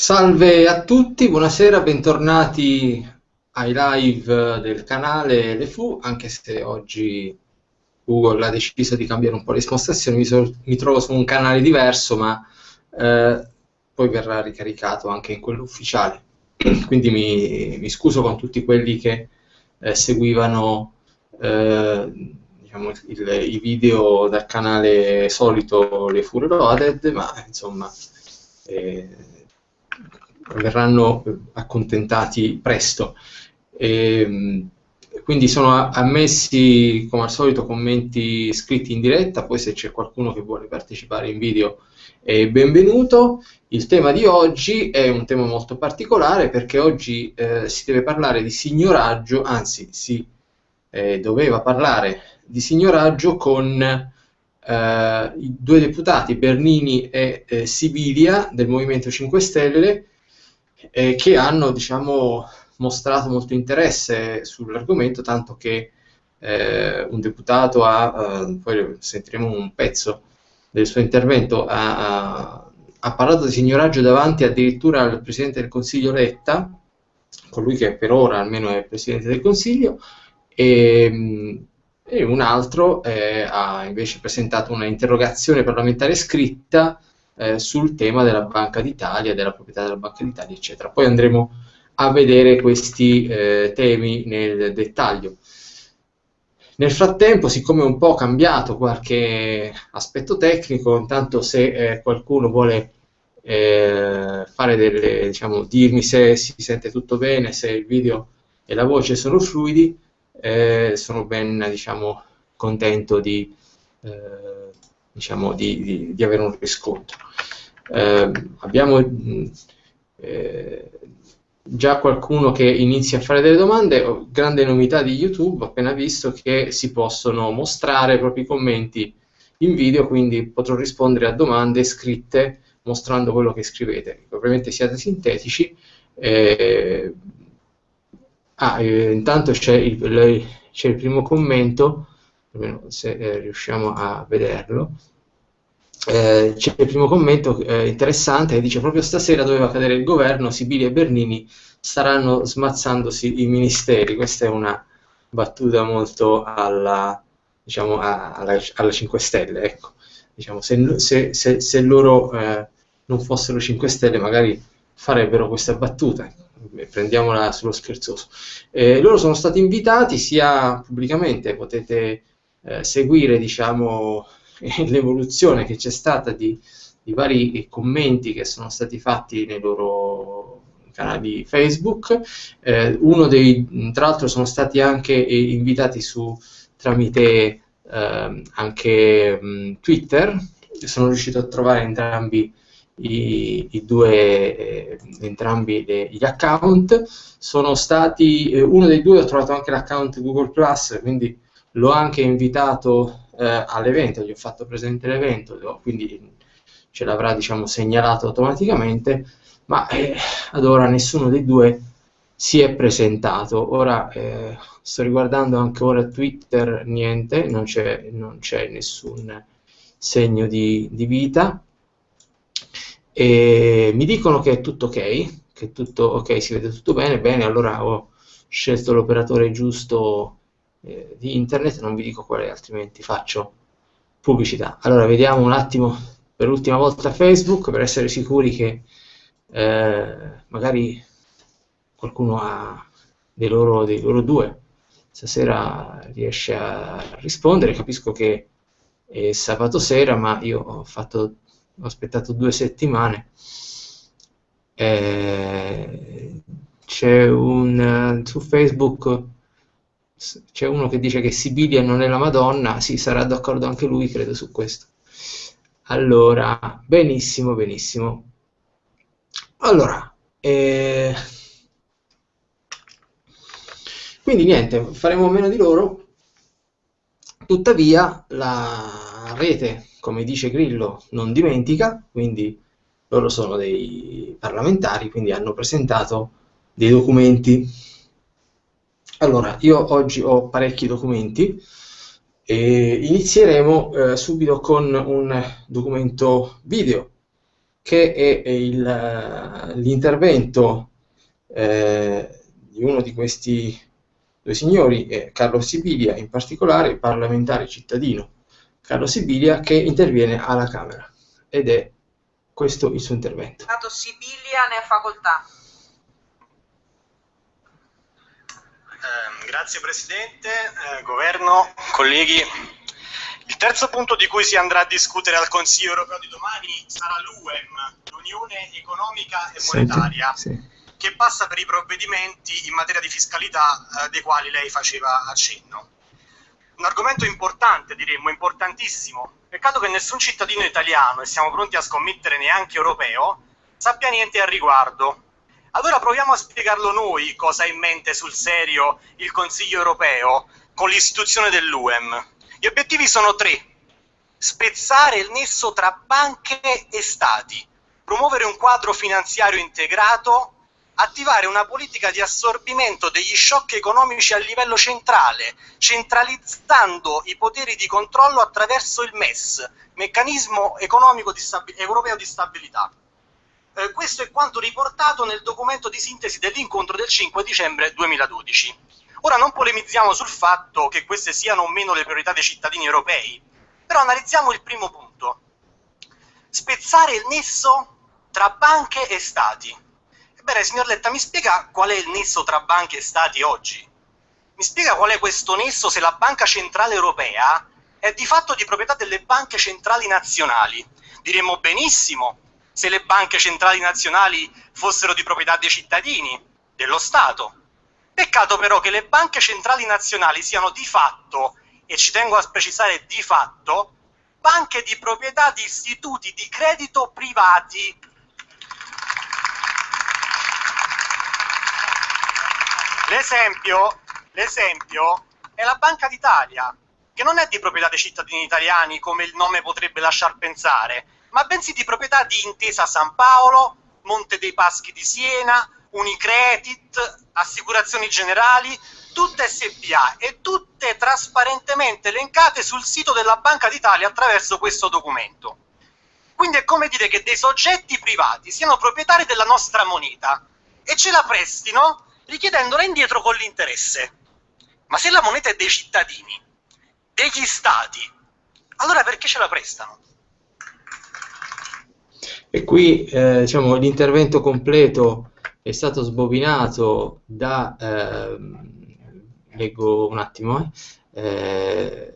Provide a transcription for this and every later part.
Salve a tutti, buonasera, bentornati ai live del canale Le Fu, anche se oggi Google ha deciso di cambiare un po' le spostazioni, mi, so, mi trovo su un canale diverso, ma eh, poi verrà ricaricato anche in quello ufficiale. Quindi mi, mi, scuso con tutti quelli che eh, seguivano eh, diciamo, il, i video dal canale solito Le Fu Reloaded, ma insomma eh, verranno accontentati presto. E, ehm, quindi sono ammessi come al solito commenti scritti in diretta, poi se c'è qualcuno che vuole partecipare in video è benvenuto. Il tema di oggi è un tema molto particolare perché oggi eh, si deve parlare di signoraggio, anzi si eh, doveva parlare di signoraggio con eh, i due deputati Bernini e eh, Sibilia del Movimento 5 Stelle eh, che hanno diciamo, mostrato molto interesse sull'argomento, tanto che eh, un deputato ha, eh, poi sentiremo un pezzo del suo intervento, ha, ha, parlato di signoraggio davanti addirittura al Presidente del Consiglio Letta, colui che per ora almeno è Presidente del Consiglio, e, e un altro eh, ha invece presentato una interrogazione parlamentare scritta eh, sul tema della Banca d'Italia, della proprietà della Banca d'Italia, eccetera. Poi andremo a vedere questi eh, temi nel dettaglio. Nel frattempo, siccome è un po' cambiato qualche aspetto tecnico, intanto se eh, qualcuno vuole eh, fare delle, diciamo, dirmi se si sente tutto bene, se il video e la voce sono fluidi, eh, sono ben diciamo, contento di, eh, diciamo, di, di, di, avere un riscontro. Eh, abbiamo eh, già qualcuno che inizia a fare delle domande, grande novità di YouTube, appena visto che si possono mostrare i propri commenti in video, quindi potrò rispondere a domande scritte mostrando quello che scrivete. Ovviamente siate sintetici. Eh, ah, eh, intanto c'è il, il, primo commento, almeno se eh, riusciamo a vederlo. Eh, c'è il primo commento eh, interessante che dice proprio stasera doveva cadere il governo, Sibili e Bernini staranno smazzandosi i ministeri. Questa è una battuta molto alla, diciamo, alla, alla 5 Stelle. Ecco. Diciamo, se, se, se, se, loro eh, non fossero 5 Stelle magari farebbero questa battuta. Prendiamola sullo scherzoso. Eh, loro sono stati invitati sia pubblicamente, potete eh, seguire diciamo, l'evoluzione che c'è stata di, di, vari commenti che sono stati fatti nei loro canali Facebook. Eh, dei, tra l'altro, sono stati anche invitati su tramite eh, anche mh, Twitter. Sono riuscito a trovare entrambi i, i due, eh, entrambi le, gli account. Sono stati, eh, uno dei due ho trovato anche l'account Google Plus, quindi l'ho anche invitato eh, all'evento, gli ho fatto presente l'evento, quindi ce l'avrà diciamo, segnalato automaticamente, ma eh, ad ora nessuno dei due si è presentato. Ora eh, sto riguardando anche ora Twitter, niente, non c'è, non c'è nessun segno di, di, vita. E mi dicono che è tutto ok, che è tutto ok, si vede tutto bene, bene, allora ho scelto l'operatore giusto eh, di internet, non vi dico quale, altrimenti faccio pubblicità. Allora, vediamo un attimo per l'ultima volta Facebook per essere sicuri che eh, magari qualcuno ha dei loro, dei loro due stasera riesce a rispondere. Capisco che è sabato sera, ma io ho, fatto, ho aspettato due settimane. Eh, c'è un su Facebook c'è uno che dice che Sibilia non è la Madonna, sì, sarà d'accordo anche lui, credo, su questo. Allora, benissimo, benissimo. Allora, eh... quindi niente, faremo meno di loro, tuttavia la rete, come dice Grillo, non dimentica, quindi loro sono dei parlamentari, quindi hanno presentato dei documenti allora, io oggi ho parecchi documenti e inizieremo eh, subito con un documento video che è l'intervento eh, di uno di questi due signori, eh, Carlo Sibilia, in particolare parlamentare cittadino Carlo Sibilia, che interviene alla Camera ed è questo il suo intervento. Sibilia ne ha facoltà. Eh, grazie Presidente, eh, Governo, colleghi. Il terzo punto di cui si andrà a discutere al Consiglio europeo di domani sarà l'UEM, l'Unione Economica e Monetaria, Senti, sì. che passa per i provvedimenti in materia di fiscalità eh, dei quali lei faceva accenno. Un argomento importante, diremmo, importantissimo. Peccato che nessun cittadino italiano, e siamo pronti a scommettere neanche europeo, sappia niente al riguardo. Allora proviamo a spiegarlo noi cosa ha in mente sul serio il Consiglio europeo con l'istituzione dell'UEM. Gli obiettivi sono tre. Spezzare il nesso tra banche e stati, promuovere un quadro finanziario integrato, attivare una politica di assorbimento degli shock economici a livello centrale, centralizzando i poteri di controllo attraverso il MES, Meccanismo Economico di Europeo di Stabilità. Eh, questo è quanto riportato nel documento di sintesi dell'incontro del 5 dicembre 2012. Ora non polemizziamo sul fatto che queste siano o meno le priorità dei cittadini europei, però analizziamo il primo punto. Spezzare il nesso tra banche e stati. Ebbene, signor Letta, mi spiega qual è il nesso tra banche e stati oggi? Mi spiega qual è questo nesso se la Banca Centrale Europea è di fatto di proprietà delle banche centrali nazionali? Diremmo benissimo se le banche centrali nazionali fossero di proprietà dei cittadini, dello Stato. Peccato però che le banche centrali nazionali siano di fatto, e ci tengo a precisare di fatto, banche di proprietà di istituti di credito privati. L'esempio, l'esempio è la Banca d'Italia, che non è di proprietà dei cittadini italiani come il nome potrebbe lasciar pensare, ma bensì di proprietà di Intesa San Paolo, Monte dei Paschi di Siena, Unicredit, Assicurazioni Generali, tutte SPA e tutte trasparentemente elencate sul sito della Banca d'Italia attraverso questo documento. Quindi è come dire che dei soggetti privati siano proprietari della nostra moneta e ce la prestino richiedendola indietro con l'interesse. Ma se la moneta è dei cittadini, degli stati, allora perché ce la prestano? E qui eh, diciamo, l'intervento completo è stato sbobinato da, eh, leggo un attimo, eh,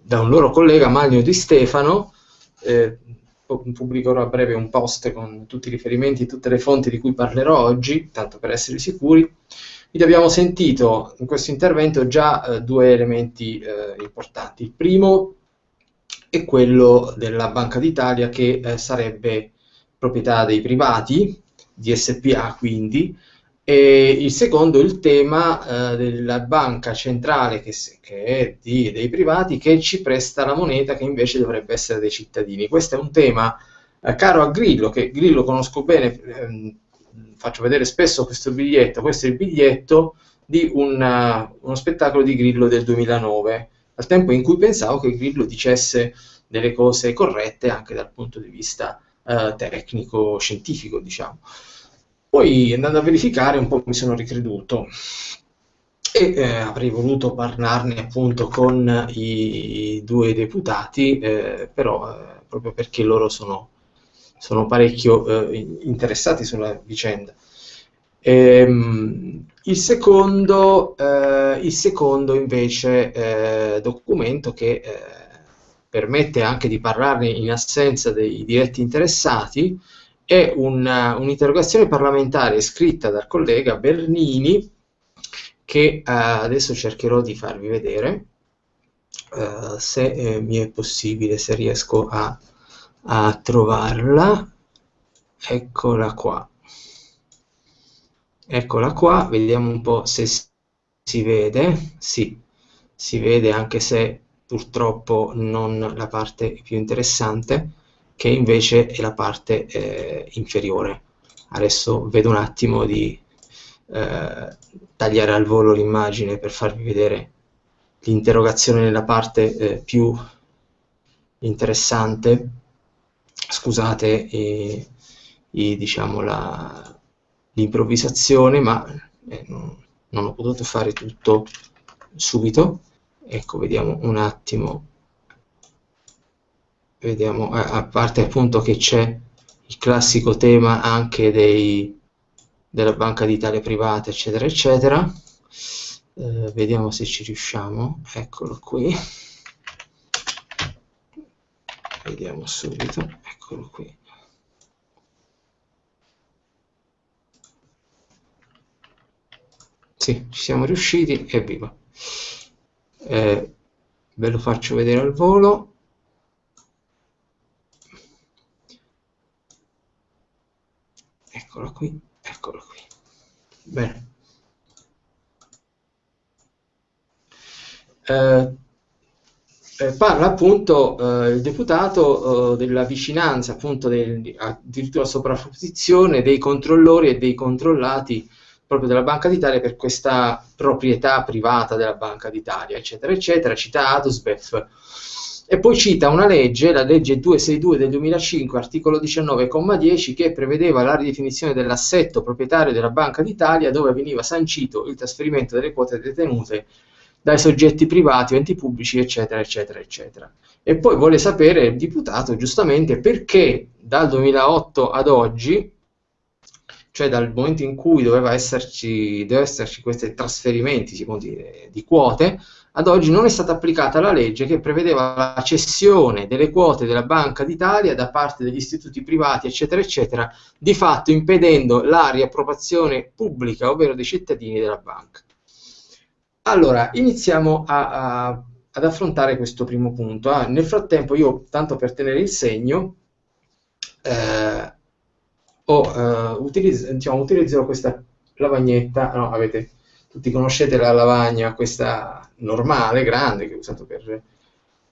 da un loro collega Magno Di Stefano, eh, pubblicherò a breve un post con tutti i riferimenti tutte le fonti di cui parlerò oggi, tanto per essere sicuri. Quindi abbiamo sentito in questo intervento già eh, due elementi eh, importanti. Il primo è quello della Banca d'Italia che sarebbe proprietà dei privati, di SPA quindi, e il secondo il tema eh, della banca centrale che, che è di, dei privati che ci presta la moneta che invece dovrebbe essere dei cittadini. Questo è un tema eh, caro a Grillo, che Grillo conosco bene, ehm, faccio vedere spesso questo biglietto, questo è il biglietto di una, uno spettacolo di Grillo del 2009, al tempo in cui pensavo che Grillo dicesse delle cose corrette anche dal punto di vista eh, tecnico-scientifico, diciamo. Poi andando a verificare un po' mi sono ricreduto e eh, avrei voluto parlarne appunto con i due deputati, eh, però eh, proprio perché loro sono, sono parecchio eh, interessati sulla vicenda. Ehm, il, secondo, eh, il, secondo, invece eh, documento che permette anche di parlarne in assenza dei diretti interessati, è un'interrogazione parlamentare scritta dal collega Bernini che eh, adesso cercherò di farvi vedere eh, se eh, mi è possibile, se riesco a, a trovarla. Eccola qua. Eccola qua, vediamo un po' se si vede. Sì, si vede anche se purtroppo non la parte più interessante, che invece è la parte eh, inferiore. Adesso vedo un attimo di eh, tagliare al volo l'immagine per farvi vedere l'interrogazione nella parte eh, più interessante. Scusate, i, diciamo, l'improvvisazione, ma eh, non, non ho potuto fare tutto subito. Ecco, vediamo un attimo. Vediamo a parte appunto che c'è il classico tema anche dei, della Banca d'Italia privata eccetera eccetera. Eh, vediamo se ci riusciamo. Eccolo qui. Vediamo subito. Eccolo qui. Sì, ci siamo riusciti evviva eh, ve lo faccio vedere al volo eccolo qui, eccolo qui. Bene. Eh, eh, parla appunto eh, il deputato eh, della vicinanza, appunto del, addirittura sovrapposizione dei controllori e dei controllati proprio della Banca d'Italia per questa proprietà privata della Banca d'Italia, eccetera, eccetera, cita Adusbef e poi cita una legge, la legge 262 del 2005, articolo 19,10, che prevedeva la ridefinizione dell'assetto proprietario della Banca d'Italia, dove veniva sancito il trasferimento delle quote detenute dai soggetti privati enti pubblici, eccetera, eccetera, eccetera. E poi vuole sapere il deputato, giustamente, perché dal 2008 ad oggi, cioè dal momento in cui doveva esserci, doveva esserci questi trasferimenti, dire, di quote, ad oggi non è stata applicata la legge che prevedeva la cessione delle quote della Banca d'Italia da parte degli istituti privati, eccetera, eccetera, di fatto impedendo la riappropriazione pubblica, ovvero dei cittadini della banca. Allora, iniziamo a, a, ad affrontare questo primo punto. Ah, nel frattempo io, tanto per tenere il segno, eh, ho, eh, utilizz diciamo, utilizzerò questa lavagnetta, no, avete tutti conoscete la lavagna, questa normale, grande, che ho usato per,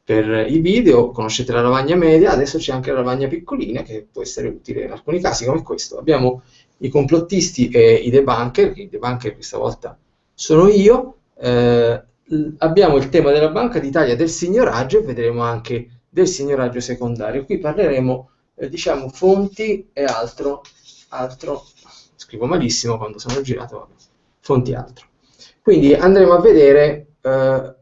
per i video, conoscete la lavagna media, adesso c'è anche la lavagna piccolina che può essere utile in alcuni casi come questo. Abbiamo i complottisti e i debunker, i debunker questa volta sono io, eh, abbiamo il tema della Banca d'Italia del signoraggio e vedremo anche del signoraggio secondario. Qui parleremo, eh, diciamo, fonti e altro, altro, scrivo malissimo quando sono girato, fonti e altro. Quindi andremo a vedere eh,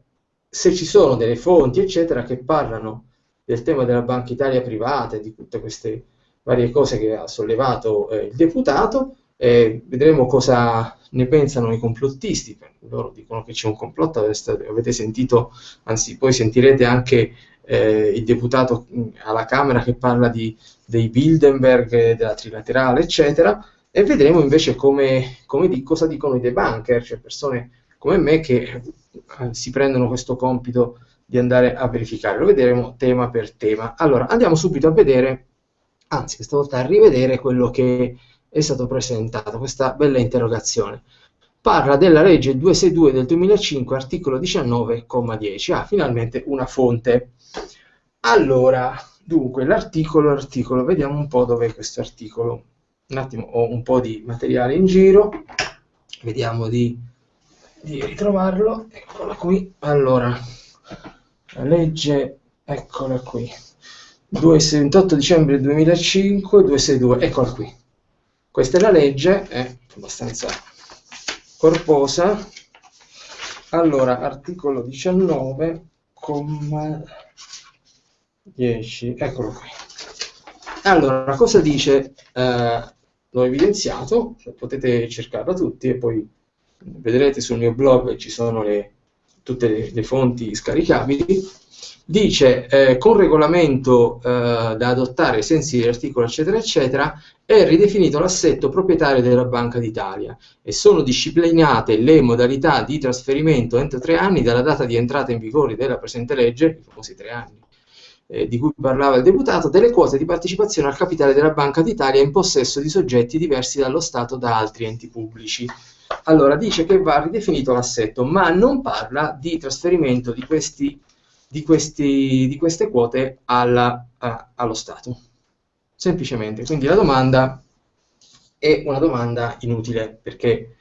se ci sono delle fonti, eccetera, che parlano del tema della Banca Italia privata e di tutte queste varie cose che ha sollevato eh, il deputato. Eh, vedremo cosa ne pensano i complottisti. Loro dicono che c'è un complotto, avete sentito, anzi poi sentirete anche eh, il deputato mm, alla Camera che parla di, dei Bildenberg, della trilaterale, eccetera e vedremo invece come, come di, cosa dicono i debunker, cioè persone come me che eh, si prendono questo compito di andare a verificare. Lo vedremo tema per tema. Allora, andiamo subito a vedere, anzi questa volta a rivedere quello che è stato presentato, questa bella interrogazione. Parla della legge 262 del 2005, articolo 19,10. Ah, finalmente una fonte. Allora, dunque, l'articolo, l'articolo, vediamo un po' dov'è questo articolo. Un attimo ho un po' di materiale in giro. Vediamo di, di ritrovarlo. Eccola qui. Allora la legge eccola qui. 28 dicembre 2005 262 eccola qui. Questa è la legge è abbastanza corposa. Allora articolo 19 comma 10 eccolo qui allora cosa dice eh, l'ho evidenziato, potete cercarla tutti e poi vedrete sul mio blog ci sono le, tutte le, le, fonti scaricabili. Dice eh, con regolamento eh, da adottare ai sensi dell'articolo eccetera eccetera è ridefinito l'assetto proprietario della Banca d'Italia e sono disciplinate le modalità di trasferimento entro tre anni dalla data di entrata in vigore della presente legge, i famosi tre anni eh, di cui parlava il deputato, delle quote di partecipazione al capitale della Banca d'Italia in possesso di soggetti diversi dallo Stato da altri enti pubblici. Allora, dice che va ridefinito l'assetto, ma non parla di trasferimento di, questi, di, questi, di queste quote alla, a, allo Stato. Semplicemente. Quindi la domanda è una domanda inutile, perché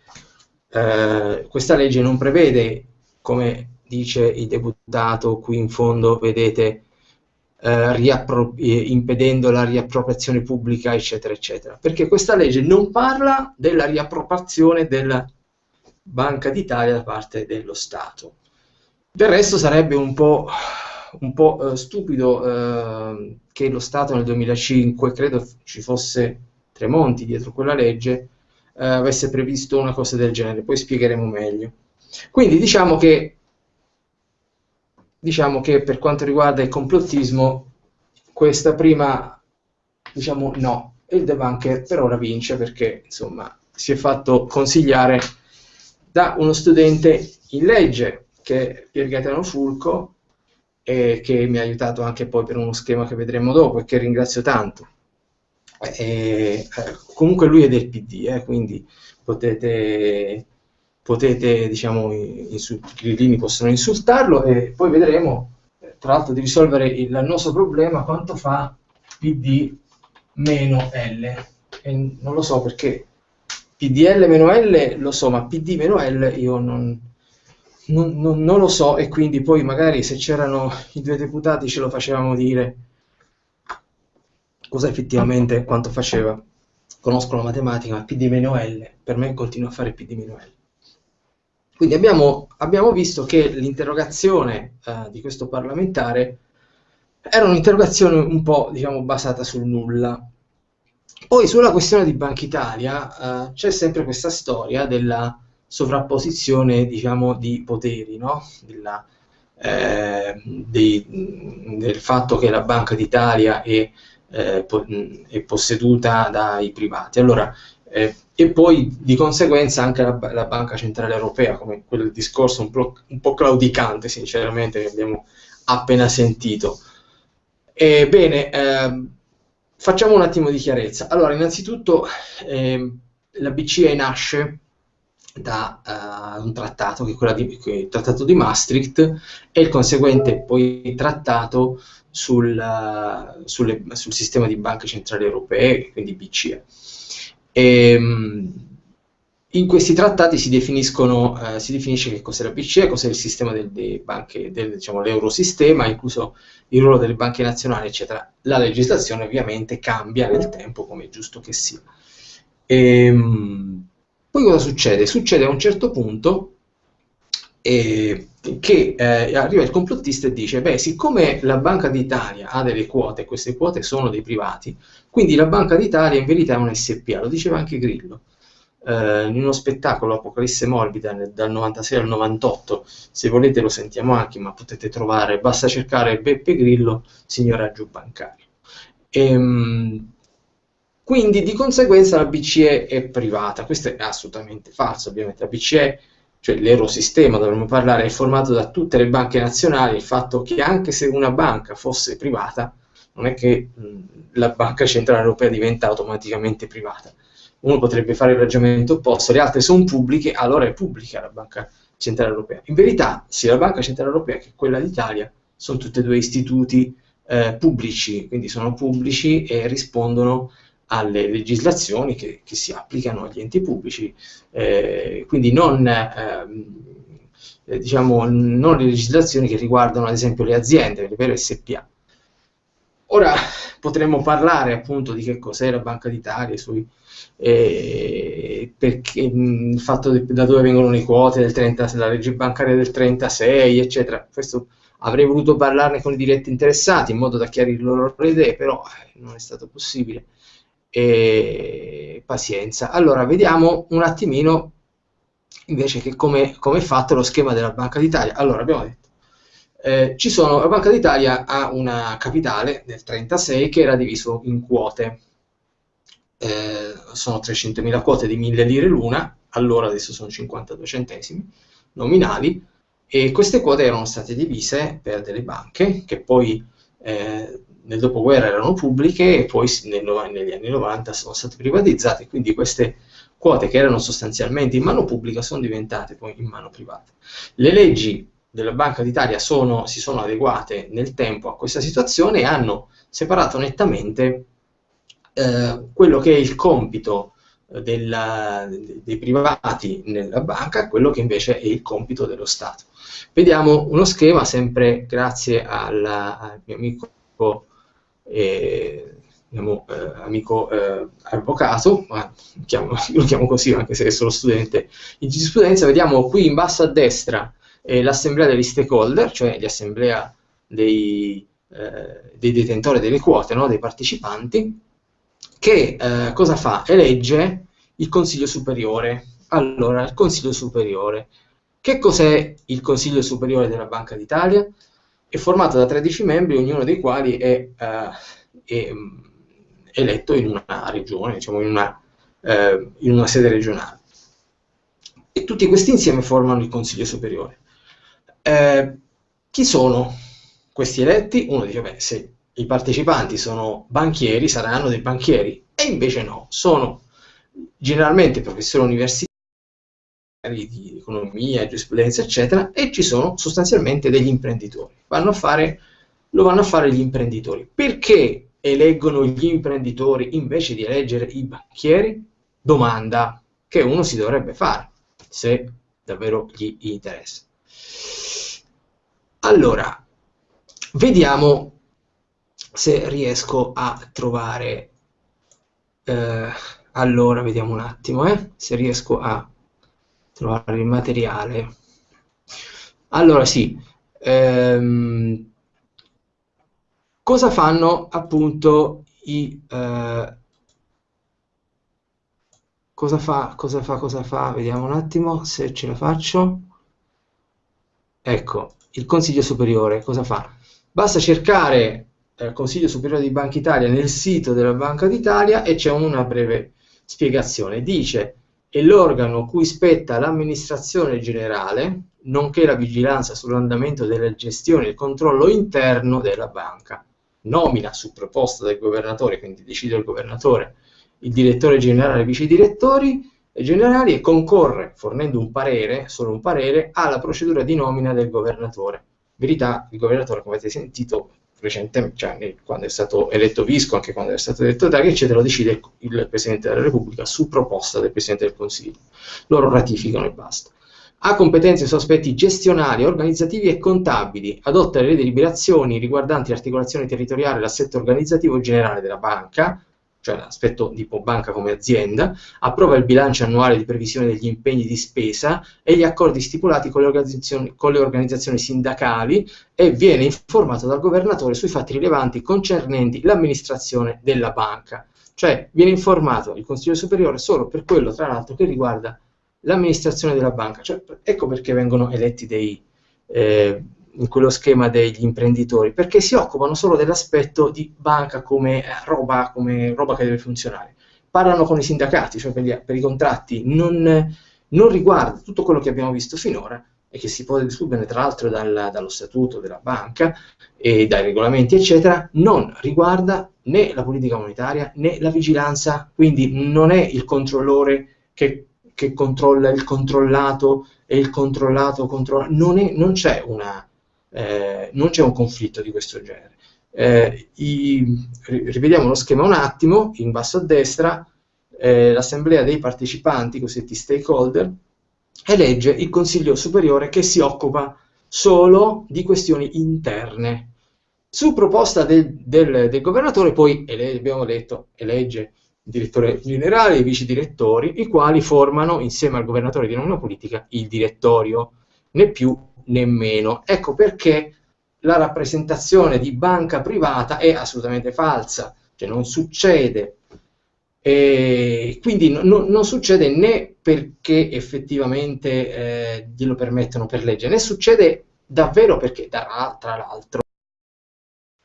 eh, questa legge non prevede, come dice il deputato qui in fondo, vedete, eh, eh, impedendo la riappropriazione pubblica, eccetera, eccetera. Perché questa legge non parla della riappropriazione della Banca d'Italia da parte dello Stato. Del resto sarebbe un po', un po' eh, stupido eh, che lo Stato nel 2005, credo ci fosse Tremonti dietro quella legge, eh, avesse previsto una cosa del genere, poi spiegheremo meglio. Quindi diciamo che diciamo che per quanto riguarda il complottismo, questa prima, diciamo no, e il debunker per ora vince perché insomma si è fatto consigliare da uno studente in legge che è Pier Gaetano Fulco e che mi ha aiutato anche poi per uno schema che vedremo dopo e che ringrazio tanto. E, eh, comunque lui è del PD, eh, quindi potete potete, diciamo, i, grillini possono insultarlo e poi vedremo, tra l'altro, di risolvere il nostro problema quanto fa PD meno L. E non lo so perché PDL meno L lo so, ma PD meno L io non, non, non, non, lo so e quindi poi magari se c'erano i due deputati ce lo facevamo dire cosa effettivamente quanto faceva. Conosco la matematica, ma PD meno L per me continua a fare PD meno L. Quindi abbiamo, abbiamo visto che l'interrogazione eh, di questo parlamentare era un'interrogazione un po' diciamo, basata sul nulla. Poi sulla questione di Banca Italia eh, c'è sempre questa storia della sovrapposizione diciamo, di poteri, no? della, eh, dei, del fatto che la Banca d'Italia è, eh, po- è posseduta dai privati. Allora, eh, e poi di conseguenza anche la, la, Banca Centrale Europea, come quel discorso un po', un po claudicante, sinceramente, che abbiamo appena sentito. Ebbene, eh, facciamo un attimo di chiarezza. Allora, innanzitutto, eh, la BCE nasce da uh, un trattato, che è di, il trattato di Maastricht, e il conseguente poi trattato sul, uh, sulle, sul sistema di banche centrali europee, quindi BCE. E, ehm, in questi trattati si, eh, si definisce che cos'è la BCE, cos'è il sistema delle banche, del, diciamo, l'eurosistema, incluso il ruolo delle banche nazionali, eccetera. La legislazione ovviamente cambia nel tempo, come è giusto che sia. E, ehm, poi cosa succede? Succede a un certo punto eh, che eh, arriva il complottista e dice, beh, siccome la Banca d'Italia ha delle quote, queste quote sono dei privati, quindi la Banca d'Italia in verità è un SPA, lo diceva anche Grillo. Eh, in uno spettacolo Apocalisse Morbida dal 96 al 98, se volete lo sentiamo anche, ma potete trovare, basta cercare Beppe Grillo, signoraggio bancario. Ehm, quindi di conseguenza la BCE è privata, questo è assolutamente falso, ovviamente la BCE cioè l'eurosistema, dovremmo parlare, è formato da tutte le banche nazionali, il fatto che anche se una banca fosse privata, non è che la banca centrale europea diventa automaticamente privata. Uno potrebbe fare il ragionamento opposto, le altre sono pubbliche, allora è pubblica la banca centrale europea. In verità, sia la banca centrale europea che quella d'Italia sono tutte e due istituti eh, pubblici, quindi sono pubblici e rispondono alle legislazioni che, che si applicano agli enti pubblici, eh, quindi non, ehm, eh, diciamo, non le legislazioni che riguardano ad esempio le aziende, le vere SPA. Ora potremmo parlare appunto di che cos'è la Banca d'Italia, sui, eh, perché, mh, il fatto di, da dove vengono le quote del 30, la legge bancaria del 36, eccetera. Questo avrei voluto parlarne con i diretti interessati in modo da chiarire loro le idee, però eh, non è stato possibile e pazienza. Allora, vediamo un attimino invece che come, come è fatto lo schema della Banca d'Italia. Allora, abbiamo detto, eh, ci sono, la Banca d'Italia ha una capitale del 36 che era diviso in quote. Eh, sono 300.000 quote di 1000 lire l'una, allora adesso sono 52 centesimi nominali, e queste quote erano state divise per delle banche che poi eh, nel dopoguerra erano pubbliche e poi nel, negli anni 90 sono state privatizzate, quindi queste quote che erano sostanzialmente in mano pubblica sono diventate poi in mano privata. Le leggi della Banca d'Italia sono, si sono adeguate nel tempo a questa situazione e hanno separato nettamente eh, quello che è il compito eh, della, dei privati nella banca, quello che invece è il compito dello Stato. Vediamo uno schema sempre grazie alla, al mio amico eh, diciamo, eh, amico eh, avvocato, ma chiamo, lo chiamo così anche se è solo studente in giurisprudenza, vediamo qui in basso a destra eh, l'assemblea degli stakeholder, cioè l'assemblea dei, eh, dei detentori delle quote, no? dei partecipanti, che eh, cosa fa? Elegge il Consiglio Superiore. Allora, il Consiglio Superiore. Che cos'è il Consiglio Superiore della Banca d'Italia? È formato da 13 membri, ognuno dei quali è, uh, è eletto in una regione, diciamo in una, uh, in una sede regionale. E tutti questi insieme formano il Consiglio Superiore. Eh, chi sono questi eletti? Uno dice, beh, se i partecipanti sono banchieri, saranno dei banchieri, e invece no, sono generalmente professori universitari di economia, giurisprudenza, eccetera, e ci sono sostanzialmente degli imprenditori. Vanno fare, lo vanno a fare gli imprenditori. Perché eleggono gli imprenditori invece di eleggere i banchieri? Domanda che uno si dovrebbe fare, se davvero gli interessa. Allora, vediamo se riesco a trovare... Eh, allora, vediamo un attimo, eh, se riesco a trovare il materiale. Allora, sì. Ehm, cosa fanno appunto i... Eh, cosa fa, cosa fa, cosa fa? Vediamo un attimo se ce la faccio. Ecco, il Consiglio Superiore cosa fa? Basta cercare eh, Consiglio Superiore di Banca Italia nel sito della Banca d'Italia e c'è una breve spiegazione. Dice è l'organo cui spetta l'amministrazione generale, nonché la vigilanza sull'andamento della gestione e il controllo interno della banca. Nomina su proposta del governatore, quindi decide il governatore, il direttore generale e i vice direttori generali e concorre, fornendo un parere, solo un parere, alla procedura di nomina del governatore. Verità, il governatore, come avete sentito, recentemente, cioè, quando è stato eletto Visco, anche quando è stato eletto Draghi, eccetera, lo decide il Presidente della Repubblica su proposta del Presidente del Consiglio. Loro ratificano e basta. Ha competenze su aspetti gestionali, organizzativi e contabili, adotta le deliberazioni riguardanti l'articolazione territoriale e l'assetto organizzativo generale della banca, cioè l'aspetto tipo banca come azienda, approva il bilancio annuale di previsione degli impegni di spesa e gli accordi stipulati con le organizzazioni, con le organizzazioni sindacali e viene informato dal governatore sui fatti rilevanti concernenti l'amministrazione della banca. Cioè viene informato il Consiglio Superiore solo per quello, tra l'altro, che riguarda l'amministrazione della banca. Cioè, ecco perché vengono eletti dei... Eh, in quello schema degli imprenditori, perché si occupano solo dell'aspetto di banca come roba, come roba che deve funzionare. Parlano con i sindacati, cioè per, gli, per i contratti, non, non, riguarda tutto quello che abbiamo visto finora e che si può desubere tra l'altro dal, dallo statuto della banca e dai regolamenti, eccetera, non riguarda né la politica monetaria né la vigilanza, quindi non è il controllore che, che controlla il controllato e il controllato controlla, non, è, non c'è una eh, non c'è un conflitto di questo genere. Eh, i, rivediamo lo schema un attimo, in basso a destra, eh, l'assemblea dei partecipanti, cosiddetti stakeholder, elegge il Consiglio Superiore che si occupa solo di questioni interne. Su proposta del, del, del governatore poi, abbiamo detto, elegge il direttore generale e i vice direttori, i quali formano, insieme al governatore di nomina politica, il direttorio, né più nemmeno. Ecco perché la rappresentazione di banca privata è assolutamente falsa, cioè non succede. E quindi no, non succede né perché effettivamente eh, glielo permettono per legge, né succede davvero perché, tra, l'altro,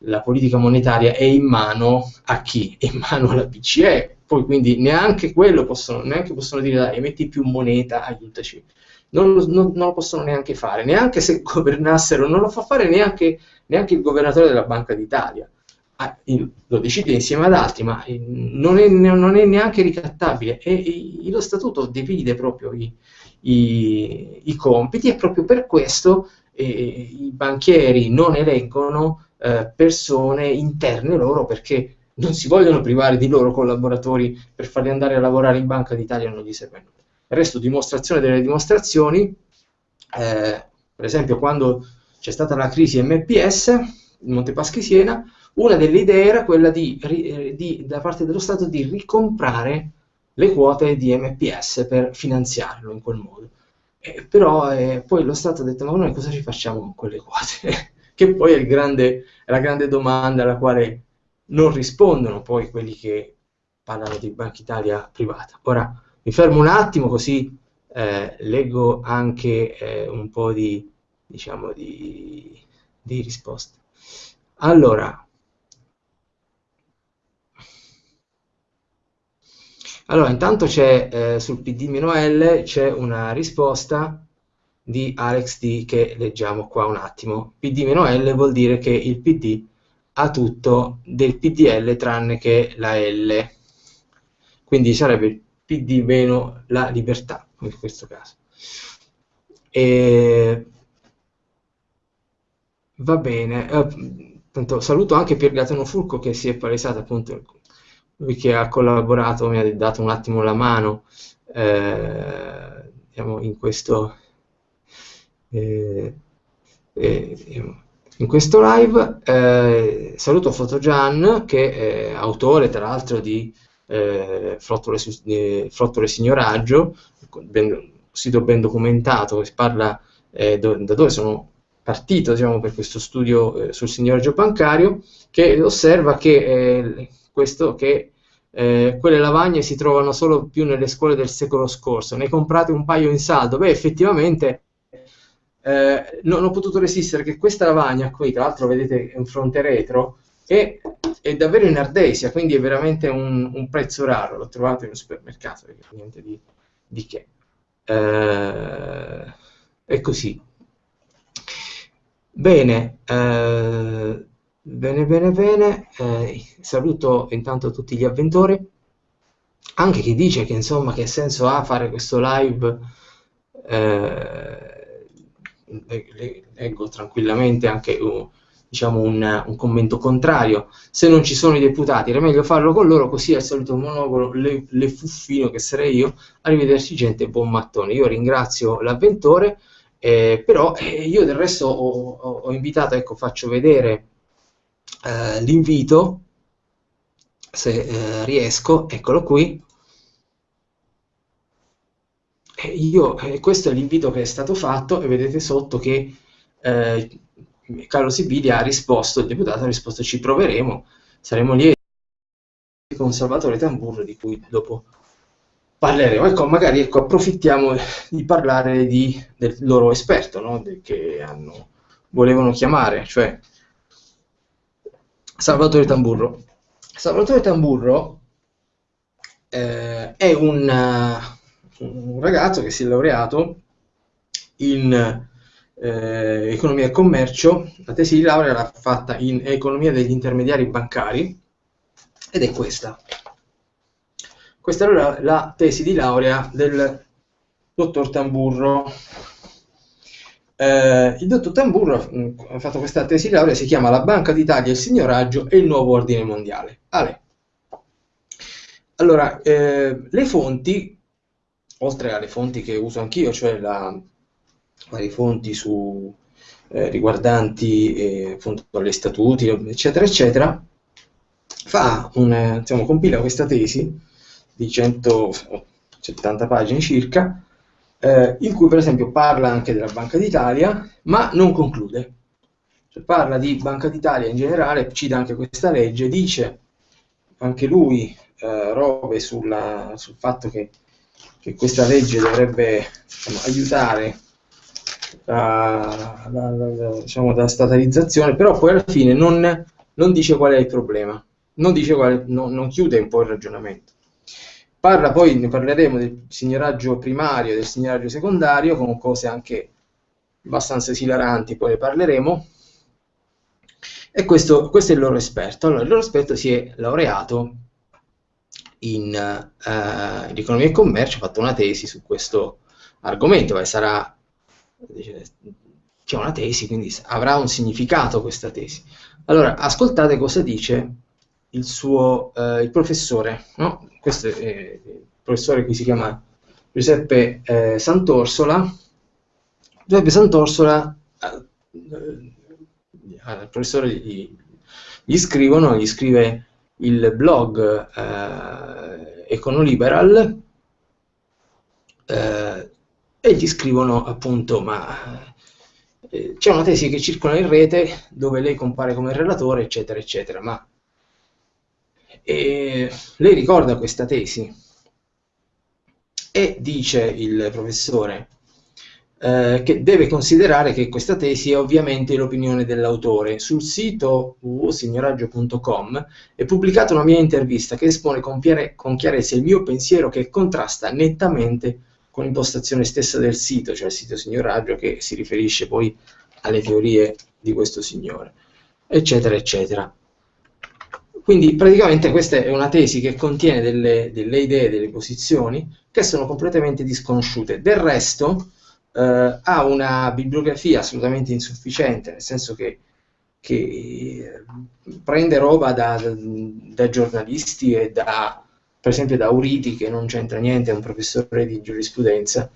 la politica monetaria è in mano a chi? È in mano alla BCE, poi quindi neanche quello possono, neanche possono dire dai, metti più moneta, aiutaci non, non, non, lo possono neanche fare, neanche se governassero, non lo fa fare neanche, neanche il governatore della Banca d'Italia. Ah, lo decide insieme ad altri, ma eh, non è, non è neanche ricattabile e, e, lo statuto divide proprio i, i, i, compiti e proprio per questo eh, i banchieri non eleggono eh, persone interne loro perché non si vogliono privare di loro collaboratori per farli andare a lavorare in Banca d'Italia non gli serve nulla resto dimostrazione delle dimostrazioni, eh, per esempio quando c'è stata la crisi MPS, Montepaschi Siena, Una delle idee era quella di, eh, di, da parte dello Stato di ricomprare le quote di MPS per finanziarlo in quel modo. Eh, però eh, poi lo Stato ha detto ma noi cosa ci facciamo con quelle quote? che poi è, grande, è, la grande domanda alla quale non rispondono poi quelli che parlano di Banca Italia privata. Ora mi fermo un attimo così eh, leggo anche eh, un po' di, diciamo, di, di risposte. Allora, Allora, intanto c'è eh, sul PD-L c'è una risposta di Alex D che leggiamo qua un attimo. PD-L vuol dire che il PD ha tutto del PDL tranne che la L. Quindi sarebbe il PD meno la libertà in questo caso. E... Va bene. Eh, saluto anche Pier Gaetano Fulco che si è palesato appunto lui che ha collaborato, mi ha dato un attimo la mano eh, diciamo, in questo eh, eh, in questo live. Eh, saluto Fotogian che è autore tra l'altro di eh, Flottole, Flottole Signoraggio, ben, sito ben documentato che parla eh, do, da dove sono partito diciamo, per questo studio sul signoraggio bancario, che osserva che questo che eh, quelle lavagne si trovano solo più nelle scuole del secolo scorso. Ne comprate un paio in saldo? Beh, effettivamente eh, non ho potuto resistere che questa lavagna qui, tra l'altro vedete è un fronte retro, è, è davvero in ardesia, quindi è veramente un, un, prezzo raro. L'ho trovato in un supermercato, niente di, di che. Eh, è così. Bene, eh, Bene, bene, bene. Eh, saluto intanto tutti gli avventori. Anche chi dice che insomma che senso ha fare questo live. Eh, leggo tranquillamente anche uh, diciamo un, un, commento contrario. Se non ci sono i deputati, era meglio farlo con loro, così al solito monopolo, le, le fuffino che sarei io. Arrivederci, gente, buon mattone. Io ringrazio l'avventore, eh, però eh, io del resto ho, ho, ho invitato, ecco, faccio vedere eh, l'invito, se eh, riesco, eccolo qui. E io, eh, questo è l'invito che è stato fatto e vedete sotto che eh, Carlo Sibili ha risposto, il deputato ha risposto ci proveremo, saremo lieti con Salvatore Tamburro di cui dopo parleremo. Ecco, magari ecco, approfittiamo di parlare di, del loro esperto no? che hanno, volevano chiamare, cioè Salvatore Tamburro. Salvatore Tamburro eh, è un, un, ragazzo che si è laureato in eh, economia e commercio, la tesi di laurea l'ha fatta in economia degli intermediari bancari ed è questa. Questa è la, tesi di laurea del dottor Tamburro eh, il dottor Tamburro ha fatto questa tesi di laurea, si chiama La Banca d'Italia, il signoraggio e il nuovo ordine mondiale. Ale. Allora, eh, le fonti, oltre alle fonti che uso anch'io, cioè la, varie fonti su, eh, riguardanti eh, gli statuti, eccetera, eccetera, fa un, diciamo, compila questa tesi di 170 pagine circa, eh, in cui per esempio parla anche della Banca d'Italia, ma non conclude. Cioè, parla di Banca d'Italia in generale, cita anche questa legge, dice anche lui eh, robe sulla, sul fatto che, che, questa legge dovrebbe diciamo, aiutare la, la, la, diciamo, la, statalizzazione, però poi alla fine non, non dice qual è il problema, non, dice quale, no, non chiude un po' il ragionamento. Parla poi, ne parleremo del signoraggio primario e del signoraggio secondario, con cose anche abbastanza esilaranti, poi ne parleremo. E questo, questo è il loro esperto. Allora, il loro esperto si è laureato in, uh, in economia e commercio, ha fatto una tesi su questo argomento, e sarà c'è una tesi, quindi avrà un significato questa tesi. Allora, ascoltate cosa dice il suo uh, il professore, no? questo è il professore qui si chiama Giuseppe eh, Sant'Orsola. Giuseppe Sant'Orsola, eh, il professore gli gli scrivono, gli scrive il blog eh, Econoliberal eh, e gli scrivono appunto ma eh, c'è una tesi che circola in rete dove lei compare come relatore eccetera eccetera ma lei ricorda questa tesi e dice il professore eh, che deve considerare che questa tesi è ovviamente l'opinione dell'autore. Sul sito www.signoraggio.com è pubblicata una mia intervista che espone con, con chiarezza il mio pensiero che contrasta nettamente con l'impostazione stessa del sito, cioè il sito Signoraggio che si riferisce poi alle teorie di questo signore, eccetera, eccetera. Quindi praticamente questa è una tesi che contiene delle, delle idee, delle posizioni che sono completamente disconosciute. Del resto, eh, ha una bibliografia assolutamente insufficiente, nel senso che, che eh, prende roba da, da, giornalisti e da, per esempio da Auriti, che non c'entra niente, è un professore di giurisprudenza,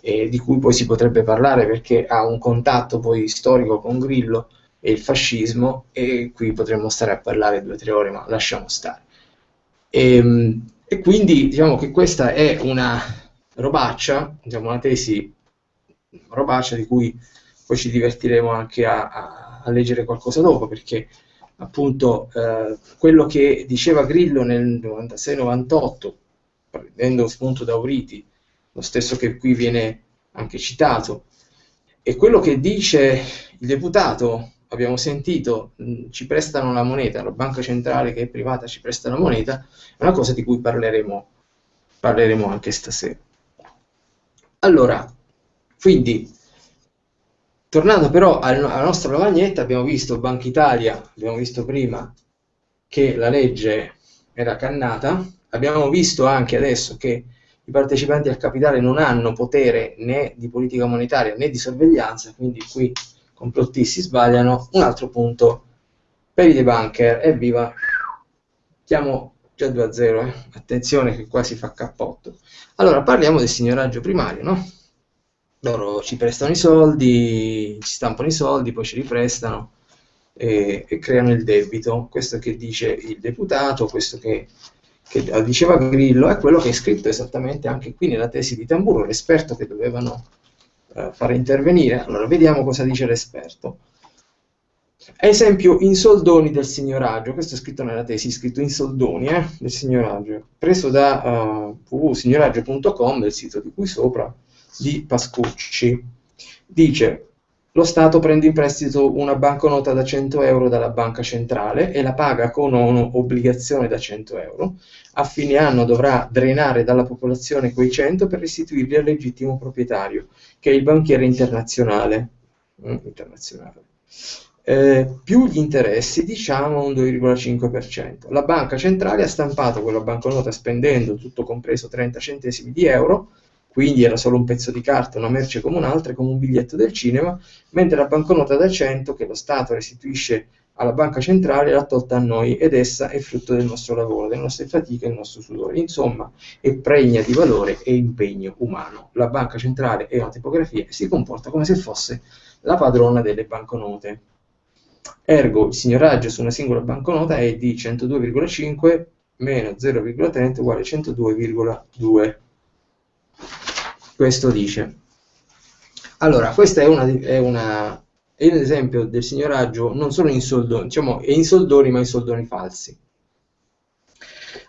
e di cui poi si potrebbe parlare perché ha un contatto poi storico con Grillo e il fascismo, e qui potremmo stare a parlare due o tre ore, ma lasciamo stare. E, ehm, e quindi diciamo che questa è una robaccia, diciamo una tesi robaccia di cui poi ci divertiremo anche a, a, a leggere qualcosa dopo, perché appunto eh, quello che diceva Grillo nel 96-98, prendendo spunto da Auriti, lo stesso che qui viene anche citato, e quello che dice il deputato, abbiamo sentito, mh, ci prestano la moneta, la banca centrale che è privata ci presta la moneta, è una cosa di cui parleremo, parleremo anche stasera. Allora, quindi, tornando però alla nostra lavagnetta, abbiamo visto Banca Italia, abbiamo visto prima che la legge era cannata, abbiamo visto anche adesso che i partecipanti al capitale non hanno potere né di politica monetaria né di sorveglianza, quindi qui complottisti sbagliano. Un altro punto per i debunker, evviva, chiamo già 2 a 0, eh. attenzione che qua si fa cappotto. Allora parliamo del signoraggio primario, no? Loro ci prestano i soldi, ci stampano i soldi, poi ci riprestano e, e creano il debito. Questo che dice il deputato, questo che, che, diceva Grillo, è quello che è scritto esattamente anche qui nella tesi di Tamburo, l'esperto che dovevano uh, fare intervenire. Allora, vediamo cosa dice l'esperto. Esempio in soldoni del signoraggio, questo è scritto nella tesi, scritto in soldoni eh, del signoraggio, preso da uh, www.signoraggio.com, del sito di qui sopra, di Pascucci. Dice, lo Stato prende in prestito una banconota da 100 euro dalla banca centrale e la paga con un'obbligazione da 100 euro. A fine anno dovrà drenare dalla popolazione quei 100 per restituirli al legittimo proprietario, che è il banchiere internazionale. Mm, internazionale. Eh, più gli interessi, diciamo un 2,5%. La banca centrale ha stampato quella banconota spendendo, tutto compreso, 30 centesimi di euro, quindi era solo un pezzo di carta, una merce come un'altra, come un biglietto del cinema, mentre la banconota da 100 che lo Stato restituisce alla banca centrale l'ha tolta a noi ed essa è frutto del nostro lavoro, delle nostre fatiche e del nostro sudore. Insomma, è pregna di valore e impegno umano. La banca centrale è una tipografia e si comporta come se fosse la padrona delle banconote. Ergo, il signoraggio su una singola banconota è di 102,5 meno 0,30 uguale 102,2 questo dice. Allora, questo è, una, è, una, è un esempio del signoraggio non solo in soldoni, diciamo in soldoni ma in soldoni falsi.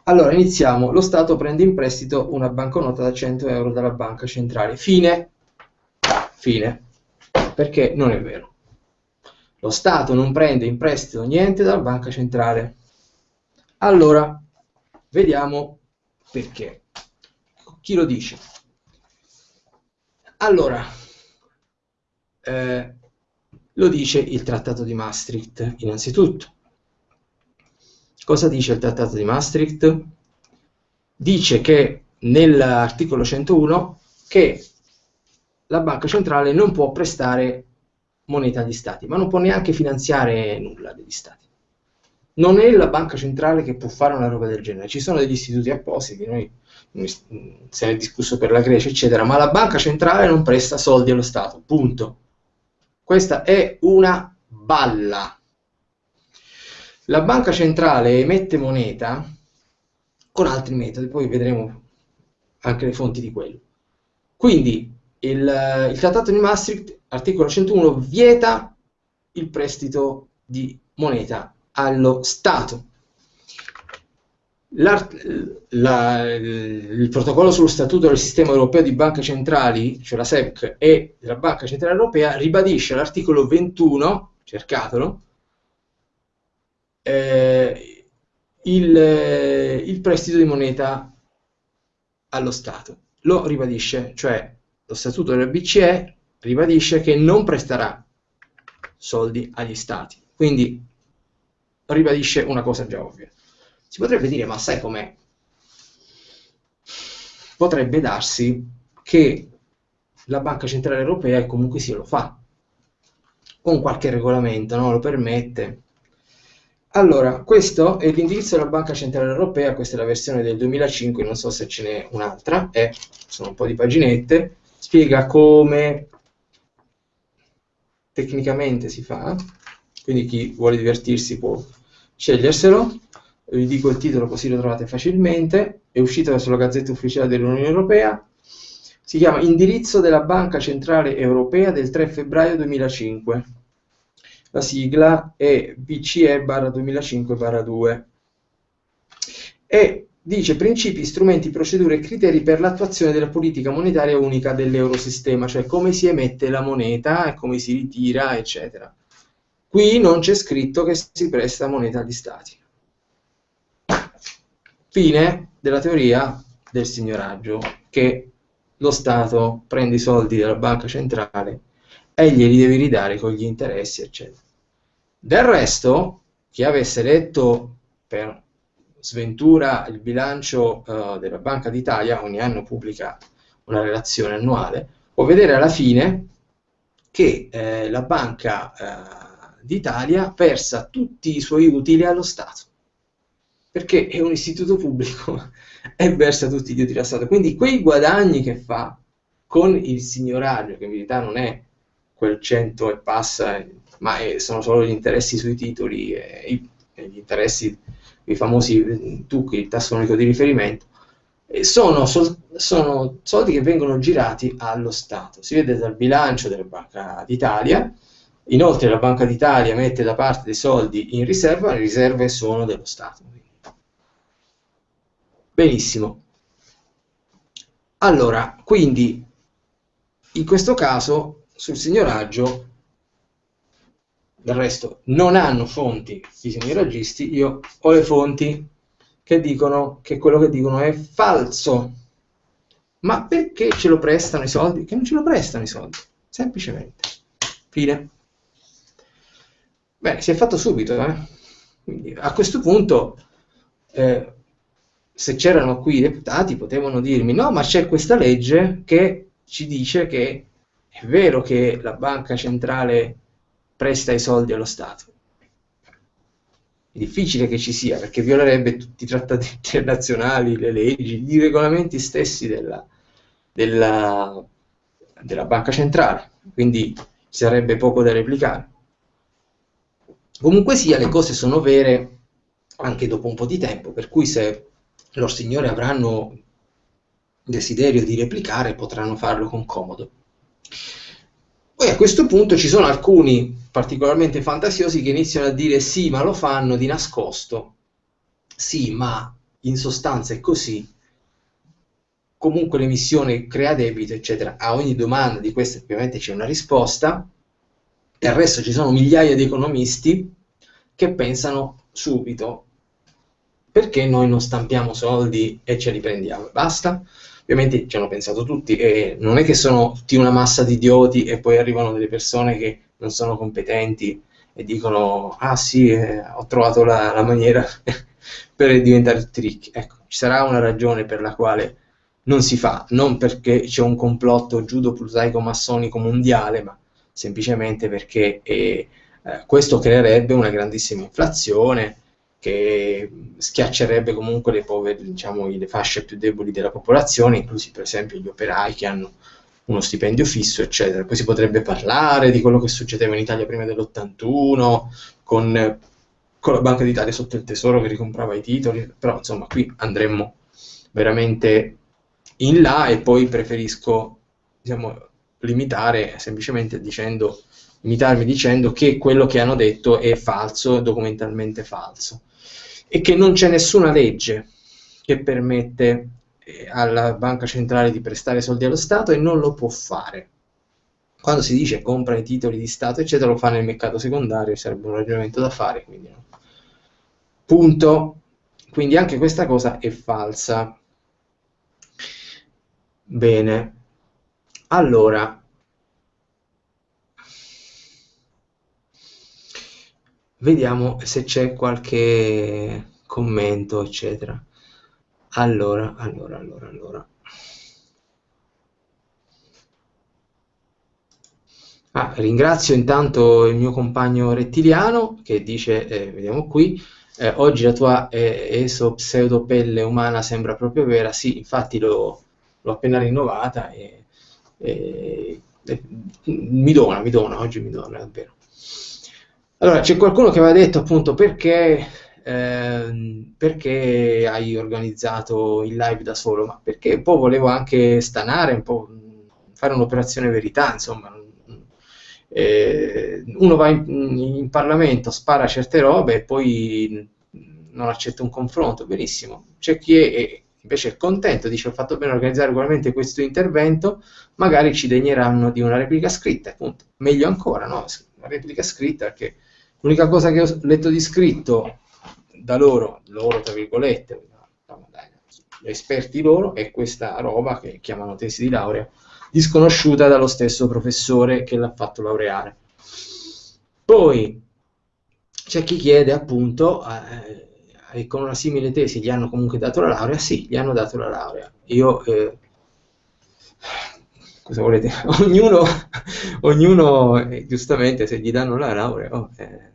Allora, iniziamo. Lo Stato prende in prestito una banconota da 100 euro dalla banca centrale. Fine. Fine. Perché non è vero. Lo Stato non prende in prestito niente dalla banca centrale. Allora, vediamo perché. Chi lo dice? Allora, eh, lo dice il Trattato di Maastricht, innanzitutto. Cosa dice il Trattato di Maastricht? Dice che nell'articolo 101 che la banca centrale non può prestare moneta agli stati, ma non può neanche finanziare nulla degli stati. Non è la banca centrale che può fare una roba del genere, ci sono degli istituti appositi, noi se ne è discusso per la Grecia, eccetera, ma la banca centrale non presta soldi allo Stato, punto. Questa è una balla. la banca centrale emette moneta con altri metodi, poi vedremo anche le fonti di quello. Quindi il, il Trattato di Maastricht, articolo 101, vieta il prestito di moneta allo Stato. La, il protocollo sullo statuto del sistema europeo di banche centrali, cioè la SEPC e della Banca Centrale Europea, ribadisce l'articolo 21, cercatelo, eh, il, il prestito di moneta allo Stato. Lo ribadisce, cioè lo statuto della BCE ribadisce che non presterà soldi agli Stati. Quindi ribadisce una cosa già ovvia. Si potrebbe dire, ma sai com'è? Potrebbe darsi che la Banca Centrale Europea comunque sì lo fa, con qualche regolamento, no? lo permette. Allora, questo è l'indirizzo della Banca Centrale Europea, questa è la versione del 2005, non so se ce n'è un'altra, eh, sono un po' di paginette, spiega come tecnicamente si fa, quindi chi vuole divertirsi può sceglierselo vi dico il titolo così lo trovate facilmente, è uscito sulla Gazzetta Ufficiale dell'Unione Europea, si chiama Indirizzo della Banca Centrale Europea del 3 febbraio 2005. La sigla è BCE 2005 2 e dice principi, strumenti, procedure e criteri per l'attuazione della politica monetaria unica dell'eurosistema, cioè come si emette la moneta e come si ritira, eccetera. Qui non c'è scritto che si presta moneta agli stati. Fine della teoria del signoraggio, che lo Stato prende i soldi dalla banca centrale e glieli deve ridare con gli interessi, eccetera. Del resto, chi avesse letto per sventura il bilancio uh, della Banca d'Italia, ogni anno pubblica una relazione annuale, può vedere alla fine che eh, la Banca eh, d'Italia versa tutti i suoi utili allo Stato perché è un istituto pubblico e versa tutti gli utili allo Stato. Quindi quei guadagni che fa con il signoraggio, che in verità non è quel 100 e passa, ma è, sono solo gli interessi sui titoli e, e gli interessi, i famosi tucchi, il tasso unico di riferimento, sono, sol, sono soldi che vengono girati allo Stato. Si vede dal bilancio della Banca d'Italia, Inoltre la Banca d'Italia mette da parte dei soldi in riserva, le riserve sono dello Stato. Benissimo. Allora, quindi, in questo caso, sul signoraggio, del resto, non hanno fonti i signoraggisti, io ho le fonti che dicono che quello che dicono è falso. Ma perché ce lo prestano i soldi? Che non ce lo prestano i soldi, semplicemente. Fine. Bene, si è fatto subito, eh? Quindi, a questo punto... Eh, se c'erano qui i deputati potevano dirmi no, ma c'è questa legge che ci dice che è vero che la banca centrale presta i soldi allo Stato. È difficile che ci sia perché violerebbe tutti i trattati internazionali, le leggi, i regolamenti stessi della, della, della banca centrale, quindi ci sarebbe poco da replicare. Comunque sia, le cose sono vere anche dopo un po' di tempo, per cui se loro signori avranno desiderio di replicare potranno farlo con comodo. Poi a questo punto ci sono alcuni particolarmente fantasiosi che iniziano a dire sì, ma lo fanno di nascosto. Sì, ma in sostanza è così. Comunque l'emissione crea debito, eccetera. A ogni domanda di queste ovviamente c'è una risposta. Del resto ci sono migliaia di economisti che pensano subito perché noi non stampiamo soldi e ce li prendiamo? Basta? Ovviamente ci hanno pensato tutti e non è che sono tutti una massa di idioti e poi arrivano delle persone che non sono competenti e dicono ah sì, eh, ho trovato la, la maniera per diventare trick. Ecco, ci sarà una ragione per la quale non si fa, non perché c'è un complotto giudo-plutaico-massonico mondiale, ma semplicemente perché eh, eh, questo creerebbe una grandissima inflazione, che schiaccerebbe comunque le povere, diciamo, le fasce più deboli della popolazione, inclusi per esempio gli operai che hanno uno stipendio fisso, eccetera. Poi si potrebbe parlare di quello che succedeva in Italia prima dell'81, con, con la Banca d'Italia sotto il tesoro che ricomprava i titoli, però insomma qui andremmo veramente in là e poi preferisco diciamo, limitare semplicemente dicendo, limitarmi dicendo che quello che hanno detto è falso, documentalmente falso e che non c'è nessuna legge che permette eh, alla banca centrale di prestare soldi allo Stato e non lo può fare. Quando si dice compra i titoli di Stato, eccetera, lo fa nel mercato secondario, sarebbe un ragionamento da fare. Quindi no. Punto. Quindi anche questa cosa è falsa. Bene. Allora, vediamo se c'è qualche commento, eccetera. Allora, allora, allora, allora. Ah, ringrazio intanto il mio compagno rettiliano che dice, eh, vediamo qui, eh, oggi la tua eh, esopseudopelle umana sembra proprio vera, sì, infatti l'ho appena rinnovata e, e, e, mi dona, mi dona, oggi mi dona davvero. Allora, c'è qualcuno che aveva detto appunto perché Ehm, perché hai organizzato il live da solo? Ma perché un po' volevo anche stanare, un po' fare un'operazione verità, insomma. Eh, uno va in, in, Parlamento, spara certe robe e poi non accetta un confronto, benissimo. C'è chi è, invece è contento, dice ho fatto bene a organizzare ugualmente questo intervento, magari ci degneranno di una replica scritta, appunto. Meglio ancora, no? Una replica scritta, perché l'unica cosa che ho letto di scritto da loro, loro tra virgolette, esperti loro, è questa roba che chiamano tesi di laurea, disconosciuta dallo stesso professore che l'ha fatto laureare. Poi c'è chi chiede appunto, eh, con una simile tesi gli hanno comunque dato la laurea? Sì, gli hanno dato la laurea. Io, eh, cosa volete? ognuno, ognuno eh, giustamente, se gli danno la laurea, oh, eh,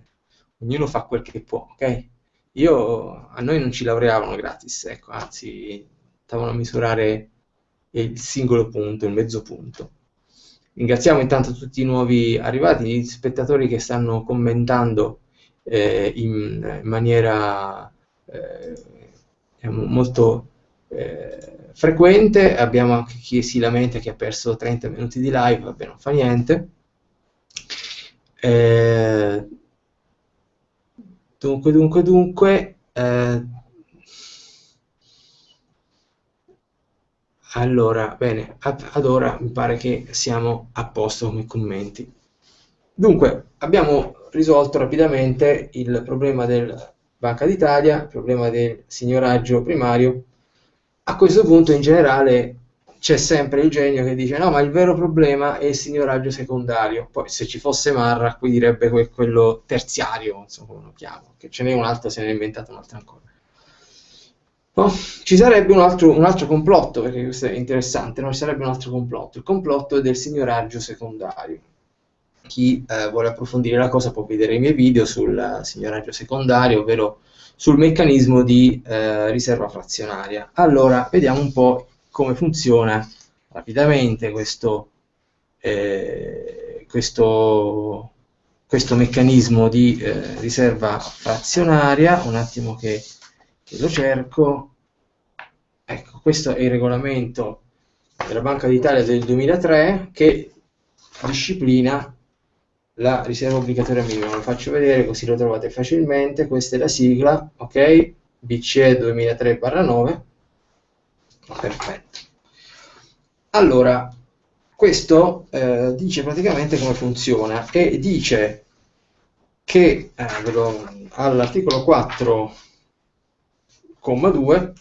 ognuno fa quel che può, ok? Io, a noi non ci laureavano gratis, ecco, anzi, stavano a misurare il singolo punto, il mezzo punto. Ringraziamo intanto tutti i nuovi arrivati, gli spettatori che stanno commentando eh, in, in, maniera eh, molto eh, frequente. Abbiamo anche chi si lamenta che ha perso 30 minuti di live, vabbè, non fa niente. Eh, Dunque, dunque, dunque, eh, allora, bene, ad ora mi pare che siamo a posto come commenti. Dunque, abbiamo risolto rapidamente il problema del Banca d'Italia, il problema del signoraggio primario. A questo punto, in generale, c'è sempre il genio che dice no, ma il vero problema è il signoraggio secondario. Poi se ci fosse Marra, qui direbbe que- quello terziario, insomma, come lo chiamo, che ce n'è un altro, se ne è inventato un altro ancora. No? Ci sarebbe un altro, un altro, complotto, perché questo è interessante, no? ci sarebbe un altro complotto, il complotto del signoraggio secondario. Chi eh, vuole approfondire la cosa può vedere i miei video sul signoraggio secondario, ovvero sul meccanismo di eh, riserva frazionaria. Allora, vediamo un po' come funziona rapidamente questo, eh, questo, questo meccanismo di eh, riserva frazionaria. Un attimo che, che lo cerco. Ecco, questo è il regolamento della Banca d'Italia del 2003 che disciplina la riserva obbligatoria minima. Lo faccio vedere così lo trovate facilmente. Questa è la sigla, ok? BCE 2003-9 Perfetto. Allora, questo eh, dice praticamente come funziona e dice che eh, all'articolo 4,2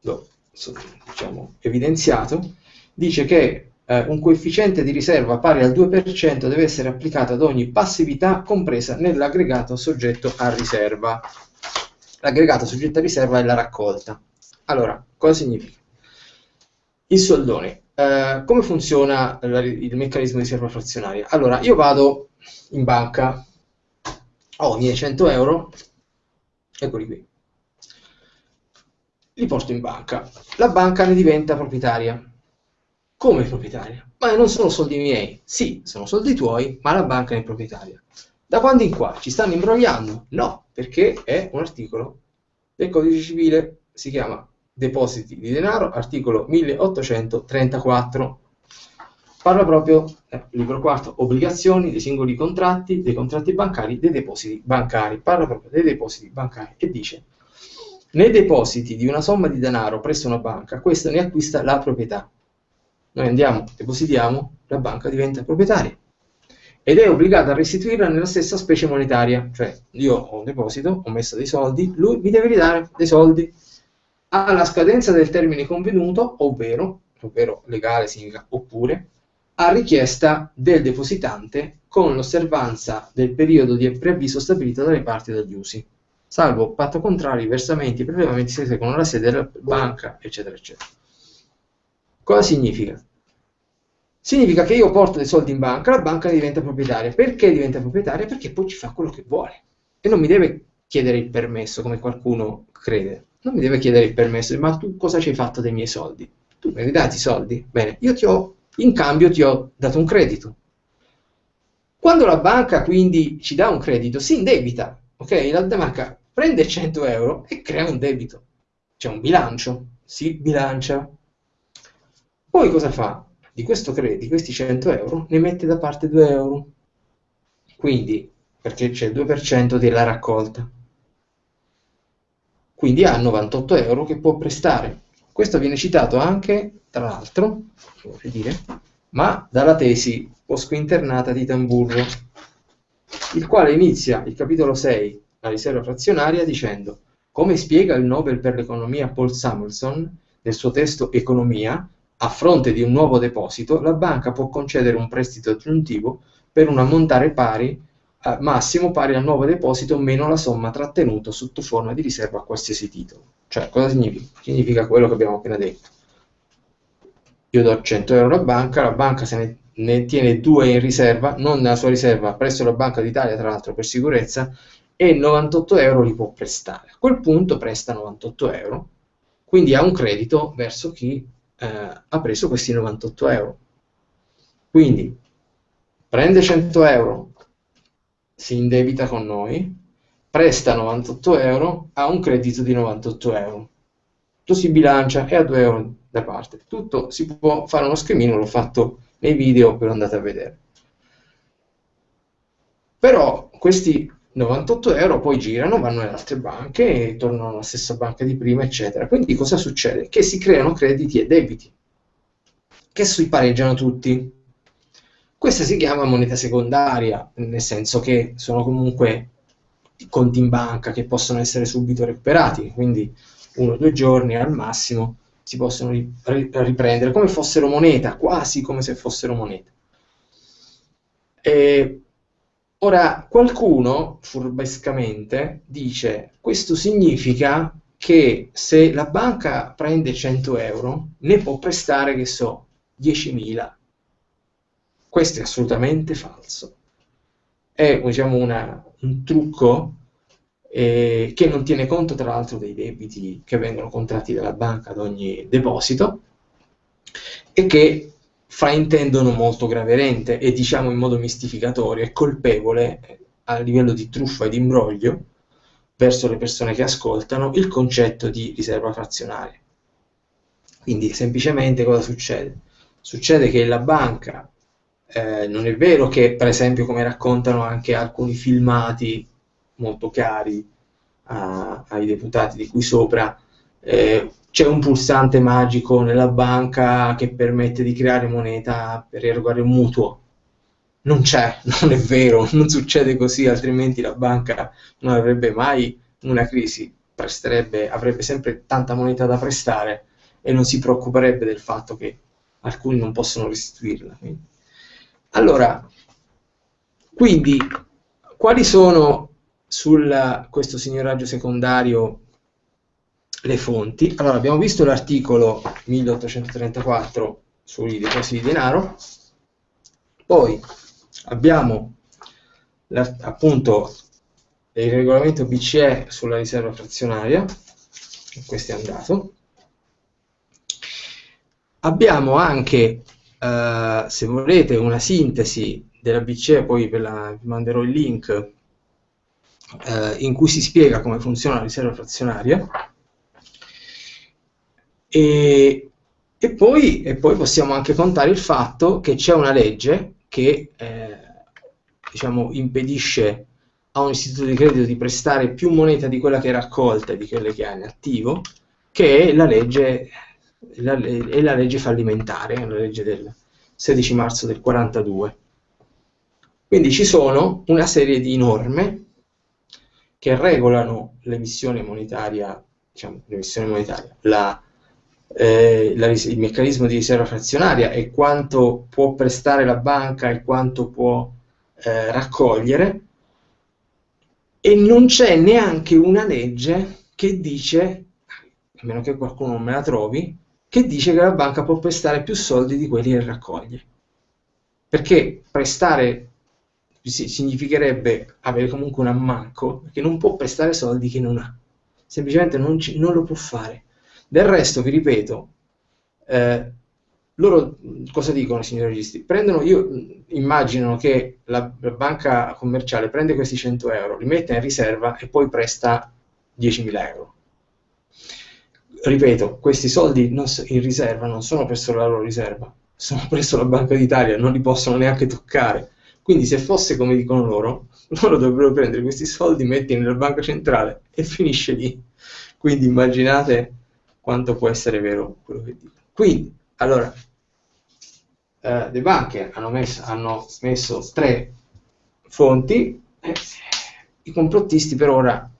l'ho diciamo, evidenziato, dice che eh, un coefficiente di riserva pari al 2% deve essere applicato ad ogni passività compresa nell'aggregato soggetto a riserva. L'aggregato soggetto a riserva è la raccolta. Allora, cosa significa? Il soldone. Eh, come funziona il meccanismo di riserva frazionaria? Allora, io vado in banca, ho i miei 100 euro, eccoli qui, li porto in banca. La banca ne diventa proprietaria. Come proprietaria? Ma non sono soldi miei. Sì, sono soldi tuoi, ma la banca è proprietaria. Da quando in qua ci stanno imbrogliando? No, perché è un articolo del codice civile, si chiama depositi di denaro, articolo 1834. Parla proprio, eh, libro quarto, obbligazioni dei singoli contratti, dei contratti bancari, dei depositi bancari. Parla proprio dei depositi bancari e dice, nei depositi di una somma di denaro presso una banca, questa ne acquista la proprietà. Noi andiamo, depositiamo, la banca diventa proprietaria ed è obbligata a restituirla nella stessa specie monetaria. Cioè, io ho un deposito, ho messo dei soldi, lui mi deve ridare dei soldi alla scadenza del termine convenuto, ovvero, ovvero legale significa oppure, a richiesta del depositante con l'osservanza del periodo di preavviso stabilito dalle parti dagli usi, salvo patto contrario, versamenti, prelevamenti si eseguono alla sede della banca, eccetera, eccetera. Cosa significa? Significa che io porto dei soldi in banca, la banca diventa proprietaria. Perché diventa proprietaria? Perché poi ci fa quello che vuole e non mi deve chiedere il permesso come qualcuno crede non mi deve chiedere il permesso, ma tu cosa ci hai fatto dei miei soldi? Tu mi hai dato i soldi? Bene, io ti ho, in cambio ti ho dato un credito. Quando la banca quindi ci dà un credito, si indebita, ok? La banca prende 100 euro e crea un debito. C'è un bilancio, si bilancia. Poi cosa fa? Di credito, di questi 100 euro, ne mette da parte 2 euro. Quindi, perché c'è il 2% della raccolta quindi ha 98 euro che può prestare. Questo viene citato anche, tra l'altro, dire, ma dalla tesi post-internata di Tamburro, il quale inizia il capitolo 6, la riserva frazionaria, dicendo come spiega il Nobel per l'economia Paul Samuelson nel suo testo Economia, a fronte di un nuovo deposito, la banca può concedere un prestito aggiuntivo per un ammontare pari eh, massimo pari al nuovo deposito meno la somma trattenuta sotto forma di riserva a qualsiasi titolo. Cioè, cosa significa? Significa quello che abbiamo appena detto. Io do 100 euro alla banca, la banca se ne, ne tiene due in riserva, non nella sua riserva, presso la Banca d'Italia, tra l'altro per sicurezza, e 98 euro li può prestare. A quel punto presta 98 euro, quindi ha un credito verso chi eh, ha preso questi 98 euro. Quindi prende 100 euro, si indebita con noi, presta 98 euro, ha un credito di 98 euro. Tutto si bilancia e ha 2 euro da parte. Tutto si può fare uno schemino, l'ho fatto nei video, ve lo andate a vedere. Però questi 98 euro poi girano, vanno nelle altre banche e tornano alla stessa banca di prima, eccetera. Quindi cosa succede? Che si creano crediti e debiti che si pareggiano tutti. Questa si chiama moneta secondaria, nel senso che sono comunque conti in banca che possono essere subito recuperati, quindi uno o due giorni al massimo si possono riprendere come fossero moneta, quasi come se fossero moneta. E ora qualcuno furbescamente dice questo significa che se la banca prende 100 euro ne può prestare che so 10.000 questo è assolutamente falso. È diciamo, una, un trucco eh, che non tiene conto tra l'altro dei debiti che vengono contratti dalla banca ad ogni deposito e che fraintendono molto gravemente e diciamo in modo mistificatorio e colpevole a livello di truffa e di imbroglio verso le persone che ascoltano il concetto di riserva frazionaria. Quindi semplicemente cosa succede? Succede che la banca eh, non è vero che, per esempio, come raccontano anche alcuni filmati molto cari a, ai deputati di qui sopra, eh, c'è un pulsante magico nella banca che permette di creare moneta per erogare un mutuo. Non c'è, non è vero, non succede così, altrimenti la banca non avrebbe mai una crisi, presterebbe, avrebbe sempre tanta moneta da prestare e non si preoccuperebbe del fatto che alcuni non possono restituirla. Allora, quindi, quali sono su questo signoraggio secondario le fonti? Allora, abbiamo visto l'articolo 1834 sui depositi di denaro, poi abbiamo appunto il regolamento BCE sulla riserva frazionaria, questo è andato. Abbiamo anche eh, se volete una sintesi della BCE, poi ve la manderò il link, eh, in cui si spiega come funziona la riserva frazionaria. E, e, poi, e poi possiamo anche contare il fatto che c'è una legge che eh, diciamo, impedisce a un istituto di credito di prestare più moneta di quella che è raccolta e di quelle che ha in attivo, che è la legge, la, è la legge fallimentare, la legge del 16 marzo del 42. Quindi ci sono una serie di norme che regolano l'emissione monetaria, diciamo, l'emissione monetaria, la, eh, la, il meccanismo di riserva frazionaria e quanto può prestare la banca e quanto può eh, raccogliere, e non c'è neanche una legge che dice, a meno che qualcuno non me la trovi, che dice che la banca può prestare più soldi di quelli che raccoglie. Perché prestare significherebbe avere comunque un ammanco, perché non può prestare soldi che non ha. Semplicemente non, ci, non lo può fare. Del resto, vi ripeto, eh, loro cosa dicono, signori registi? Prendono, io immagino che la, la, banca commerciale prende questi 100 euro, li mette in riserva e poi presta 10.000 euro ripeto, questi soldi in riserva non sono presso la loro riserva, sono presso la Banca d'Italia, non li possono neanche toccare. Quindi se fosse come dicono loro, loro dovrebbero prendere questi soldi, metterli nella banca centrale e finisce lì. Quindi immaginate quanto può essere vero quello che dico. Quindi, allora, eh, le banche hanno messo, hanno messo tre fonti, eh, i complottisti per ora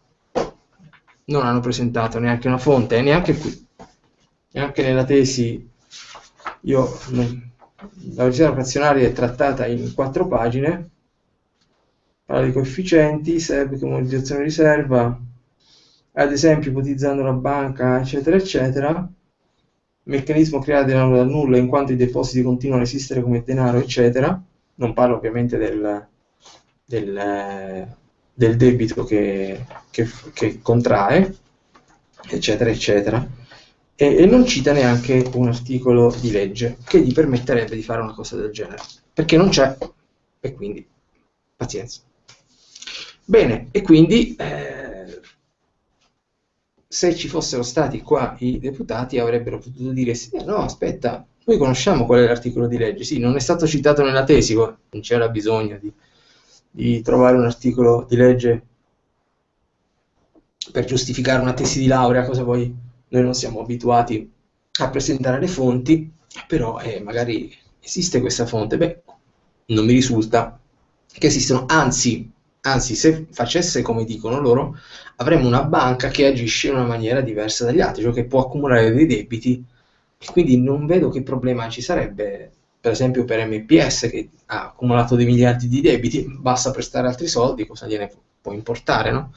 non hanno presentato neanche una fonte, e neanche qui, neanche nella tesi, io, la riserva frazionaria è trattata in quattro pagine, parla di coefficienti, SEB, comunizzazione di riserva, ad esempio ipotizzando la banca, eccetera, eccetera, meccanismo creato dal nulla in quanto i depositi continuano a esistere come denaro, eccetera, non parlo ovviamente del, del del debito che, che, che contrae, eccetera, eccetera, e, e, non cita neanche un articolo di legge che gli permetterebbe di fare una cosa del genere, perché non c'è, e quindi pazienza. Bene, e quindi eh, se ci fossero stati qua i deputati avrebbero potuto dire sì, no, aspetta, noi conosciamo qual è l'articolo di legge, sì, non è stato citato nella tesi, non c'era bisogno di di trovare un articolo di legge per giustificare una tesi di laurea, cosa poi noi non siamo abituati a presentare le fonti, però eh, magari esiste questa fonte. Beh, non mi risulta che esistano, anzi, anzi, se facesse come dicono loro, avremmo una banca che agisce in una maniera diversa dagli altri, cioè che può accumulare dei debiti, quindi non vedo che problema ci sarebbe per esempio per MPS che ha accumulato dei miliardi di debiti, basta prestare altri soldi, cosa gliene può importare, no?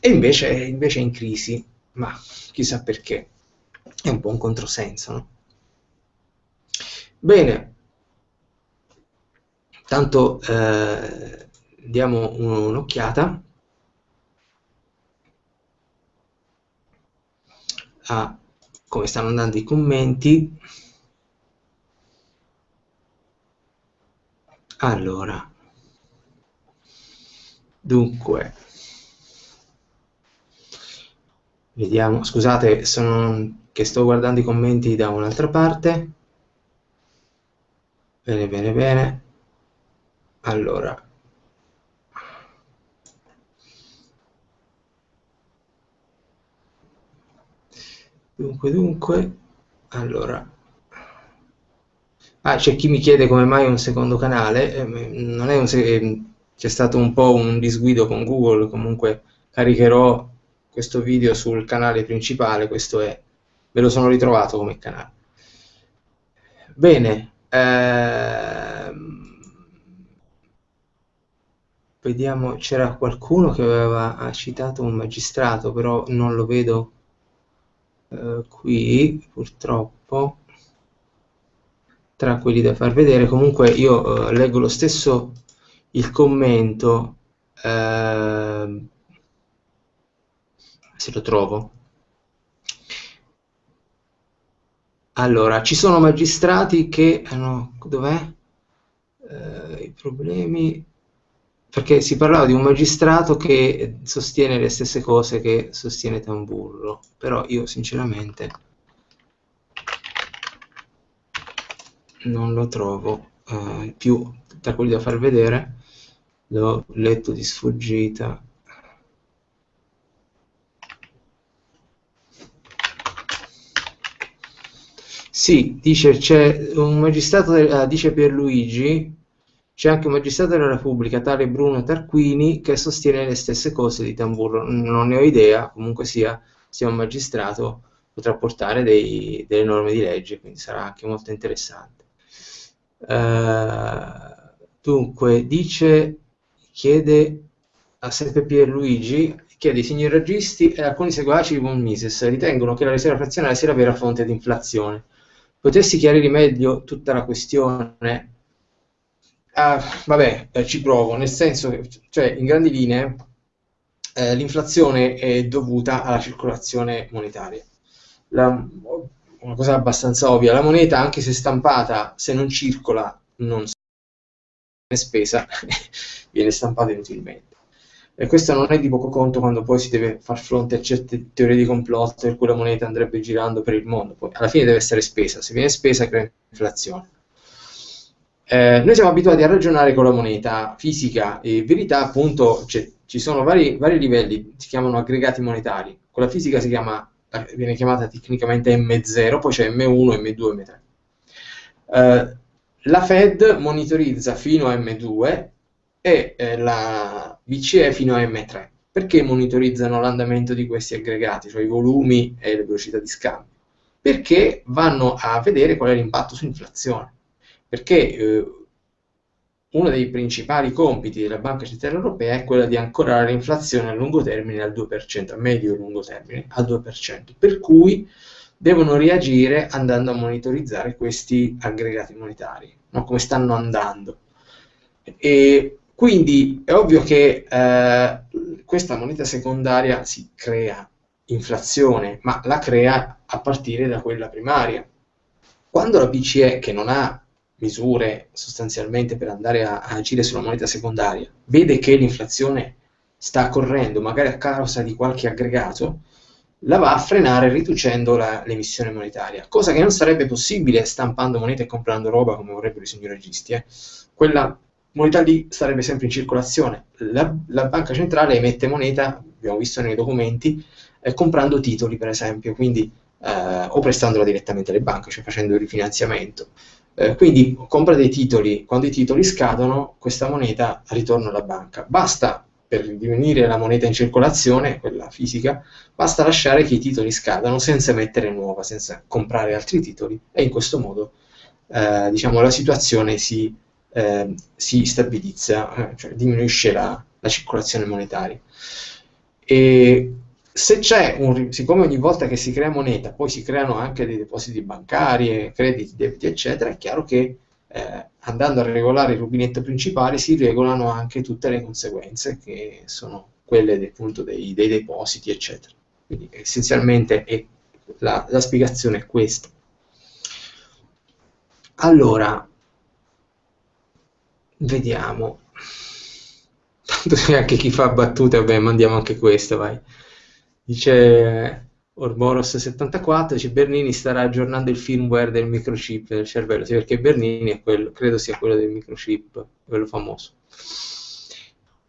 E invece, invece è in crisi, ma chissà perché, è un po' un controsenso, no? Bene, tanto eh, diamo un'occhiata a come stanno andando i commenti. Allora, dunque, vediamo, scusate, sono che sto guardando i commenti da un'altra parte. Bene, bene, bene. Allora, dunque, dunque, allora, Ah, c'è chi mi chiede come mai un secondo canale, eh, non è un se- c'è stato un po' un disguido con Google, comunque caricherò questo video sul canale principale, questo è, ve lo sono ritrovato come canale. Bene, ehm, vediamo, c'era qualcuno che aveva citato un magistrato, però non lo vedo eh, qui, purtroppo tra quelli da far vedere comunque io eh, leggo lo stesso il commento eh, se lo trovo allora ci sono magistrati che eh, no, dov'è? eh, i problemi perché si parlava di un magistrato che sostiene le stesse cose che sostiene Tamburro, però io sinceramente non lo trovo eh, più da quelli da far vedere, l'ho letto di sfuggita. Sì, dice c'è un magistrato, uh, dice Pierluigi, c'è anche un magistrato della Repubblica, tale Bruno Tarquini, che sostiene le stesse cose di Tamburro. Non ne ho idea, comunque sia, sia un magistrato, potrà portare dei, delle norme di legge, quindi sarà anche molto interessante. Uh, dunque, dice, chiede a sempre Pierluigi, chiede i signori registi e alcuni seguaci di Von Mises ritengono che la riserva frazionale sia la vera fonte di inflazione. Potessi chiarire meglio tutta la questione? Ah, vabbè, eh, ci provo, nel senso che, cioè, in grandi linee, eh, l'inflazione è dovuta alla circolazione monetaria. La, una cosa abbastanza ovvia, la moneta, anche se stampata, se non circola, non viene spesa, viene stampata inutilmente. E questo non è di poco conto quando poi si deve far fronte a certe teorie di complotto per cui la moneta andrebbe girando per il mondo. Poi alla fine deve essere spesa, se viene spesa crea inflazione. Eh, noi siamo abituati a ragionare con la moneta fisica e in verità appunto ci sono vari, vari, livelli, si chiamano aggregati monetari. Con la fisica si chiama, viene chiamata tecnicamente M0, poi c'è M1, M2, M3. Eh, la Fed monitorizza fino a M2 e eh, la BCE fino a M3. Perché monitorizzano l'andamento di questi aggregati, cioè i volumi e le velocità di scambio? Perché vanno a vedere qual è l'impatto sull'inflazione. Perché eh, uno dei principali compiti della Banca Centrale Europea è quello di ancorare l'inflazione a lungo termine al 2%, a medio e lungo termine al 2%, per cui devono reagire andando a monitorizzare questi aggregati monetari, no? come stanno andando. E quindi è ovvio che eh, questa moneta secondaria si crea inflazione, ma la crea a partire da quella primaria. Quando la BCE, che non ha misure sostanzialmente per andare a, a agire sulla moneta secondaria, vede che l'inflazione sta correndo, magari a causa di qualche aggregato, la va a frenare riducendo la, l'emissione monetaria, cosa che non sarebbe possibile stampando moneta e comprando roba come vorrebbero i signori registi. Eh. Quella moneta lì sarebbe sempre in circolazione. La, la, banca centrale emette moneta, abbiamo visto nei documenti, eh, comprando titoli per esempio, quindi, eh, o prestandola direttamente alle banche, cioè facendo il rifinanziamento. Eh, quindi compra dei titoli, quando i titoli scadono, questa moneta ritorna alla banca. Basta per diminuire la moneta in circolazione, quella fisica, basta lasciare che i titoli scadano senza mettere nuova, senza comprare altri titoli e in questo modo eh, diciamo, la situazione si eh, si stabilizza, eh, cioè diminuisce la, la circolazione monetaria. E se c'è un, siccome ogni volta che si crea moneta poi si creano anche dei depositi bancari, crediti, debiti, eccetera, è chiaro che eh, andando a regolare il rubinetto principale si regolano anche tutte le conseguenze che sono quelle del, appunto, dei, dei depositi, eccetera. Quindi essenzialmente è, la, la spiegazione è questa. Allora, Vediamo. Tanto anche chi fa battute, vabbè, mandiamo anche questo, vai. Dice Orboros74, dice Bernini starà aggiornando il firmware del microchip del cervello, sì, perché Bernini è quello, credo sia quello del microchip, quello famoso.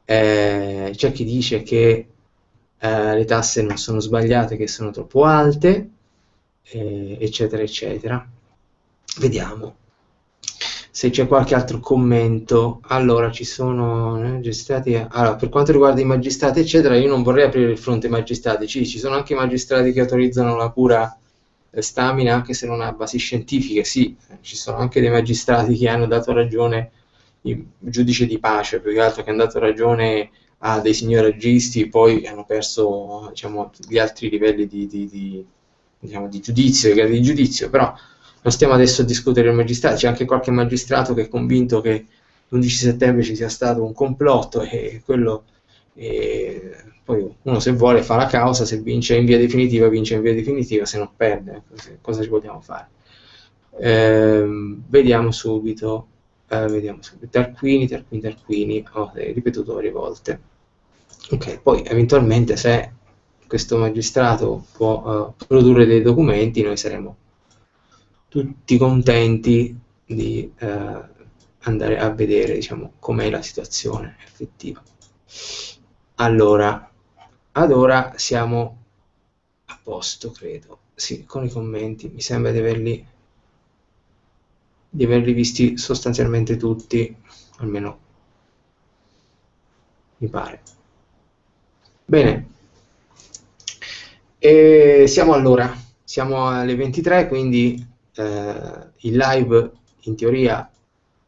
Eh, c'è chi dice che eh, le tasse non sono sbagliate, che sono troppo alte, eh, eccetera, eccetera. Vediamo se c'è qualche altro commento. Allora ci sono eh, magistrati allora per quanto riguarda i magistrati eccetera io non vorrei aprire il fronte ai magistrati. Ci, ci sono anche magistrati che autorizzano la cura stamina anche se non ha basi scientifiche sì ci sono anche dei magistrati che hanno dato ragione il giudice di pace più che altro che hanno dato ragione a dei signori registi poi hanno perso diciamo, gli altri livelli di, di, di, diciamo, di giudizio, di giudizio però non stiamo adesso a discutere il magistrato, c'è anche qualche magistrato che è convinto che l'11 settembre ci sia stato un complotto e quello e poi uno se vuole fa la causa, se vince in via definitiva vince in via definitiva, se non perde, cosa ci vogliamo fare? Eh, vediamo subito. eh, vediamo subito, Tarquini, Tarquini, Tarquini, ho ripetuto varie volte. Ok, poi eventualmente se questo magistrato può uh, produrre dei documenti, noi saremo tutti contenti di uh, andare a vedere diciamo, com'è la situazione effettiva. Allora, ad ora siamo a posto, credo. Sì, con i commenti, mi sembra di averli di averli visti sostanzialmente tutti, almeno mi pare. Bene, e siamo allora, siamo alle 23, quindi eh, il live in teoria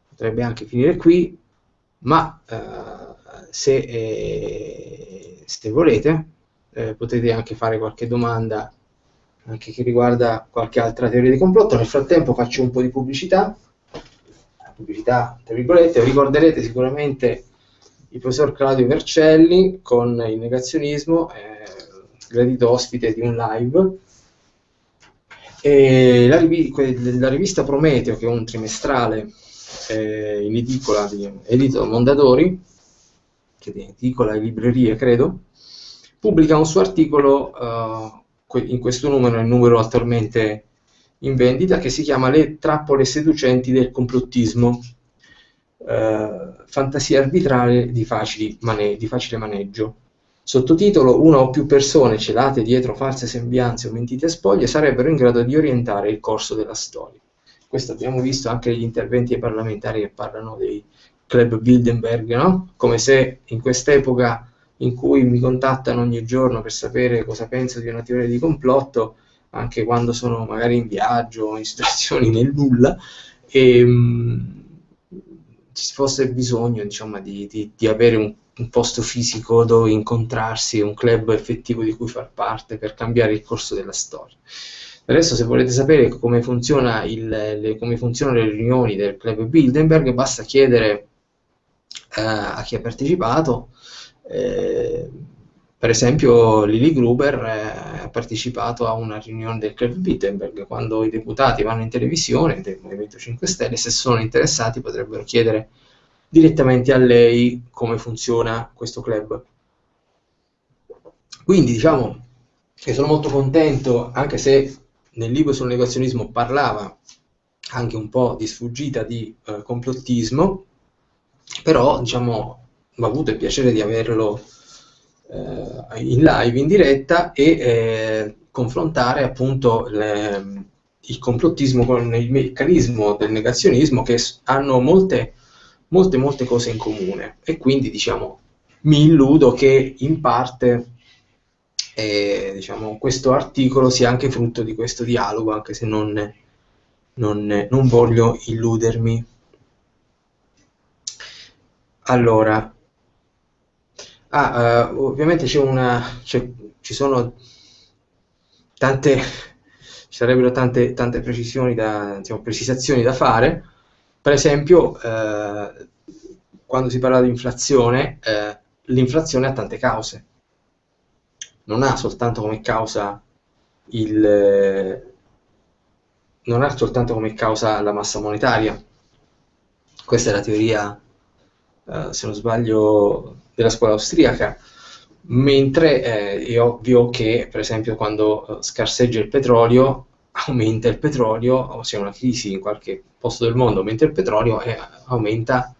potrebbe anche finire qui, ma eh, se, eh, se, volete eh, potete anche fare qualche domanda anche che riguarda qualche altra teoria di complotto. Nel frattempo faccio un po' di pubblicità, pubblicità tra virgolette, ricorderete sicuramente il professor Claudio Vercelli con il negazionismo, eh, gradito ospite di un live. E la, la, rivista Prometeo, che è un trimestrale eh, in edicola di Edito Mondadori, che edicola e librerie credo, pubblica un suo articolo uh, in questo numero, il numero attualmente in vendita, che si chiama Le trappole seducenti del complottismo, eh, fantasia arbitrale di, mane di facile maneggio. Sottotitolo Una o più persone celate dietro false sembianze o mentite spoglie sarebbero in grado di orientare il corso della storia. Questo abbiamo visto anche negli interventi ai parlamentari che parlano dei club Bilderberg, no? come se in quest'epoca in cui mi contattano ogni giorno per sapere cosa penso di una teoria di complotto, anche quando sono magari in viaggio o in situazioni nel nulla, e mh, mm, ci fosse bisogno diciamo, di, di, di, avere un, un, posto fisico dove incontrarsi, un club effettivo di cui far parte per cambiare il corso della storia. Adesso se volete sapere come, funziona il, le, come funzionano le riunioni del club Bilderberg, basta chiedere eh, a chi ha partecipato eh, per esempio Lili Gruber eh, ha partecipato a una riunione del Club Wittenberg, quando i deputati vanno in televisione del Movimento 5 Stelle, se sono interessati potrebbero chiedere direttamente a lei come funziona questo club. Quindi diciamo che sono molto contento, anche se nel libro sul negazionismo parlava anche un po' di sfuggita di eh, complottismo, però diciamo ho avuto il piacere di averlo eh, in live, in diretta e eh, confrontare appunto le, il complottismo con il meccanismo del negazionismo che hanno molte, molte, molte cose in comune e quindi diciamo mi illudo che in parte eh, diciamo, questo articolo sia anche frutto di questo dialogo, anche se non, non, non voglio illudermi. Allora, Ah, uh, ovviamente c'è una, c'è, ci sono tante, ci sarebbero tante, tante precisioni da, diciamo, precisazioni da fare. Per esempio, eh, quando si parla di inflazione, eh, l'inflazione ha tante cause. Non ha soltanto come causa il, non ha soltanto come causa la massa monetaria. Questa è la teoria, eh, se non sbaglio, della scuola austriaca, mentre eh, è ovvio che, per esempio, quando eh, scarseggia il petrolio, aumenta il petrolio, o c'è una crisi in qualche posto del mondo, aumenta il petrolio e aumenta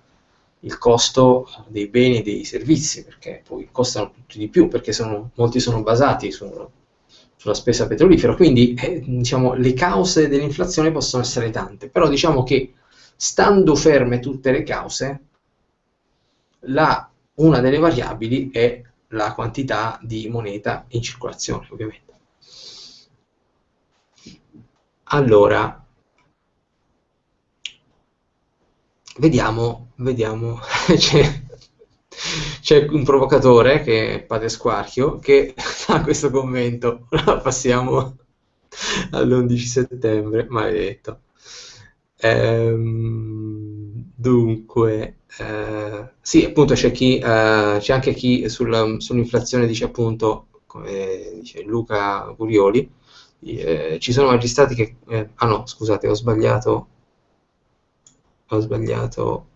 il costo dei beni e dei servizi, perché poi costano tutti di più, perché sono, molti sono basati su, sulla spesa petrolifera. Quindi eh, diciamo, le cause dell'inflazione possono essere tante, però diciamo che stando ferme tutte le cause, la una delle variabili è la quantità di moneta in circolazione, ovviamente. Allora, vediamo, vediamo, c'è, c'è un provocatore che è Padre Squarchio che fa questo commento, passiamo all'11 settembre, maledetto. Ehm, dunque, eh, sì, appunto c'è, chi, eh, c'è anche chi sul, sull'inflazione dice appunto, come dice Luca Curioli, eh, ci sono magistrati che... Eh, ah no, scusate, ho sbagliato. Ho sbagliato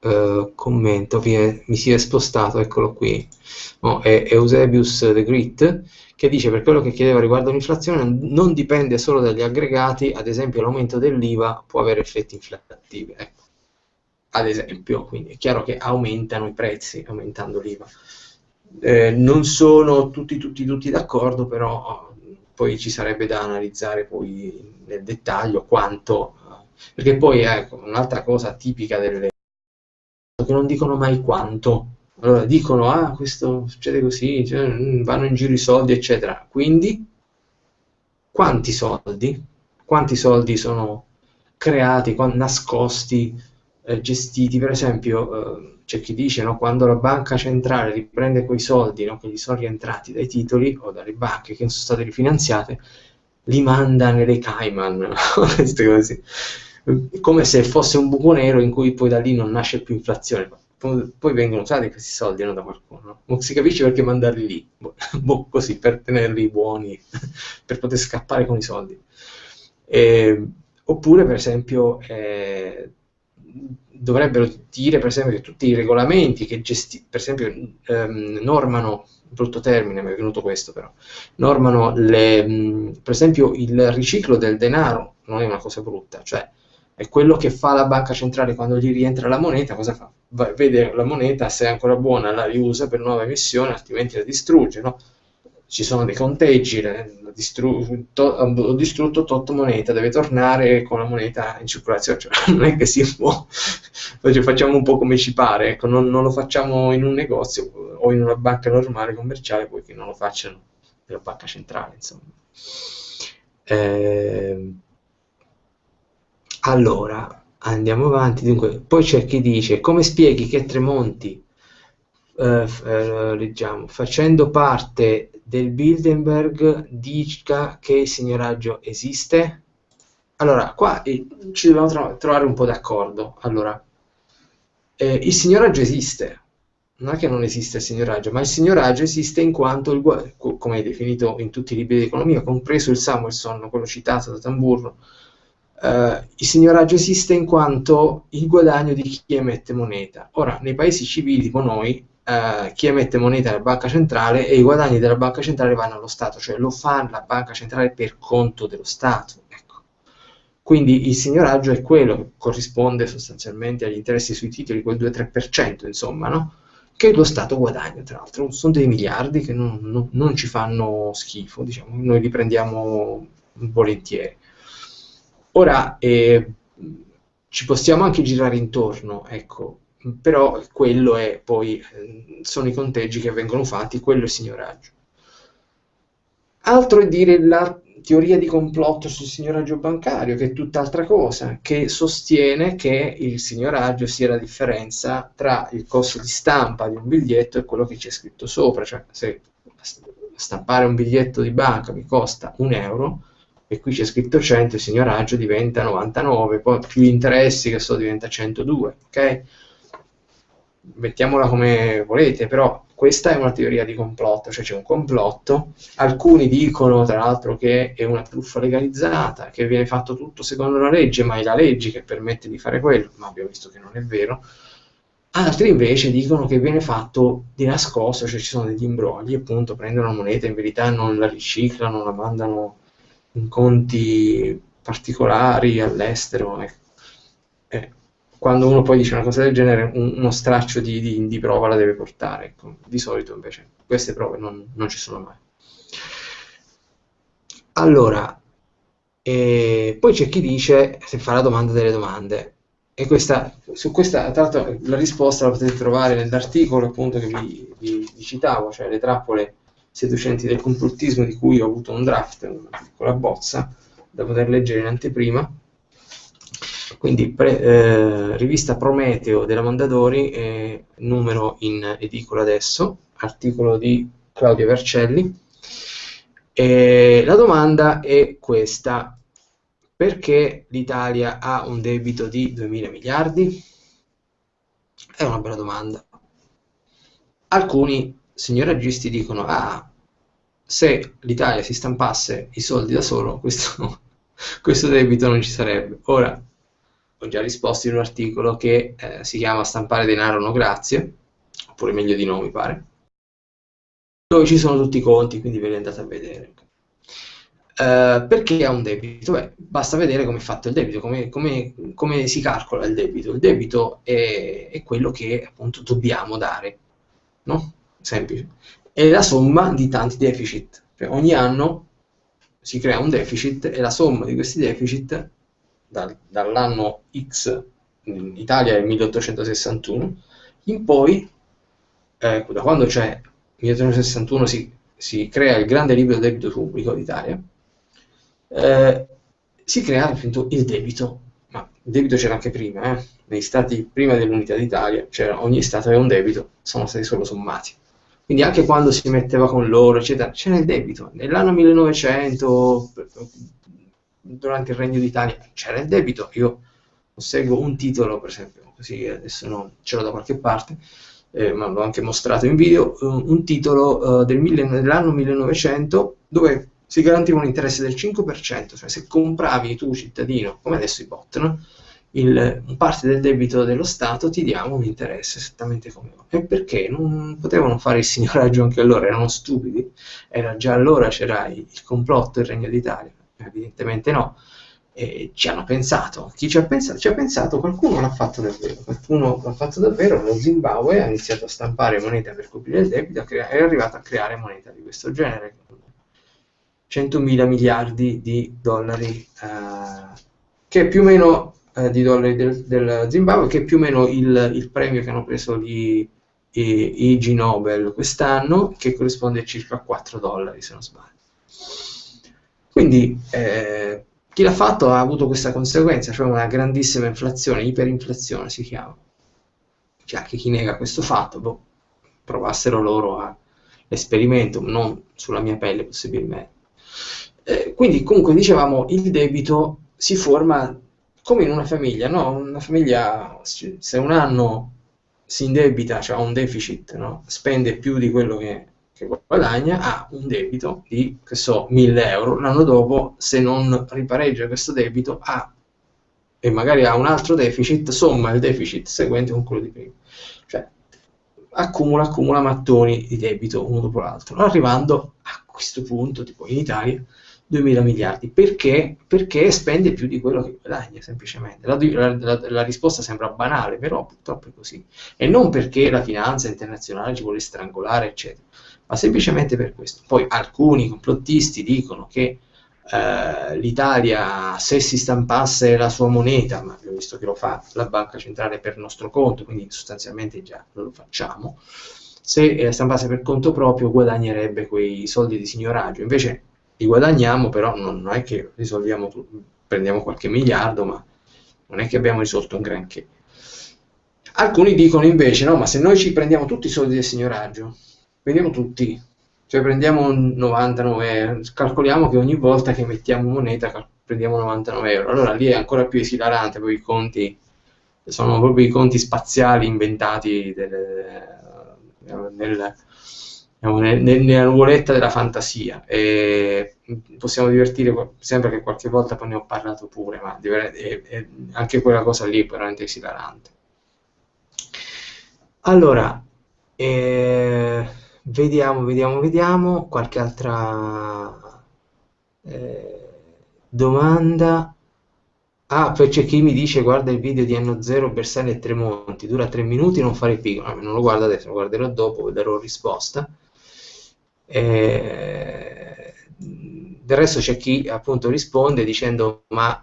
uh, commento, mi si è spostato, eccolo qui, no, è Eusebius The Grit, che dice per quello che chiedeva riguardo l'inflazione non dipende solo dagli aggregati, ad esempio l'aumento dell'IVA può avere effetti inflattivi. Ecco. Ad esempio, quindi è chiaro che aumentano i prezzi aumentando l'IVA. Eh, non sono tutti, tutti, tutti d'accordo, però poi ci sarebbe da analizzare poi nel dettaglio quanto, perché poi ecco, un'altra cosa tipica delle che non dicono mai quanto. Allora dicono, ah, questo succede così, cioè, mm, vanno in giro i soldi, eccetera. Quindi, quanti soldi? Quanti soldi sono creati, nascosti, eh, gestiti? Per esempio, eh, c'è chi dice, no, quando la banca centrale riprende quei soldi no, che gli sono rientrati dai titoli o dalle banche che sono state rifinanziate, li manda nelle Cayman, come se fosse un buco nero in cui poi da lì non nasce più inflazione. Poi vengono usati questi soldi no, da qualcuno. Non si capisce perché mandarli lì, boh, boh, così per tenerli buoni, per poter scappare con i soldi. E, oppure, per esempio, eh, dovrebbero dire, per esempio, che tutti i regolamenti che gesti- per esempio, ehm, normano brutto termine, mi è venuto questo però, normano le, mh, per esempio il riciclo del denaro, non è una cosa brutta, cioè è quello che fa la banca centrale quando gli rientra la moneta, cosa fa? Va, vede la moneta, se è ancora buona la riusa per nuova emissione, altrimenti la distrugge, no? Ci sono dei conteggi, distru- to- ho distrutto tot moneta, deve tornare con la moneta in circolazione, cioè, non è che si può, facciamo un po' come ci pare, ecco, non, non, lo facciamo in un negozio o in una banca normale commerciale, poi che non lo facciano nella banca centrale, insomma. Eh, allora, andiamo avanti. Dunque, poi c'è chi dice, come spieghi che Tremonti, eh, eh, leggiamo, facendo parte del Bilderberg, dica che il signoraggio esiste? Allora, qua eh, ci dobbiamo tro trovare un po' d'accordo. Allora, eh, il signoraggio esiste, non è che non esiste il signoraggio, ma il signoraggio esiste in quanto, il, come è definito in tutti i libri di economia, compreso il Samuelson, quello citato da Tamburro, Uh, il signoraggio esiste in quanto il guadagno di chi emette moneta. Ora, nei paesi civili tipo noi, uh, chi emette moneta è la banca centrale e i guadagni della banca centrale vanno allo Stato, cioè lo fa la banca centrale per conto dello Stato. Ecco. Quindi il signoraggio è quello che corrisponde sostanzialmente agli interessi sui titoli, quel 2-3%, insomma, no? che lo Stato guadagna, tra l'altro. Sono dei miliardi che non, non, non ci fanno schifo, diciamo. noi li prendiamo volentieri. Ora eh, ci possiamo anche girare intorno, ecco, però quello è poi, eh, sono i conteggi che vengono fatti, quello è il signoraggio. Altro è dire la teoria di complotto sul signoraggio bancario, che è tutt'altra cosa, che sostiene che il signoraggio sia la differenza tra il costo di stampa di un biglietto e quello che c'è scritto sopra, cioè se stampare un biglietto di banca mi costa un euro, e qui c'è scritto 100, il signoraggio diventa 99, poi più interessi che so diventa 102, ok? Mettiamola come volete, però questa è una teoria di complotto, cioè c'è un complotto, alcuni dicono tra l'altro che è una truffa legalizzata, che viene fatto tutto secondo la legge, ma è la legge che permette di fare quello, ma abbiamo visto che non è vero, altri invece dicono che viene fatto di nascosto, cioè ci sono degli imbrogli, appunto prendono la moneta, in verità non la riciclano, la mandano in conti particolari all'estero. Eh. Eh, quando uno poi dice una cosa del genere, un, uno straccio di, di, di, prova la deve portare. Ecco. Di solito invece queste prove non, non ci sono mai. Allora, eh, poi c'è chi dice se fa la domanda delle domande. E questa, su questa, tra l'altro, la risposta la potete trovare nell'articolo appunto che vi, vi, vi citavo, cioè le trappole seducenti del complottismo di cui ho avuto un draft, una piccola bozza da poter leggere in anteprima. Quindi pre, eh, rivista Prometeo della Mondadori, eh, numero in edicola adesso, articolo di Claudio Vercelli. E la domanda è questa, perché l'Italia ha un debito di 2.000 miliardi? È una bella domanda. Alcuni signoraggisti dicono, ah, se l'Italia si stampasse i soldi da solo, questo, questo debito non ci sarebbe. Ora, ho già risposto in un articolo che eh, si chiama Stampare denaro no grazie, oppure meglio di no mi pare, dove ci sono tutti i conti, quindi ve li andate a vedere. Uh, perché ha un debito? Beh, basta vedere come è fatto il debito, come, come, come si calcola il debito. Il debito è, è, quello che appunto dobbiamo dare, no? Semplice. È la somma di tanti deficit. Cioè, ogni anno si crea un deficit e la somma di questi deficit dal, dall'anno X, in Italia è 1861, in poi, eh, da quando c'è 1861 si, si, crea il grande libro del debito pubblico d'Italia, eh, si crea appunto il debito, ma il debito c'era anche prima, eh? negli stati prima dell'unità d'Italia, ogni stato aveva un debito, sono stati solo sommati. Quindi anche quando si metteva con loro, eccetera, c'era il debito. Nell'anno 1900, durante il Regno d'Italia, c'era il debito. Io seguo un titolo, per esempio, così adesso no, ce l'ho da qualche parte, eh, ma l'ho anche mostrato in video, un titolo uh, del mille, dell'anno 1900 dove si garantiva un interesse del 5%, cioè se compravi tu cittadino, come adesso i bot, no? Il, parte del debito dello Stato ti diamo un interesse esattamente come ora. E perché non potevano fare il signoraggio anche allora? Erano stupidi? Era già allora c'era il complotto del Regno d'Italia? Evidentemente no. E ci hanno pensato. Chi ci ha pensato? Ci ha pensato, qualcuno l'ha fatto davvero. Qualcuno l'ha fatto davvero. Lo Zimbabwe ha iniziato a stampare moneta per coprire il debito è arrivato a creare moneta di questo genere. 100 mila miliardi di dollari, eh, che più o meno eh, di dollari del, del, Zimbabwe, che è più o meno il, il premio che hanno preso gli IG Nobel quest'anno, che corrisponde a circa 4 dollari, se non sbaglio. Quindi eh, chi l'ha fatto ha avuto questa conseguenza, cioè una grandissima inflazione, iperinflazione si chiama. Cioè anche chi nega questo fatto, boh, provassero loro l'esperimento, non sulla mia pelle possibilmente. Eh, quindi comunque dicevamo il debito si forma come in una famiglia, no? Una famiglia, se un anno si indebita, cioè ha un deficit, no? spende più di quello che, che, guadagna, ha un debito di, che so, 1000 euro, l'anno dopo, se non ripareggia questo debito, ha, e magari ha un altro deficit, somma il deficit seguente con quello di prima. Cioè, accumula, accumula mattoni di debito uno dopo l'altro, arrivando a questo punto, tipo in Italia, 2.000 miliardi. Perché? Perché spende più di quello che guadagna, semplicemente. La, la, la, risposta sembra banale, però purtroppo è così. E non perché la finanza internazionale ci vuole strangolare, eccetera, ma semplicemente per questo. Poi alcuni complottisti dicono che eh, l'Italia, se si stampasse la sua moneta, ma abbiamo visto che lo fa la banca centrale per nostro conto, quindi sostanzialmente già lo facciamo, se eh, stampasse per conto proprio guadagnerebbe quei soldi di signoraggio. Invece li guadagniamo, però non, è che risolviamo, prendiamo qualche miliardo, ma non è che abbiamo risolto un granché. Alcuni dicono invece, no, ma se noi ci prendiamo tutti i soldi del signoraggio, prendiamo tutti, cioè prendiamo 99 euro, calcoliamo che ogni volta che mettiamo moneta prendiamo 99 euro, allora lì è ancora più esilarante, poi i conti sono proprio i conti spaziali inventati del, nel, nella nuvoletta della fantasia. E possiamo divertire, sembra che qualche volta poi ne ho parlato pure, ma anche quella cosa lì è veramente esilarante. Allora, eh, vediamo, vediamo, vediamo, qualche altra eh, domanda. Ah, poi c'è chi mi dice guarda il video di Anno Zero, Bersani e Tremonti, dura tre minuti, non fare piccolo. non lo guardo adesso, lo guarderò dopo, darò risposta. Eh, del resto c'è chi appunto risponde dicendo ma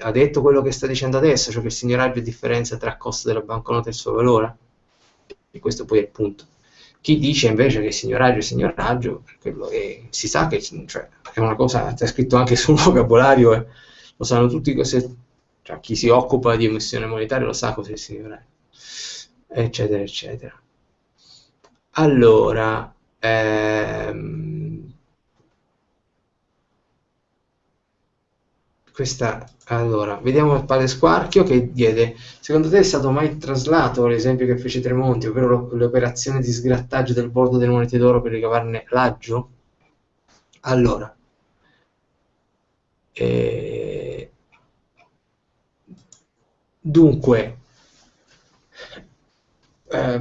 ha detto quello che sta dicendo adesso, cioè che il signoraggio è differenza tra costo della banconota e il suo valore? E questo poi è il punto. Chi dice invece che il signoraggio è signoraggio, è, si sa che cioè, è una cosa, c'è scritto anche sul vocabolario, eh, lo sanno tutti cose, cioè, chi si occupa di emissione monetaria lo sa cos'è il signoraggio, eccetera, eccetera. Allora, Ehm, questa, allora, vediamo il Padre Squarchio che diede, secondo te è stato mai traslato l'esempio che fece Tremonti, ovvero l'operazione di sgrattaggio del bordo delle monete d'oro per ricavarne l'aggio? Allora, eh, dunque, eh,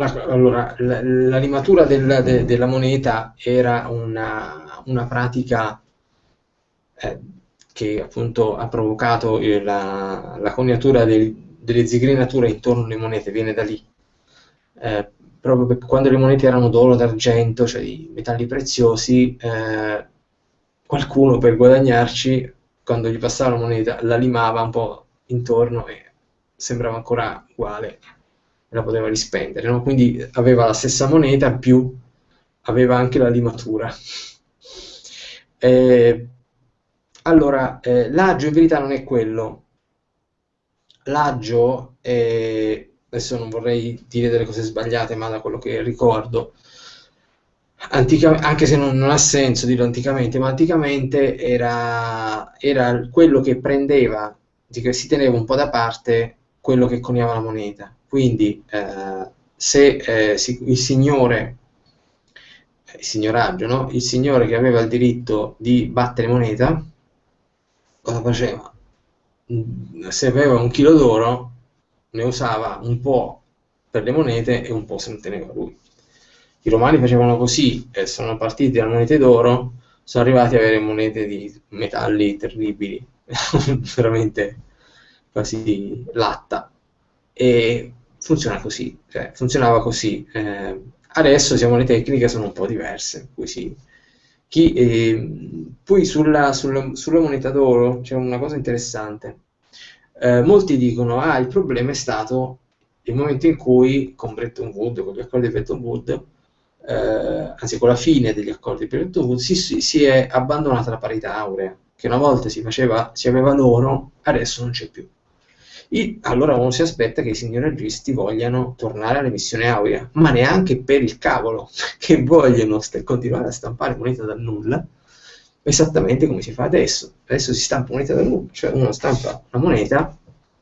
la, allora, la, la limatura del, de, della moneta era una, una pratica eh, che appunto ha provocato la, la coniatura del, delle zigrinature intorno alle monete, viene da lì. Eh, proprio quando le monete erano d'oro, d'argento, cioè di metalli preziosi, eh, qualcuno per guadagnarci, quando gli passava la moneta, la limava un po' intorno e sembrava ancora uguale la poteva rispendere. No? Quindi aveva la stessa moneta, più aveva anche la limatura. Eh, allora, eh, l'aggio in verità non è quello. L'aggio è adesso non vorrei dire delle cose sbagliate, ma da quello che ricordo, antica, anche se non, non, ha senso dirlo anticamente, ma anticamente era, era quello che prendeva, si teneva un po' da parte quello che coniava la moneta. Quindi eh, se eh, si, il signore, il signoraggio, no? il signore che aveva il diritto di battere moneta, cosa faceva? Se aveva un chilo d'oro, ne usava un po' per le monete e un po' se ne teneva lui. I romani facevano così e sono partiti da monete d'oro, sono arrivati ad avere monete di metalli terribili, veramente quasi latta. E funziona così, cioè, funzionava così. Eh, adesso diciamo, le tecniche sono un po' diverse, così. Chi, eh, poi sulla, sulla, sulla moneta d'oro c'è una cosa interessante eh, molti dicono, ah, il problema è stato il momento in cui con Bretton Woods, con gli accordi di Bretton Woods, eh, anzi con la fine degli accordi di Bretton Woods, si, si, è abbandonata la parità aurea, che una volta si, faceva, si aveva l'oro, adesso non c'è più. I, allora uno si aspetta che i signori agisti vogliano tornare all'emissione aurea, ma neanche per il cavolo, che vogliono continuare a stampare moneta dal nulla, esattamente come si fa adesso. Adesso si stampa moneta da nulla, cioè uno stampa una moneta,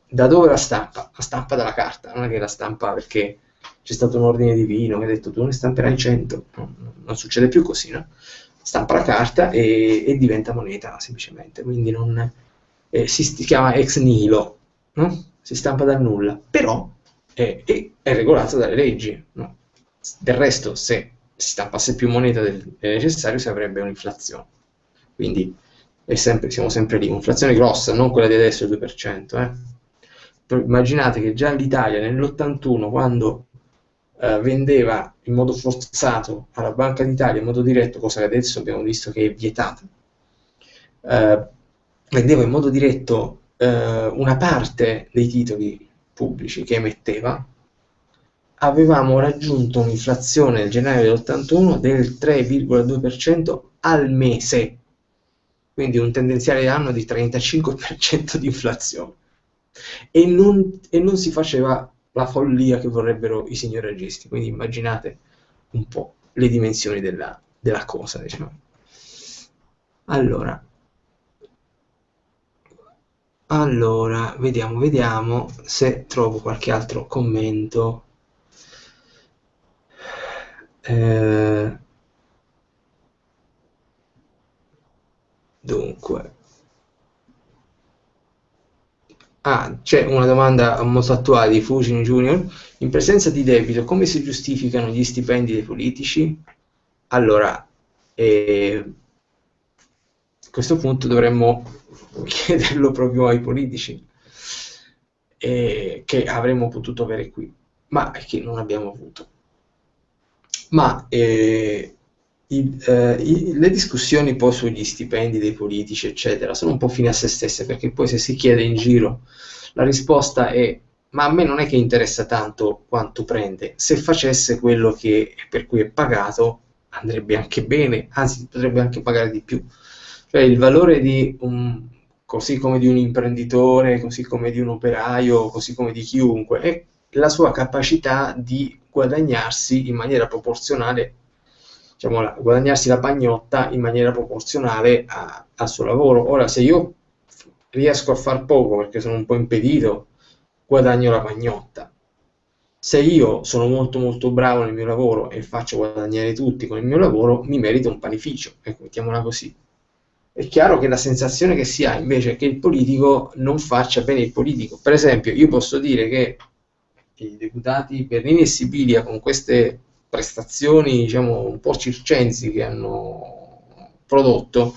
da dove la stampa? La stampa dalla carta, non è che la stampa perché c'è stato un ordine divino che ha detto tu ne stamperai 100, no, non succede più così, no? Stampa la carta e, e diventa moneta semplicemente, quindi non, eh, si, si, chiama ex nihilo, no? si stampa dal nulla, però è, è, è regolato dalle leggi. No? Del resto, se si stampasse più moneta del, del necessario, si avrebbe un'inflazione. Quindi sempre, siamo sempre lì, un'inflazione grossa, non quella di adesso, il 2%. Eh. Immaginate che già l'Italia nell'81, quando eh, vendeva in modo forzato alla Banca d'Italia in modo diretto, cosa che adesso abbiamo visto che è vietata, eh, vendeva in modo diretto eh, una parte dei titoli pubblici che emetteva, avevamo raggiunto un'inflazione nel gennaio dell'81 del 3,2% al mese quindi un tendenziale anno di 35% di inflazione. E non, e non si faceva la follia che vorrebbero i signori registi, quindi immaginate un po' le dimensioni della, della cosa, diciamo. Allora, allora, vediamo, vediamo se trovo qualche altro commento. Eh, Dunque, ah, c'è una domanda molto attuale di Fujin Junior. In presenza di debito, come si giustificano gli stipendi dei politici? Allora, eh, a questo punto dovremmo chiederlo proprio ai politici, eh, che avremmo potuto avere qui, ma che non abbiamo avuto. Ma eh, i, eh, i, le discussioni poi sugli stipendi dei politici, eccetera, sono un po' fine a se stesse, perché poi se si chiede in giro, la risposta è ma a me non è che interessa tanto quanto prende, se facesse quello che, per cui è pagato andrebbe anche bene, anzi potrebbe anche pagare di più. Cioè il valore di un, così come di un imprenditore, così come di un operaio, così come di chiunque, è la sua capacità di guadagnarsi in maniera proporzionale diciamo, la, guadagnarsi la pagnotta in maniera proporzionale a, al suo lavoro. Ora, se io riesco a far poco perché sono un po' impedito, guadagno la pagnotta. Se io sono molto molto bravo nel mio lavoro e faccio guadagnare tutti con il mio lavoro, mi merito un panificio, ecco, mettiamola così. È chiaro che la sensazione che si ha invece è che il politico non faccia bene il politico. Per esempio, io posso dire che i deputati Bernini e Sibilia con queste prestazioni, diciamo, un po' circensi che hanno prodotto,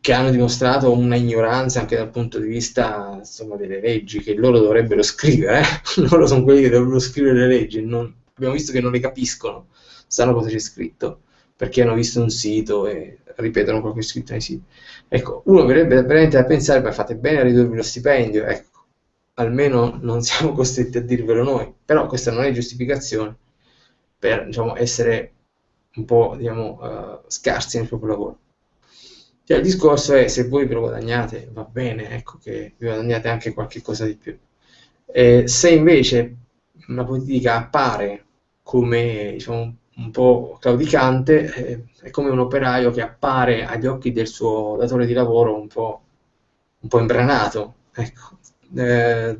che hanno dimostrato una ignoranza anche dal punto di vista insomma, delle leggi che loro dovrebbero scrivere, eh? loro sono quelli che dovrebbero scrivere le leggi, non, abbiamo visto che non le capiscono, sanno cosa c'è scritto, perché hanno visto un sito e ripetono quello che è scritto nei siti. Ecco, uno verrebbe veramente a pensare, ma fate bene a ridurvi lo stipendio, ecco, almeno non siamo costretti a dirvelo noi, però questa non è giustificazione per diciamo, essere un po' diciamo, uh, scarsi nel proprio lavoro. Cioè, il discorso è se voi ve lo guadagnate, va bene, ecco che vi guadagnate anche qualche cosa di più. Eh, se invece una politica appare come diciamo, un po' claudicante, eh, è come un operaio che appare agli occhi del suo datore di lavoro un po', un po imbranato. Ecco. Eh,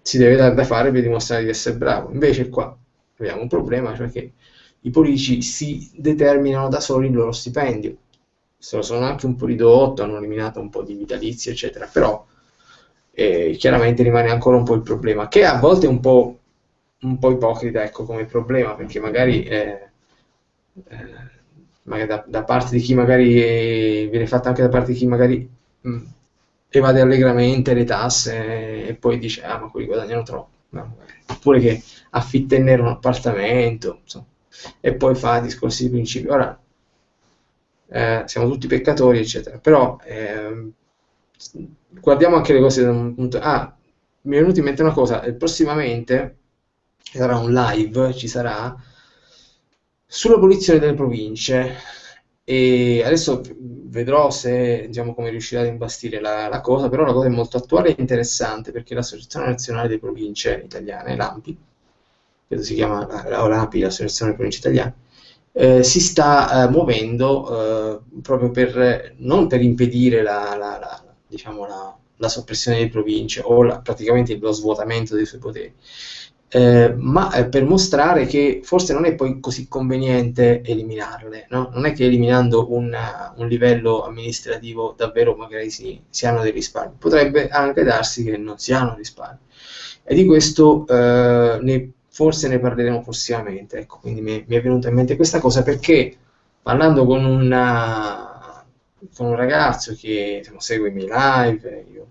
si deve dare da fare per dimostrare di essere bravo. Invece qua abbiamo un problema, cioè che i politici si determinano da soli il loro stipendio. Sono anche un po' ridotto, hanno eliminato un po' di vitalizi, eccetera, però eh, chiaramente rimane ancora un po' il problema, che a volte è un po' un po' ipocrita ecco, come problema, perché magari, eh, eh, magari da, da, parte di chi magari eh, viene fatta anche da parte di chi magari mh, mm, evade allegramente le tasse e poi dice ah ma quelli guadagnano troppo, no, oppure che affitta in nero un appartamento, insomma, e poi fa discorsi di principio. Ora, eh, siamo tutti peccatori, eccetera, però ehm, guardiamo anche le cose da un punto... Ah, mi è venuta in mente una cosa, prossimamente sarà un live, ci sarà, sull'abolizione delle province. E adesso vedrò se, diciamo, come riuscirà ad imbastire la, la, cosa, però la cosa è molto attuale e interessante perché l'Associazione Nazionale delle Province Italiane, l'AMPI, credo si chiama la, l'API, l'Associazione delle Province Italiane, eh, si sta eh, muovendo eh, proprio per, non per impedire la, la, diciamo, la, soppressione delle province o praticamente lo svuotamento dei suoi poteri, eh, ma eh, per mostrare che forse non è poi così conveniente eliminarle, no? non è che eliminando un, un, livello amministrativo davvero magari si, si, hanno dei risparmi, potrebbe anche darsi che non si hanno risparmi. E di questo eh, ne, forse ne parleremo prossimamente, ecco, quindi mi, mi, è venuta in mente questa cosa perché parlando con, una, con un ragazzo che diciamo, segue i miei live, io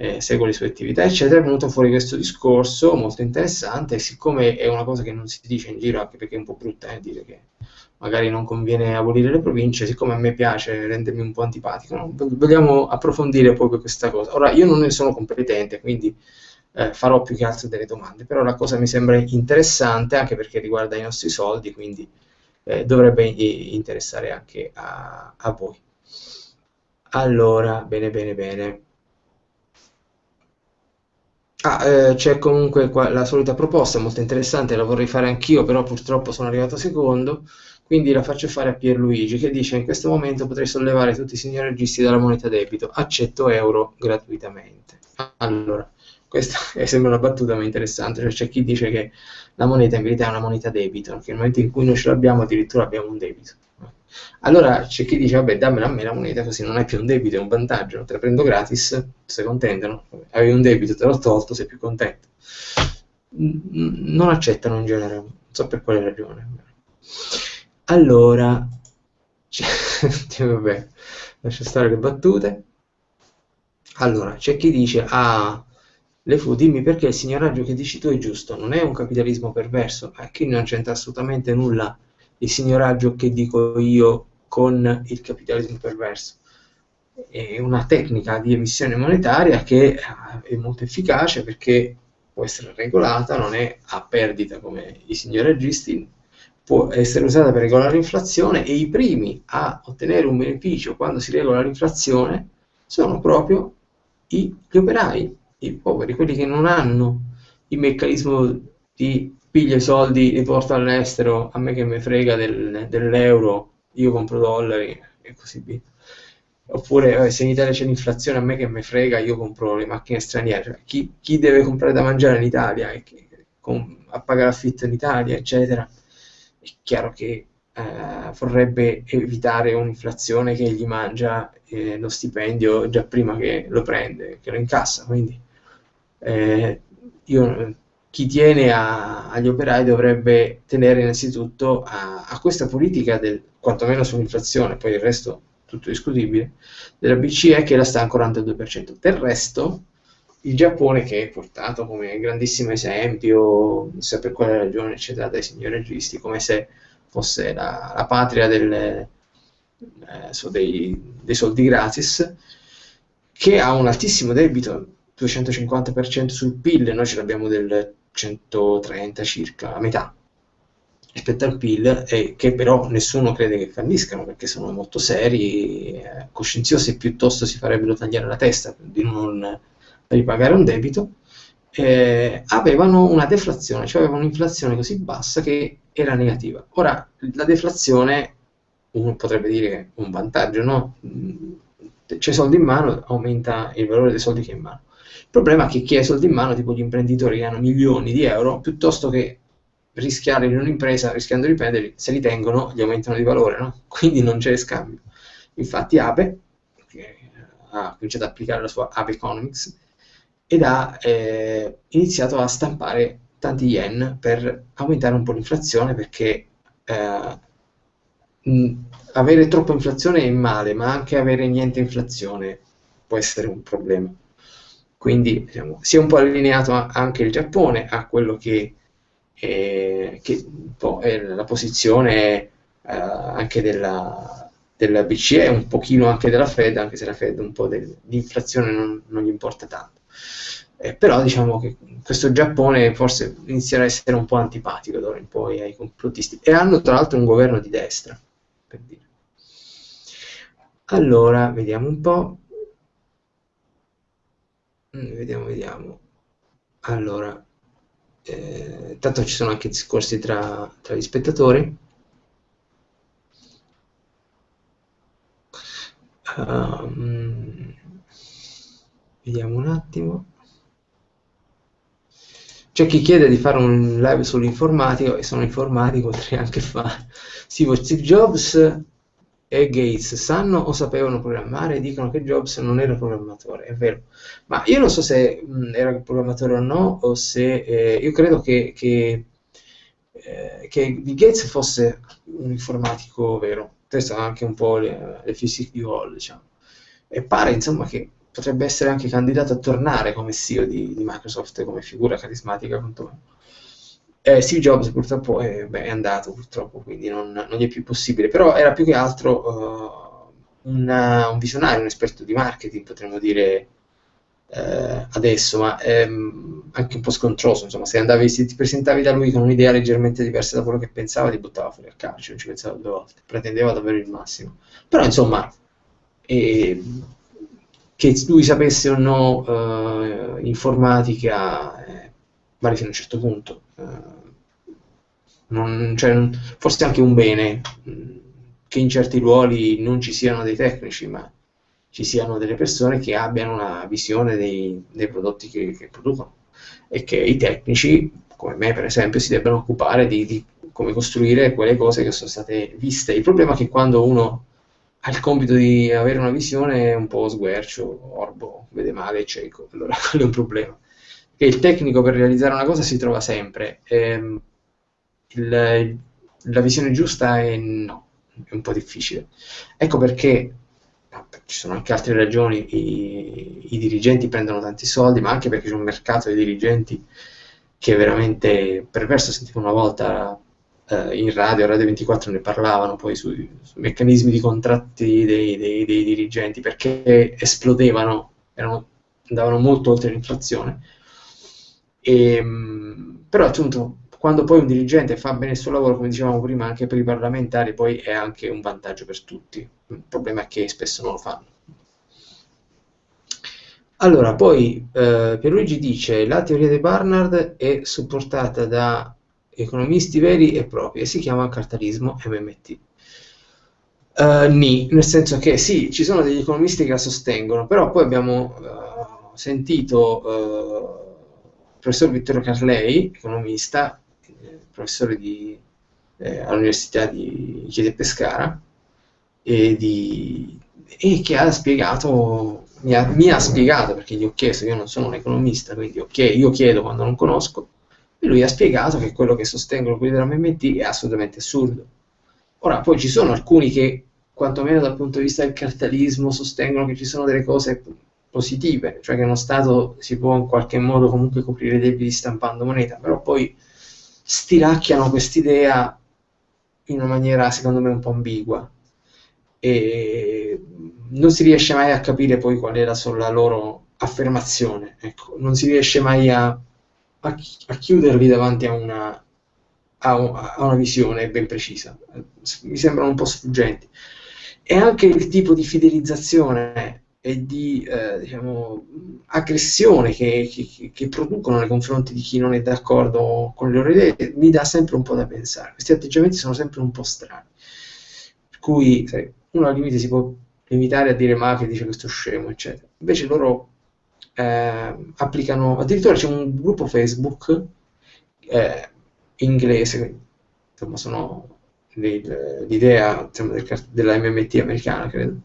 eh, segue le sue attività, eccetera, è venuto fuori questo discorso molto interessante siccome è una cosa che non si dice in giro, anche perché è un po' brutta eh, dire che magari non conviene abolire le province, siccome a me piace rendermi un po' antipatico, no? vogliamo approfondire proprio questa cosa. Ora, io non ne sono competente, quindi eh, farò più che altro delle domande, però la cosa mi sembra interessante anche perché riguarda i nostri soldi, quindi eh, dovrebbe interessare anche a, a voi. Allora, bene, bene, bene. Ah, eh, c'è comunque qua la solita proposta, molto interessante, la vorrei fare anch'io, però purtroppo sono arrivato secondo, quindi la faccio fare a Pierluigi che dice in questo momento potrei sollevare tutti i signori registi dalla moneta debito, accetto euro gratuitamente. Allora, questa sembra una battuta ma interessante, cioè c'è chi dice che la moneta in verità è una moneta debito, perché nel momento in cui noi ce l'abbiamo addirittura abbiamo un debito. Allora c'è chi dice, vabbè, dammela a me la moneta, così non è più un debito, è un vantaggio, te la prendo gratis, sei contento, no? Avevi un debito, te l'ho tolto, sei più contento. Non accettano in genere, non so per quale ragione. Allora, vabbè, lascia stare le battute. Allora, c'è chi dice, ah, le fu, dimmi perché il signoraggio che dici tu è giusto, non è un capitalismo perverso, eh, qui non c'entra assolutamente nulla il signoraggio che dico io con il capitalismo perverso. È una tecnica di emissione monetaria che eh, è molto efficace perché può essere regolata, non è a perdita come i signoraggisti, può essere usata per regolare l'inflazione e i primi a ottenere un beneficio quando si regola l'inflazione sono proprio gli operai, i poveri, quelli che non hanno il meccanismo di piglio i soldi, li porto all'estero, a me che mi frega del, dell'euro, io compro dollari e così via. Oppure eh, se in Italia c'è l'inflazione, a me che mi frega, io compro le macchine straniere. Cioè, chi, chi, deve comprare da mangiare in Italia e chi, con, a pagare affitto in Italia, eccetera, è chiaro che eh, vorrebbe evitare un'inflazione che gli mangia eh, lo stipendio già prima che lo prende, che lo incassa. Quindi eh, io, chi tiene a, agli operai dovrebbe tenere innanzitutto a, a, questa politica del quantomeno sull'inflazione, poi il resto tutto discutibile, della BCE che la sta ancora al 2%. Del resto, il Giappone che è portato come grandissimo esempio, non so per quale ragione, eccetera, dai signori registi, come se fosse la, la patria del, eh, so, dei, dei, soldi gratis, che ha un altissimo debito, 250% sul PIL, noi ce l'abbiamo del 130 circa, a metà rispetto al PIL, e che però nessuno crede che falliscano perché sono molto seri, eh, coscienziosi e piuttosto si farebbero tagliare la testa di non ripagare un debito eh, avevano una deflazione, cioè avevano un'inflazione così bassa che era negativa. Ora, la deflazione, uno potrebbe dire un vantaggio, no? C'è soldi in mano, aumenta il valore dei soldi che è in mano. Il problema è che chi ha i soldi in mano, tipo gli imprenditori che hanno milioni di euro, piuttosto che rischiare in un'impresa, rischiando di perderli, se li tengono, gli aumentano di valore, no? Quindi non c'è scambio. Infatti Ape, che ha cominciato ad applicare la sua Ape Economics, ed ha eh, iniziato a stampare tanti yen per aumentare un po' l'inflazione perché eh, mh, avere troppa inflazione è male, ma anche avere niente inflazione può essere un problema. Quindi diciamo, si è un po' allineato anche il Giappone a quello che, è, che è la posizione eh, anche della, della BCE, un pochino anche della Fed, anche se la Fed un po' di inflazione non, non gli importa tanto. Eh, però diciamo che questo Giappone forse inizierà a essere un po' antipatico d'ora in poi ai complottisti e hanno tra l'altro un governo di destra per dire. allora vediamo un po' mm, vediamo vediamo. Allora eh, tanto ci sono anche discorsi tra, tra gli spettatori. Um, vediamo un attimo. C'è chi chiede di fare un live sull'informatico e sono informatico, potrei anche fare. Steve Jobs e Gates sanno o sapevano programmare? Dicono che Jobs non era programmatore, è vero. Ma io non so se mh, era programmatore o no, o se eh, io credo che, che, eh, che Gates fosse un informatico vero. Questo ha anche un po' le, le fisiche di Hall, diciamo. E pare insomma che potrebbe essere anche candidato a tornare come CEO di, di Microsoft come figura carismatica quantomeno. Eh, Steve Jobs purtroppo è, beh, è andato, purtroppo, quindi non, non, gli è più possibile, però era più che altro uh, una, un visionario, un esperto di marketing, potremmo dire uh, adesso, ma um, anche un po' scontroso, insomma, se andavi, se ti presentavi da lui con un'idea leggermente diversa da quello che pensava, ti buttava fuori al calcio, non ci pensava due volte, pretendeva davvero il massimo. Però, insomma, eh, che lui sapesse o no uh, informatica eh, vale fino a un certo punto. Uh, non, cioè, forse è anche un bene mm, che in certi ruoli non ci siano dei tecnici, ma ci siano delle persone che abbiano una visione dei, dei prodotti che, che, producono e che i tecnici, come me per esempio, si debbano occupare di, di come costruire quelle cose che sono state viste. Il problema è che quando uno ha il compito di avere una visione un po' sguercio, orbo, vede male, cieco, allora quello è un problema. Che il tecnico per realizzare una cosa si trova sempre, ehm, il, la visione giusta è no, è un po' difficile. Ecco perché ci sono anche altre ragioni, i, i, dirigenti prendono tanti soldi, ma anche perché c'è un mercato di dirigenti che veramente perverso, sentivo una volta eh, in radio, Radio 24 ne parlavano poi sui, sui meccanismi di contratti dei, dei, dei, dirigenti perché esplodevano, erano, andavano molto oltre l'inflazione. E, ehm, però appunto quando poi un dirigente fa bene il suo lavoro, come dicevamo prima, anche per i parlamentari, poi è anche un vantaggio per tutti. Il problema è che spesso non lo fanno. Allora, poi eh, Pierluigi dice la teoria di Barnard è supportata da economisti veri e propri e si chiama cartalismo MMT. Uh, eh, ni, nel senso che sì, ci sono degli economisti che la sostengono, però poi abbiamo uh, sentito uh, professor Vittorio Carlei, economista, professore di, eh, all'Università di Chieti Pescara e, di, e che ha spiegato, mi ha, mi ha, spiegato, perché gli ho chiesto, io non sono un economista, quindi okay, io chiedo quando non conosco, e lui ha spiegato che quello che sostengono quelli della MMT è assolutamente assurdo. Ora, poi ci sono alcuni che, quantomeno dal punto di vista del capitalismo, sostengono che ci sono delle cose positive, cioè che uno Stato si può in qualche modo comunque coprire i debiti stampando moneta, però poi stiracchiano quest'idea in una maniera secondo me un po' ambigua. E non si riesce mai a capire poi qual è la, loro affermazione, ecco, non si riesce mai a, a, a chiuderli davanti a una, a, una visione ben precisa, mi sembrano un po' sfuggenti. E anche il tipo di fidelizzazione e di eh, diciamo, aggressione che, che, che, producono nei confronti di chi non è d'accordo con le loro idee mi dà sempre un po' da pensare. Questi atteggiamenti sono sempre un po' strani. Per cui sai, uno al limite si può limitare a dire ma che dice questo scemo, eccetera. Invece loro eh, applicano, addirittura c'è un gruppo Facebook eh, inglese, insomma sono l'idea insomma, del, della MMT americana, credo,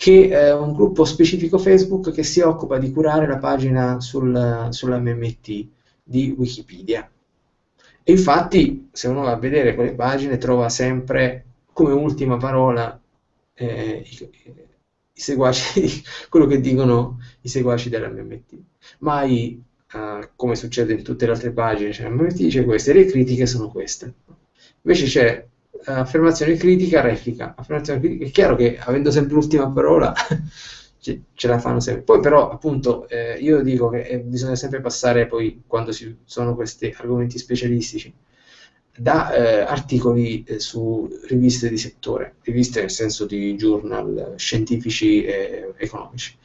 che è un gruppo specifico Facebook che si occupa di curare la pagina sul, sulla MMT di Wikipedia. E infatti, se uno va a vedere quelle pagine, trova sempre come ultima parola eh, i, i, seguaci, quello che dicono i seguaci dell'MMT. Mai, eh, come succede in tutte le altre pagine, cioè l'MMT dice queste, le critiche sono queste. Invece c'è affermazione critica, replica. Affermazione critica. È chiaro che avendo sempre l'ultima parola ce, ce, la fanno sempre. Poi però, appunto, eh, io dico che eh, bisogna sempre passare poi, quando ci sono questi argomenti specialistici, da eh, articoli eh, su riviste di settore, riviste nel senso di journal scientifici e economici,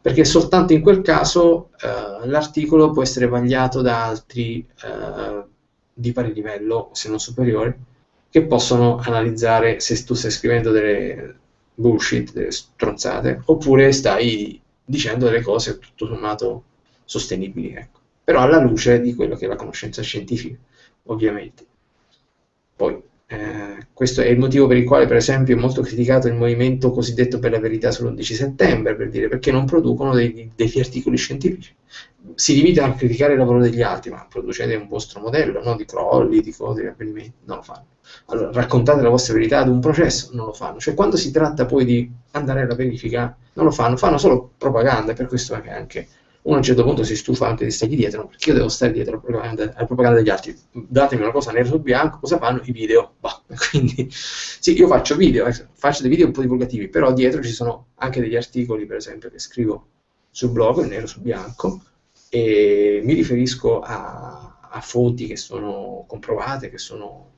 perché soltanto in quel caso eh, l'articolo può essere vagliato da altri eh, di pari livello, se non superiore, che possono analizzare se tu stai scrivendo delle bullshit, delle stronzate, oppure stai dicendo delle cose tutto sommato sostenibili, ecco. però alla luce di quello che è la conoscenza scientifica, ovviamente. Poi, eh, questo è il motivo per il quale, per esempio, è molto criticato il movimento cosiddetto per la verità sull'11 settembre, per dire perché non producono dei, degli articoli scientifici. Si limitano a criticare il lavoro degli altri, ma producete un vostro modello no? di crolli, di cose, di avvenimenti, non lo fanno. Allora, raccontate la vostra verità ad un processo, non lo fanno. Cioè, quando si tratta poi di andare alla verifica, non lo fanno, fanno solo propaganda, per questo è anche uno a un certo punto si stufa anche di stargli dietro, perché io devo stare dietro alla propaganda, alla propaganda, degli altri. Datemi una cosa nero su bianco, cosa fanno? I video. Bah. Quindi sì, io faccio video, eh, faccio dei video un po' divulgativi, però dietro ci sono anche degli articoli, per esempio, che scrivo sul blog, nero su bianco, e mi riferisco a, a fonti che sono comprovate, che sono...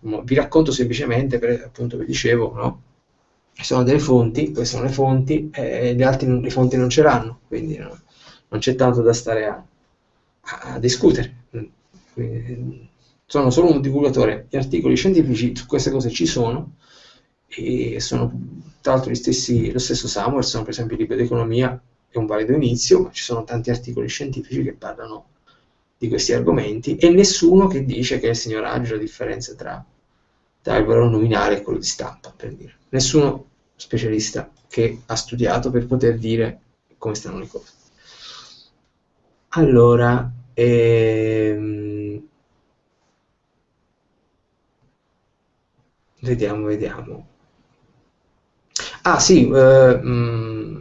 Vi racconto semplicemente, per, appunto, vi dicevo, no? Ci sono delle fonti, queste sono le fonti, e le altre le fonti non ce l'hanno, quindi no? non c'è tanto da stare a, a discutere. Quindi, sono solo un divulgatore. Gli articoli scientifici su queste cose ci sono e sono tra l'altro lo stesso Samuelson, per esempio il libro di economia è un valido inizio, ma ci sono tanti articoli scientifici che parlano di questi argomenti e nessuno che dice che è il signoraggio la differenza tra, tra il valore nominale e quello di stampa, per dire. Nessuno specialista che ha studiato per poter dire come stanno le cose. Allora, ehm, vediamo, vediamo. Ah sì, eh,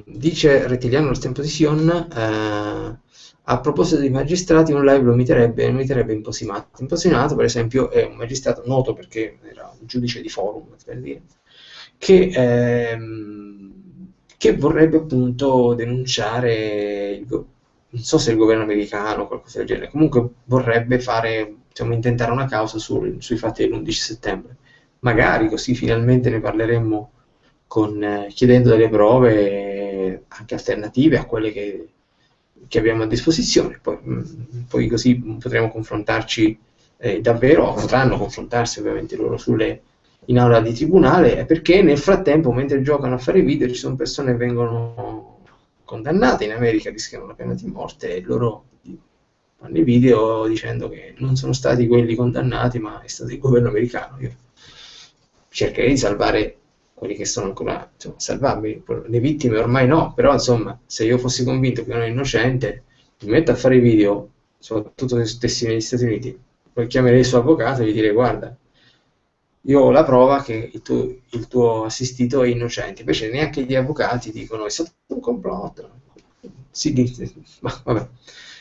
dice Rettiliano nel tempo di Sion, eh, a proposito dei magistrati, un live lo imiterebbe, imiterebbe Imposimato. Imposimato, per esempio, è un magistrato noto perché era un giudice di forum, per dire, che, ehm, che vorrebbe appunto denunciare il, non so se il governo americano o qualcosa del genere, comunque vorrebbe fare, diciamo, intentare una causa sul, sui fatti dell'11 settembre. Magari così finalmente ne parleremmo con, eh, chiedendo delle prove anche alternative a quelle che, che abbiamo a disposizione. Poi, mm, poi così potremo confrontarci eh, davvero, potranno confrontarsi ovviamente loro sulle, in aula di tribunale, perché nel frattempo, mentre giocano a fare video, ci sono persone che vengono condannate in America rischiano la pena di morte e loro fanno i video dicendo che non sono stati quelli condannati, ma è stato il governo americano. Io cercherei di salvare quelli che sono ancora insomma, salvabili, le vittime ormai no, però insomma, se io fossi convinto che uno è innocente, mi metto a fare i video, soprattutto se stessi negli Stati Uniti, poi chiamerei il suo avvocato e gli direi guarda, io ho la prova che il tuo, il tuo assistito è innocente, invece neanche gli avvocati dicono è stato un complotto. Sì, ma vabbè,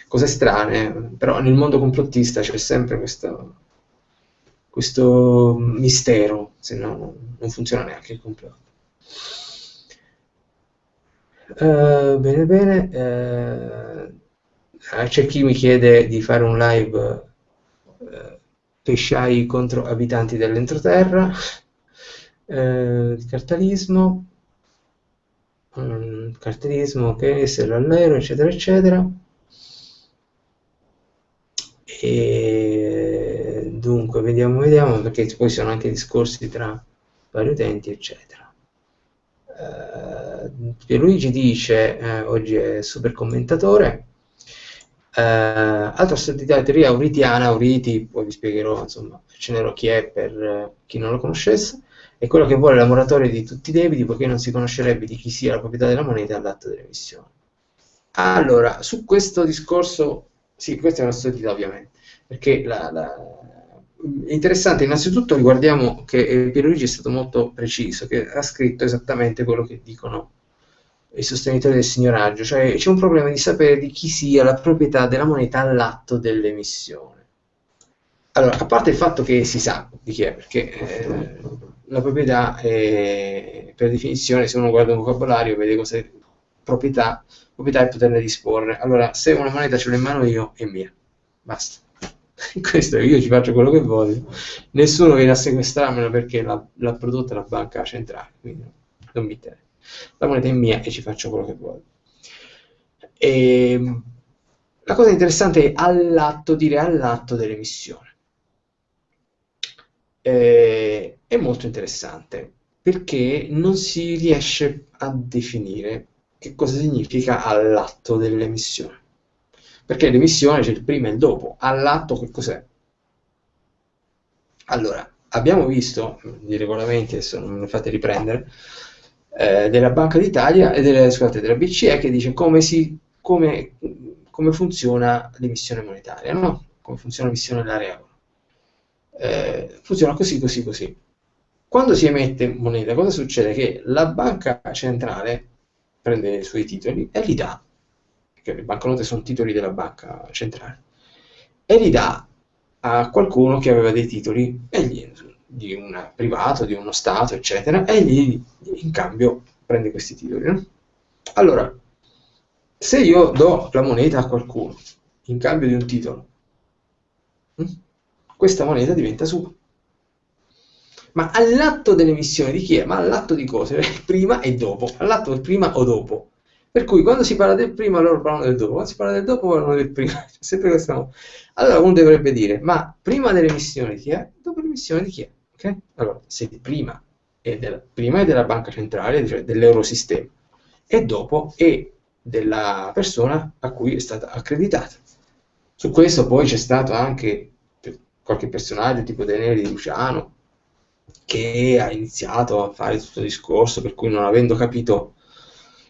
cose strane, però nel mondo complottista c'è sempre questo, questo mistero, se no non funziona neanche il complotto. Uh, bene, bene. Uh, c'è chi mi chiede di fare un live uh, pesciai contro abitanti dell'entroterra, eh, il cartalismo, um, cartalismo che se l'allero, eccetera, eccetera. E dunque, vediamo, vediamo, perché poi sono anche discorsi tra vari utenti, eccetera. Uh, Pierluigi dice, eh, oggi è super commentatore, Uh, altra assurdità teoria auritiana, Auriti, poi vi spiegherò, insomma, accennerò chi è per uh, chi non lo conoscesse, è quello che vuole la moratoria di tutti i debiti poiché non si conoscerebbe di chi sia la proprietà della moneta all'atto dell'emissione. Allora, su questo discorso, sì, questa è un'assurdità ovviamente, perché la, la, interessante, innanzitutto riguardiamo che Pierluigi è stato molto preciso, che ha scritto esattamente quello che dicono i sostenitori del signoraggio, cioè c'è un problema di sapere di chi sia la proprietà della moneta all'atto dell'emissione. Allora, a parte il fatto che si sa di chi è, perché eh, la proprietà è, per definizione, se uno guarda un vocabolario, vede cos'è proprietà, proprietà è poterne disporre. Allora, se una moneta ce l'ho in mano io, è mia. Basta. Questo io ci faccio quello che voglio. Nessuno viene a sequestrarmela perché l'ha prodotta la banca centrale, quindi non mi interessa la moneta è mia e ci faccio quello che voglio. E, ehm, la cosa interessante è all'atto, dire all'atto dell'emissione. Eh, è molto interessante perché non si riesce a definire che cosa significa all'atto dell'emissione. Perché l'emissione c'è il prima e il dopo, all'atto che cos'è? Allora, abbiamo visto, i regolamenti, adesso non ne fate riprendere, eh, della Banca d'Italia e delle, scusate, della BCE che dice come, si, come, come funziona l'emissione monetaria, no? come funziona l'emissione dell'area euro. Eh, funziona così, così, così. Quando si emette moneta, cosa succede? Che la banca centrale prende i suoi titoli e li dà, perché le banconote sono titoli della banca centrale, e li dà a qualcuno che aveva dei titoli gli, di un privato, di uno Stato, eccetera, e gli in cambio prende questi titoli. No? Allora, se io do la moneta a qualcuno in cambio di un titolo, hm, questa moneta diventa sua. Ma all'atto dell'emissione di chi è? Ma all'atto di cose? Prima e dopo. All'atto del prima o dopo. Per cui quando si parla del prima loro parlano del dopo, quando si parla del dopo parlano del prima. C'è sempre questa... Allora uno dovrebbe dire, ma prima dell'emissione di chi è? Dopo l'emissione di chi è? Okay? Allora, se prima è, della, prima è della banca centrale, cioè dell'eurosistema, e dopo è della persona a cui è stata accreditata. Su questo poi c'è stato anche qualche personaggio tipo Daniele Di Luciano che ha iniziato a fare tutto il discorso per cui non avendo capito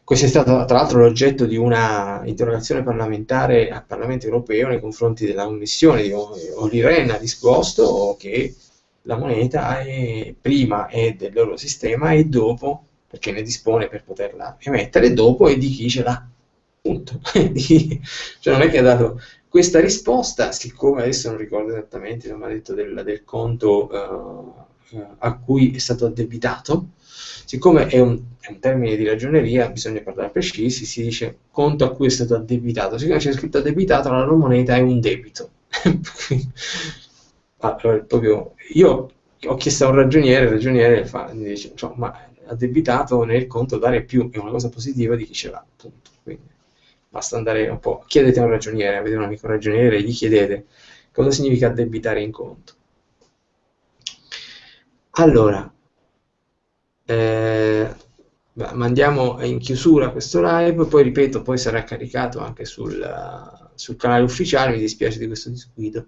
questo è stato tra l'altro l'oggetto di una interrogazione parlamentare al Parlamento europeo nei confronti della commissione di Olli Rehn ha risposto che la moneta è, prima è del loro sistema e dopo, perché ne dispone per poterla emettere, dopo è di chi ce l'ha. Punto. cioè non è che ha dato questa risposta, siccome adesso non ricordo esattamente, non ha detto del, del conto uh, a cui è stato addebitato, siccome è un, è un, termine di ragioneria, bisogna parlare precisi, si dice conto a cui è stato addebitato, siccome c'è scritto addebitato, la loro moneta è un debito. Ah, proprio, io ho chiesto a un ragioniere, il ragioniere fa, mi dice, cioè, ma addebitato nel conto dare più è una cosa positiva di chi ce l'ha, appunto. Quindi basta andare un po', chiedete a un ragioniere, avete un amico ragioniere, gli chiedete cosa significa addebitare in conto. Allora, eh, mandiamo in chiusura questo live, poi ripeto, poi sarà caricato anche sul, sul canale ufficiale, mi dispiace di questo disguido.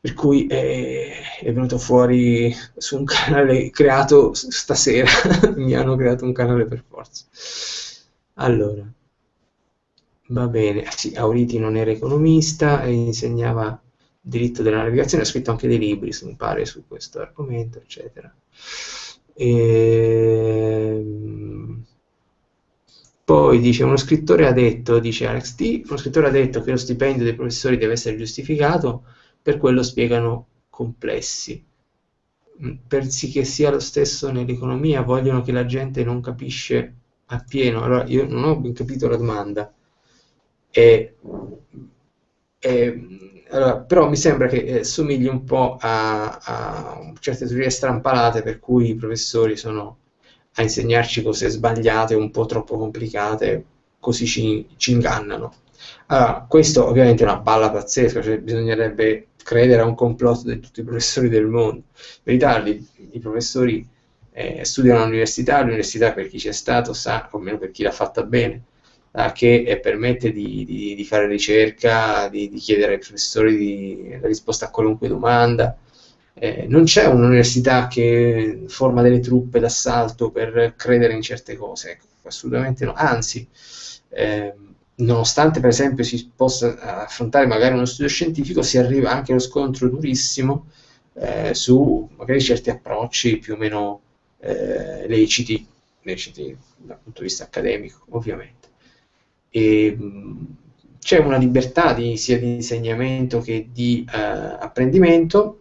Per cui è, è venuto fuori su un canale creato stasera, mi hanno creato un canale per forza. Allora, va bene, sì, Auriti non era economista insegnava diritto della navigazione, ha scritto anche dei libri, mi pare, su questo argomento, eccetera. E... Ehm, poi dice, uno scrittore ha detto, dice Alex T, uno scrittore ha detto che lo stipendio dei professori deve essere giustificato, per quello spiegano complessi. Mm, per sì che sia lo stesso nell'economia, vogliono che la gente non capisce appieno. Allora, io non ho ben capito la domanda. E, e, allora, però mi sembra che eh, somigli un po' a, a certe teorie strampalate per cui i professori sono a insegnarci cose sbagliate, un po' troppo complicate, così ci, ci ingannano. Allora, questo ovviamente è una balla pazzesca, cioè bisognerebbe credere a un complotto di tutti i professori del mondo. In verità, i, i professori eh, studiano all'università, l'università per chi c'è stato sa, o almeno per chi l'ha fatta bene, che eh, permette di, di, di, fare ricerca, di, di chiedere ai professori la risposta a qualunque domanda. Eh, non c'è un'università che forma delle truppe d'assalto per credere in certe cose, ecco, assolutamente no. Anzi, eh, nonostante per esempio si possa affrontare magari uno studio scientifico, si arriva anche allo scontro durissimo eh, su magari certi approcci più o meno eh, leciti, leciti dal punto di vista accademico, ovviamente. E, c'è una libertà di, sia di insegnamento che di eh, apprendimento,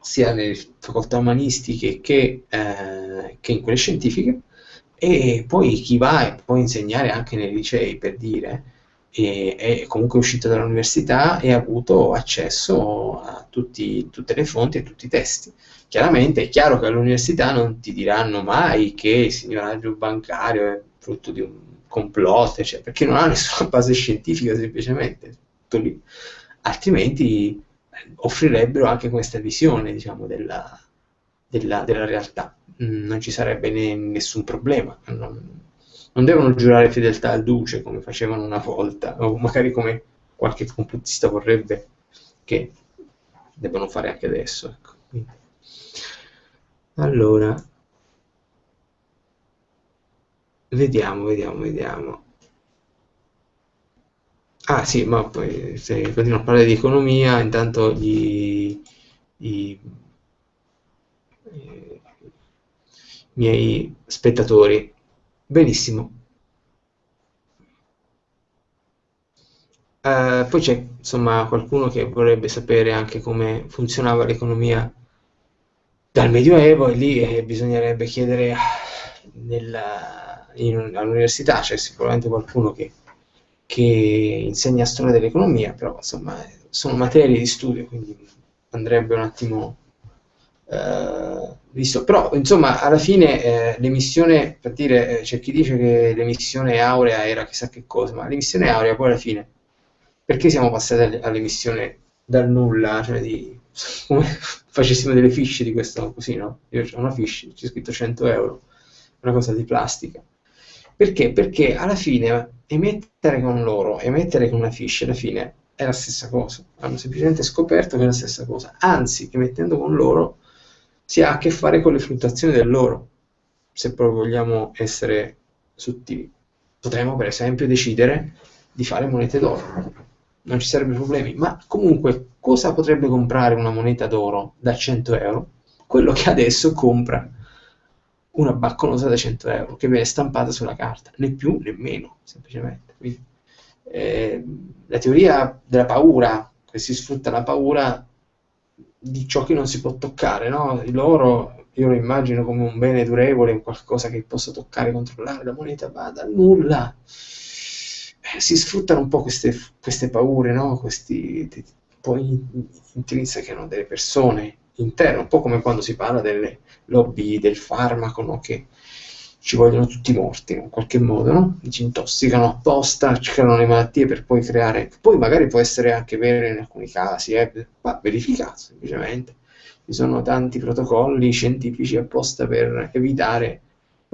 sia nelle facoltà umanistiche che, eh, che, in quelle scientifiche, e poi chi va e può insegnare anche nei licei, per dire, e, è comunque uscito dall'università e ha avuto accesso a tutti, tutte le fonti e tutti i testi. Chiaramente è chiaro che all'università non ti diranno mai che il signoraggio bancario è frutto di un complotto, cioè, perché non ha nessuna base scientifica semplicemente, altrimenti eh, offrirebbero anche questa visione diciamo, della, della, della, realtà, mm, non ci sarebbe ne, nessun problema, non, non, devono giurare fedeltà al duce come facevano una volta, o magari come qualche complottista vorrebbe che debbano fare anche adesso. Ecco. Allora, Vediamo, vediamo, vediamo. Ah sì, ma poi se continuo a parlare di economia, intanto gli, i, i miei spettatori. Benissimo. Uh, poi c'è insomma qualcuno che vorrebbe sapere anche come funzionava l'economia dal Medioevo e lì eh, bisognerebbe chiedere nella all'università c'è sicuramente qualcuno che, che insegna storia dell'economia, però insomma sono materie di studio, quindi andrebbe un attimo eh, visto. Però insomma alla fine eh, l'emissione, per dire, eh, c'è chi dice che l'emissione aurea era chissà che cosa, ma l'emissione aurea poi alla fine, perché siamo passati all'emissione dal nulla, cioè di come facessimo delle fiche di questo così, no? Io ho una fiche, c'è scritto 100 euro, una cosa di plastica. Perché? Perché alla fine emettere con loro, emettere con una fish, alla fine è la stessa cosa. Hanno semplicemente scoperto che è la stessa cosa. Anzi, emettendo con loro si ha a che fare con le fluttuazioni dell'oro, se proprio vogliamo essere sottili. Potremmo, per esempio, decidere di fare monete d'oro. Non ci sarebbero problemi. Ma comunque, cosa potrebbe comprare una moneta d'oro da 100 euro? Quello che adesso compra una bacconosa da 100 euro che viene stampata sulla carta, né più né meno, semplicemente. Quindi, eh, la teoria della paura, che si sfrutta la paura di ciò che non si può toccare, no? L'oro io lo immagino come un bene durevole, un qualcosa che posso toccare, controllare, la moneta va dal nulla. Eh, si sfruttano un po' queste, queste paure, no? Questi, poi intrinseche no? delle persone interne, un po' come quando si parla delle lobby del farmaco, no? che ci vogliono tutti morti in qualche modo, no? ci intossicano apposta, ci creano le malattie per poi creare, poi magari può essere anche vero in alcuni casi, eh, va verificato semplicemente. Ci sono tanti protocolli scientifici apposta per evitare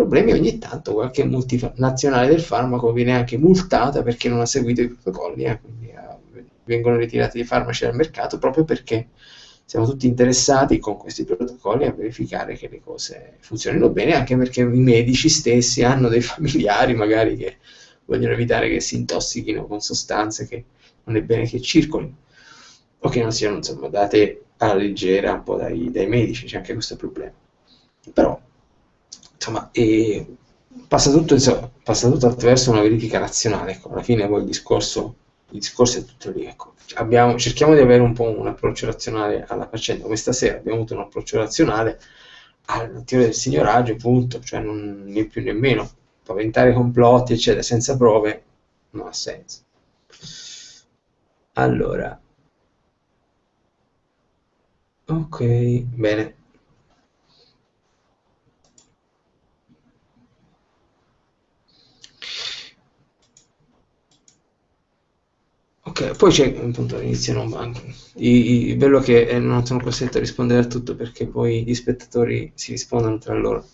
problemi ogni tanto qualche multinazionale del farmaco viene anche multata perché non ha seguito i protocolli, eh, quindi eh, vengono ritirati i farmaci dal mercato proprio perché siamo tutti interessati con questi protocolli a verificare che le cose funzionino bene, anche perché i medici stessi hanno dei familiari magari che vogliono evitare che si intossichino con sostanze che non è bene che circolino o che non siano insomma, date alla leggera un po' dai, dai medici, c'è anche questo problema. Però, insomma, eh, passa, tutto, insomma, passa, tutto, attraverso una verifica razionale, ecco, alla fine poi il discorso, il discorso è tutto lì, ecco. abbiamo, cerchiamo di avere un po' un approccio razionale alla faccenda, come stasera abbiamo avuto un approccio razionale alla teoria del signoraggio, punto, cioè non né più né meno, paventare complotti, eccetera, senza prove, non ha senso. Allora, ok, bene. Ok, poi c'è appunto iniziano i, i, bello che eh, non sono costretto a rispondere a tutto perché poi gli spettatori si rispondono tra loro.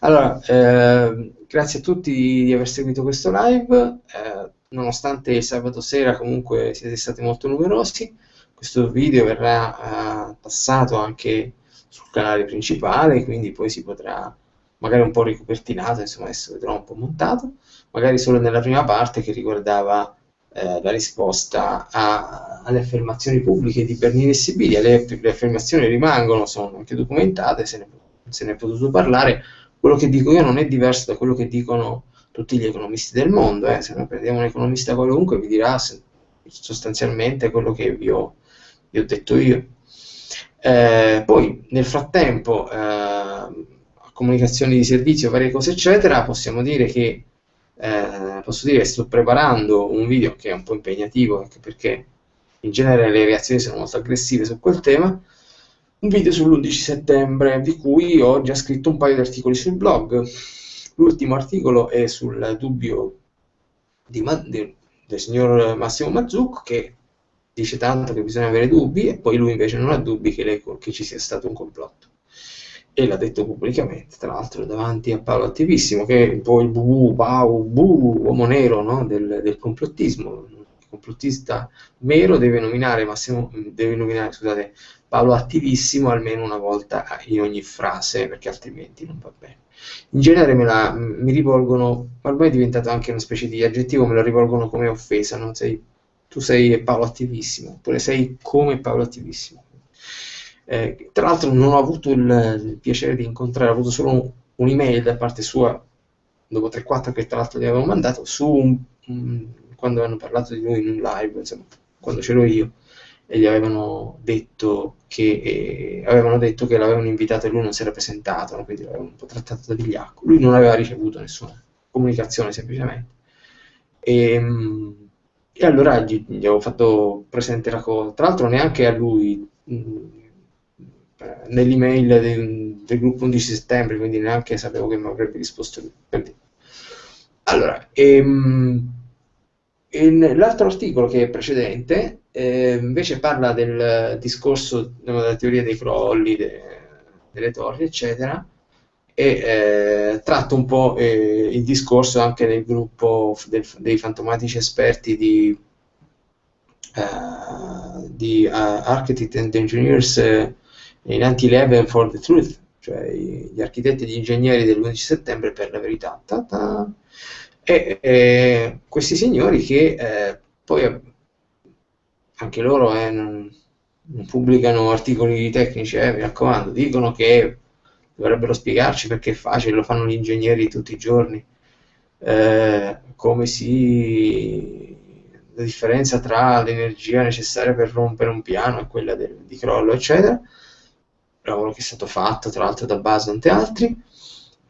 Allora, eh, grazie a tutti di aver seguito questo live, eh, nonostante il sabato sera comunque siete stati molto numerosi, questo video verrà eh, passato anche sul canale principale, quindi poi si potrà magari un po' ricopertinato, insomma adesso vedrò un po' montato, magari solo nella prima parte che riguardava eh, la risposta a, alle affermazioni pubbliche di Bernini e Sibilia, le, le affermazioni rimangono, sono anche documentate, se ne se ne è potuto parlare, quello che dico io non è diverso da quello che dicono tutti gli economisti del mondo, eh. se noi prendiamo un economista qualunque vi dirà sostanzialmente quello che vi ho, vi ho detto io. Eh, poi nel frattempo, eh, comunicazioni di servizio, varie cose eccetera, possiamo dire che eh, posso dire che sto preparando un video che è un po' impegnativo anche perché in genere le reazioni sono molto aggressive su quel tema, un video sull'11 settembre, di cui ho già scritto un paio di articoli sul blog. L'ultimo articolo è sul dubbio di, di, del signor Massimo Mazzucco, che dice tanto che bisogna avere dubbi, e poi lui invece non ha dubbi che, le, che ci sia stato un complotto. E l'ha detto pubblicamente, tra l'altro davanti a Paolo Attivissimo, che è un po' il bu, bau, bu, uomo nero no? del, del complottismo. Il complottista mero deve nominare, Massimo, deve nominare scusate, Paolo attivissimo almeno una volta in ogni frase, perché altrimenti non va bene. In genere me la, mi rivolgono, ormai è diventato anche una specie di aggettivo, me la rivolgono come offesa, non sei, tu sei Paolo attivissimo, oppure sei come Paolo attivissimo. Eh, tra l'altro non ho avuto il, il, piacere di incontrare, ho avuto solo un, un'email da parte sua, dopo 3-4 che tra l'altro gli avevo mandato, su un, un, quando hanno parlato di lui in un live, insomma, quando c'ero io, e gli avevano detto che, eh, avevano detto che l'avevano invitato e lui non si era presentato, no? quindi l'avevano un po' trattato da vigliacco. Lui non aveva ricevuto nessuna comunicazione semplicemente. E, ehm, e allora gli, gli, avevo fatto presente la cosa. Tra l'altro neanche a lui, mm, nell'email del, del, gruppo 11 settembre, quindi neanche sapevo che mi avrebbe risposto lui. Allora, ehm, l'altro articolo che è precedente eh, invece parla del discorso della teoria dei crolli, de, delle torri, eccetera, e eh, tratta un po' eh, il discorso anche del gruppo del, dei fantomatici esperti di, uh, di uh, Architect and Engineers in Anti-11 for the Truth, cioè gli architetti e gli ingegneri dell'11 settembre per la verità. Ta-ta. E eh, questi signori che eh, poi anche loro eh, non, non, pubblicano articoli tecnici, eh, mi raccomando, dicono che dovrebbero spiegarci perché è facile, lo fanno gli ingegneri tutti i giorni, eh, come si la differenza tra l'energia necessaria per rompere un piano e quella del, di crollo, eccetera, lavoro che è stato fatto tra l'altro da Base e altri,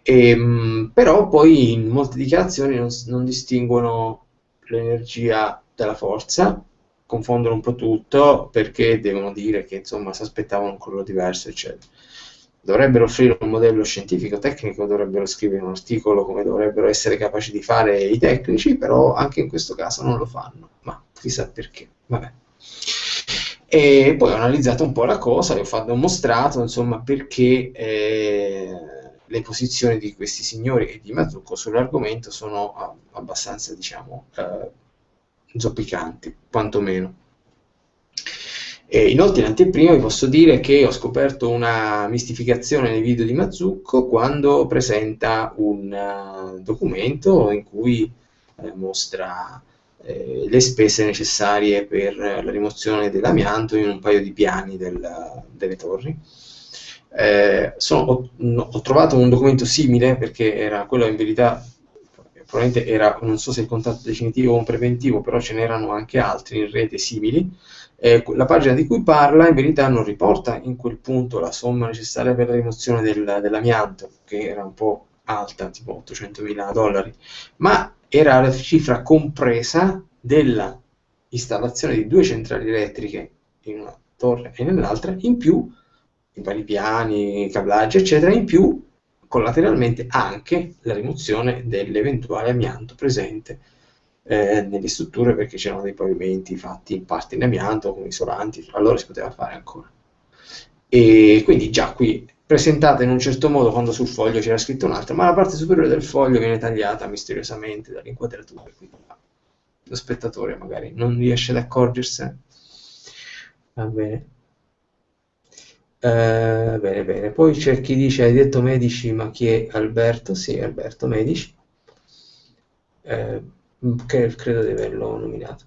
e, ehm, però poi in molte dichiarazioni non, non distinguono l'energia dalla forza confondono un po' tutto perché devono dire che insomma si aspettavano un colore diverso, eccetera. Dovrebbero offrire un modello scientifico tecnico, dovrebbero scrivere un articolo come dovrebbero essere capaci di fare i tecnici, però anche in questo caso non lo fanno, ma chissà perché. Vabbè. E poi ho analizzato un po' la cosa e ho, fatto, ho mostrato insomma perché eh, le posizioni di questi signori e di Mazzucco sull'argomento sono abbastanza, diciamo, eh, zoppicanti, quantomeno. E inoltre in anteprima vi posso dire che ho scoperto una mistificazione nei video di Mazzucco quando presenta un uh, documento in cui eh, mostra eh, le spese necessarie per la rimozione dell'amianto in un paio di piani del, delle torri. Eh, sono, ho, ho, trovato un documento simile perché era quello in verità probabilmente era non so se il contatto definitivo o un preventivo però ce n'erano anche altri in rete simili eh, la pagina di cui parla in verità non riporta in quel punto la somma necessaria per la rimozione del, dell'amianto, che era un po' alta, tipo 800.000 dollari, ma era la cifra compresa della installazione di due centrali elettriche in una torre e nell'altra, in più i vari piani, cablaggi, eccetera, in più collateralmente anche la rimozione dell'eventuale amianto presente eh, nelle strutture perché c'erano dei pavimenti fatti in parte in amianto con isolanti, allora si poteva fare ancora. E quindi già qui presentata in un certo modo quando sul foglio c'era scritto un'altra, ma la parte superiore del foglio viene tagliata misteriosamente dall'inquadratura, quindi lo spettatore magari non riesce ad accorgersene. Va bene. Uh, bene, bene. Poi c'è chi dice, hai detto Medici, ma chi è Alberto? Sì, Alberto Medici. Uh, che credo di averlo nominato.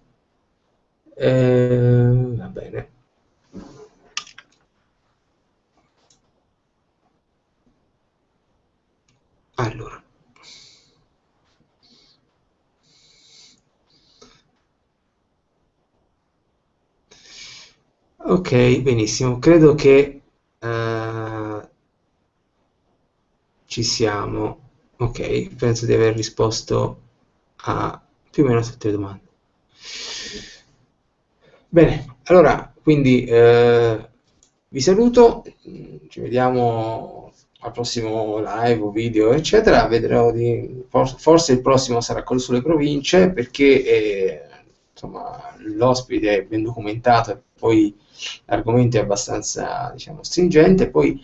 Eh, va bene. Allora. Ok, benissimo. Credo che uh, ci siamo. Ok, penso di aver risposto a più o meno tutte le domande. Bene, allora, quindi eh, vi saluto, ci vediamo al prossimo live o video, eccetera. Vedrò di, forse il prossimo sarà quello sulle province perché eh, insomma, l'ospite è ben documentato e poi l'argomento è abbastanza diciamo, stringente. Poi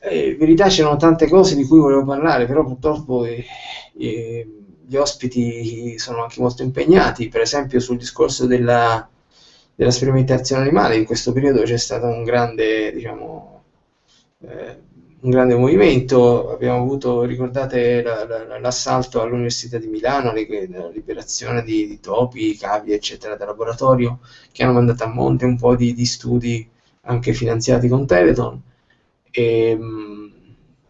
eh, verità c'erano tante cose di cui volevo parlare, però purtroppo eh, eh gli ospiti sono anche molto impegnati, per esempio sul discorso della, della sperimentazione animale, in questo periodo c'è stato un grande, diciamo, eh, un grande movimento, abbiamo avuto, ricordate la, la, l'assalto all'Università di Milano, la liberazione di, di, topi, cavi, eccetera, da laboratorio, che hanno mandato a monte un po' di, di studi anche finanziati con Teleton, e,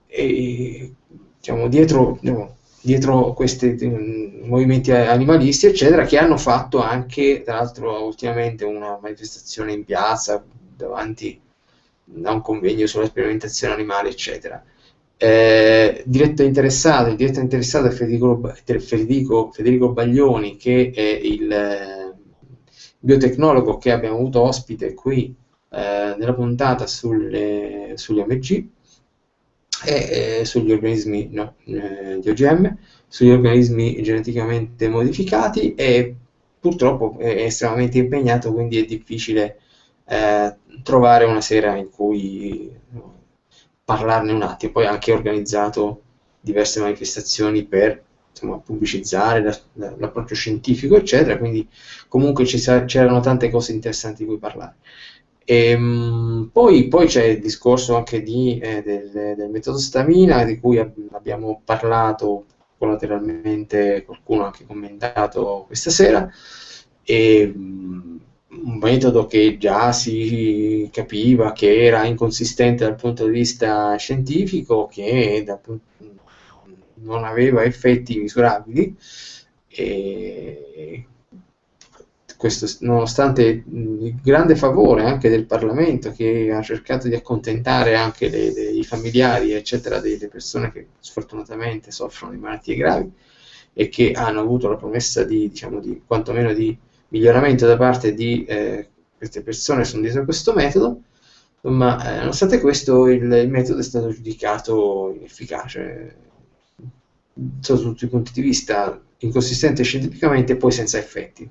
e diciamo, dietro... Diciamo, dietro questi mm, movimenti animalisti, eccetera, che hanno fatto anche, tra l'altro, ultimamente una manifestazione in piazza davanti a un convegno sulla sperimentazione animale, eccetera. Eh, diretto interessato, il diretto interessato è Federico, Federico, Federico Baglioni, che è il eh, biotecnologo che abbiamo avuto ospite qui eh, nella puntata sulle, sugli OMG e eh, sugli organismi no, eh, di OGM, sugli organismi geneticamente modificati e purtroppo è estremamente impegnato, quindi è difficile eh, trovare una sera in cui parlarne un attimo. Poi anche organizzato diverse manifestazioni per insomma, pubblicizzare la, la, l'approccio scientifico, eccetera, quindi comunque ci, c'erano tante cose interessanti di cui parlare. E, ehm, poi, poi, c'è il discorso anche di, eh, del, del, metodo stamina di cui abbiamo parlato collateralmente, qualcuno ha anche commentato questa sera, e, um, un metodo che già si capiva che era inconsistente dal punto di vista scientifico, che da, non aveva effetti misurabili. E, questo, nonostante il grande favore anche del Parlamento che ha cercato di accontentare anche i familiari eccetera delle persone che sfortunatamente soffrono di malattie gravi e che hanno avuto la promessa di, diciamo, di quantomeno di miglioramento da parte di eh, queste persone sono dietro questo metodo, ma eh, nonostante questo il, il, metodo è stato giudicato inefficace sotto tutti i punti di vista, inconsistente scientificamente e poi senza effetti.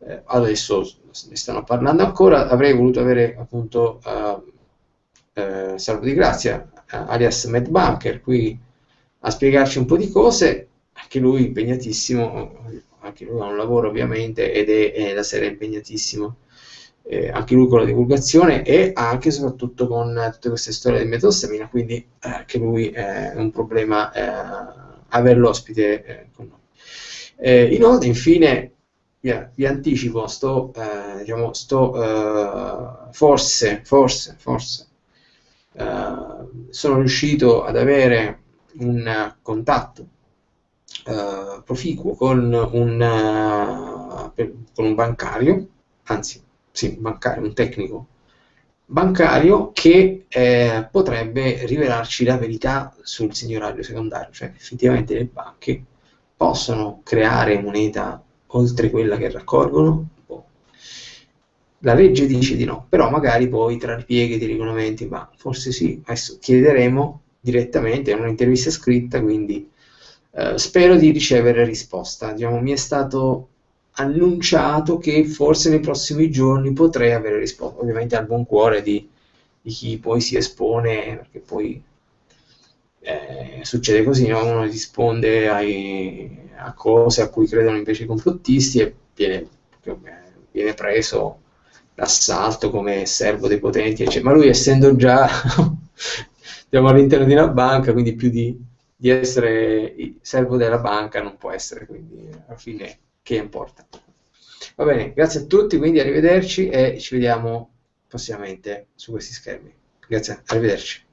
Eh, adesso ne stanno parlando ancora, avrei voluto avere appunto uh, uh, Salvo di Grazia alias Matt Bunker, qui a spiegarci un po' di cose, anche lui impegnatissimo, anche lui ha un lavoro ovviamente ed è, è la serie impegnatissimo, eh, anche lui con la divulgazione e anche e soprattutto con tutte queste storie di metostamina, quindi eh, anche lui è un problema eh, averlo ospite eh, con noi. Eh, inoltre, infine, vi, vi anticipo, sto, eh, diciamo, sto forse, forse, forse, sono riuscito ad avere un contatto uh, proficuo con un, uh, per, con un bancario, anzi, sì, bancario, un tecnico bancario che eh, potrebbe rivelarci la verità sul signorario secondario, cioè effettivamente le banche possono creare moneta oltre quella che raccolgono? Boh. La legge dice di no, però magari poi tra ripieghi di regolamenti, ma forse sì, adesso chiederemo direttamente, è un'intervista scritta, quindi eh, spero di ricevere risposta. Diciamo, mi è stato annunciato che forse nei prossimi giorni potrei avere risposta, ovviamente al buon cuore di, di chi poi si espone, perché poi eh, succede così, no? uno risponde ai, a cose a cui credono invece i complottisti e viene, viene preso d'assalto come servo dei potenti, eccetera. ma lui essendo già siamo all'interno di una banca, quindi più di, di essere servo della banca non può essere, quindi alla fine che importa. Va bene, grazie a tutti, quindi arrivederci e ci vediamo prossimamente su questi schermi. Grazie, arrivederci.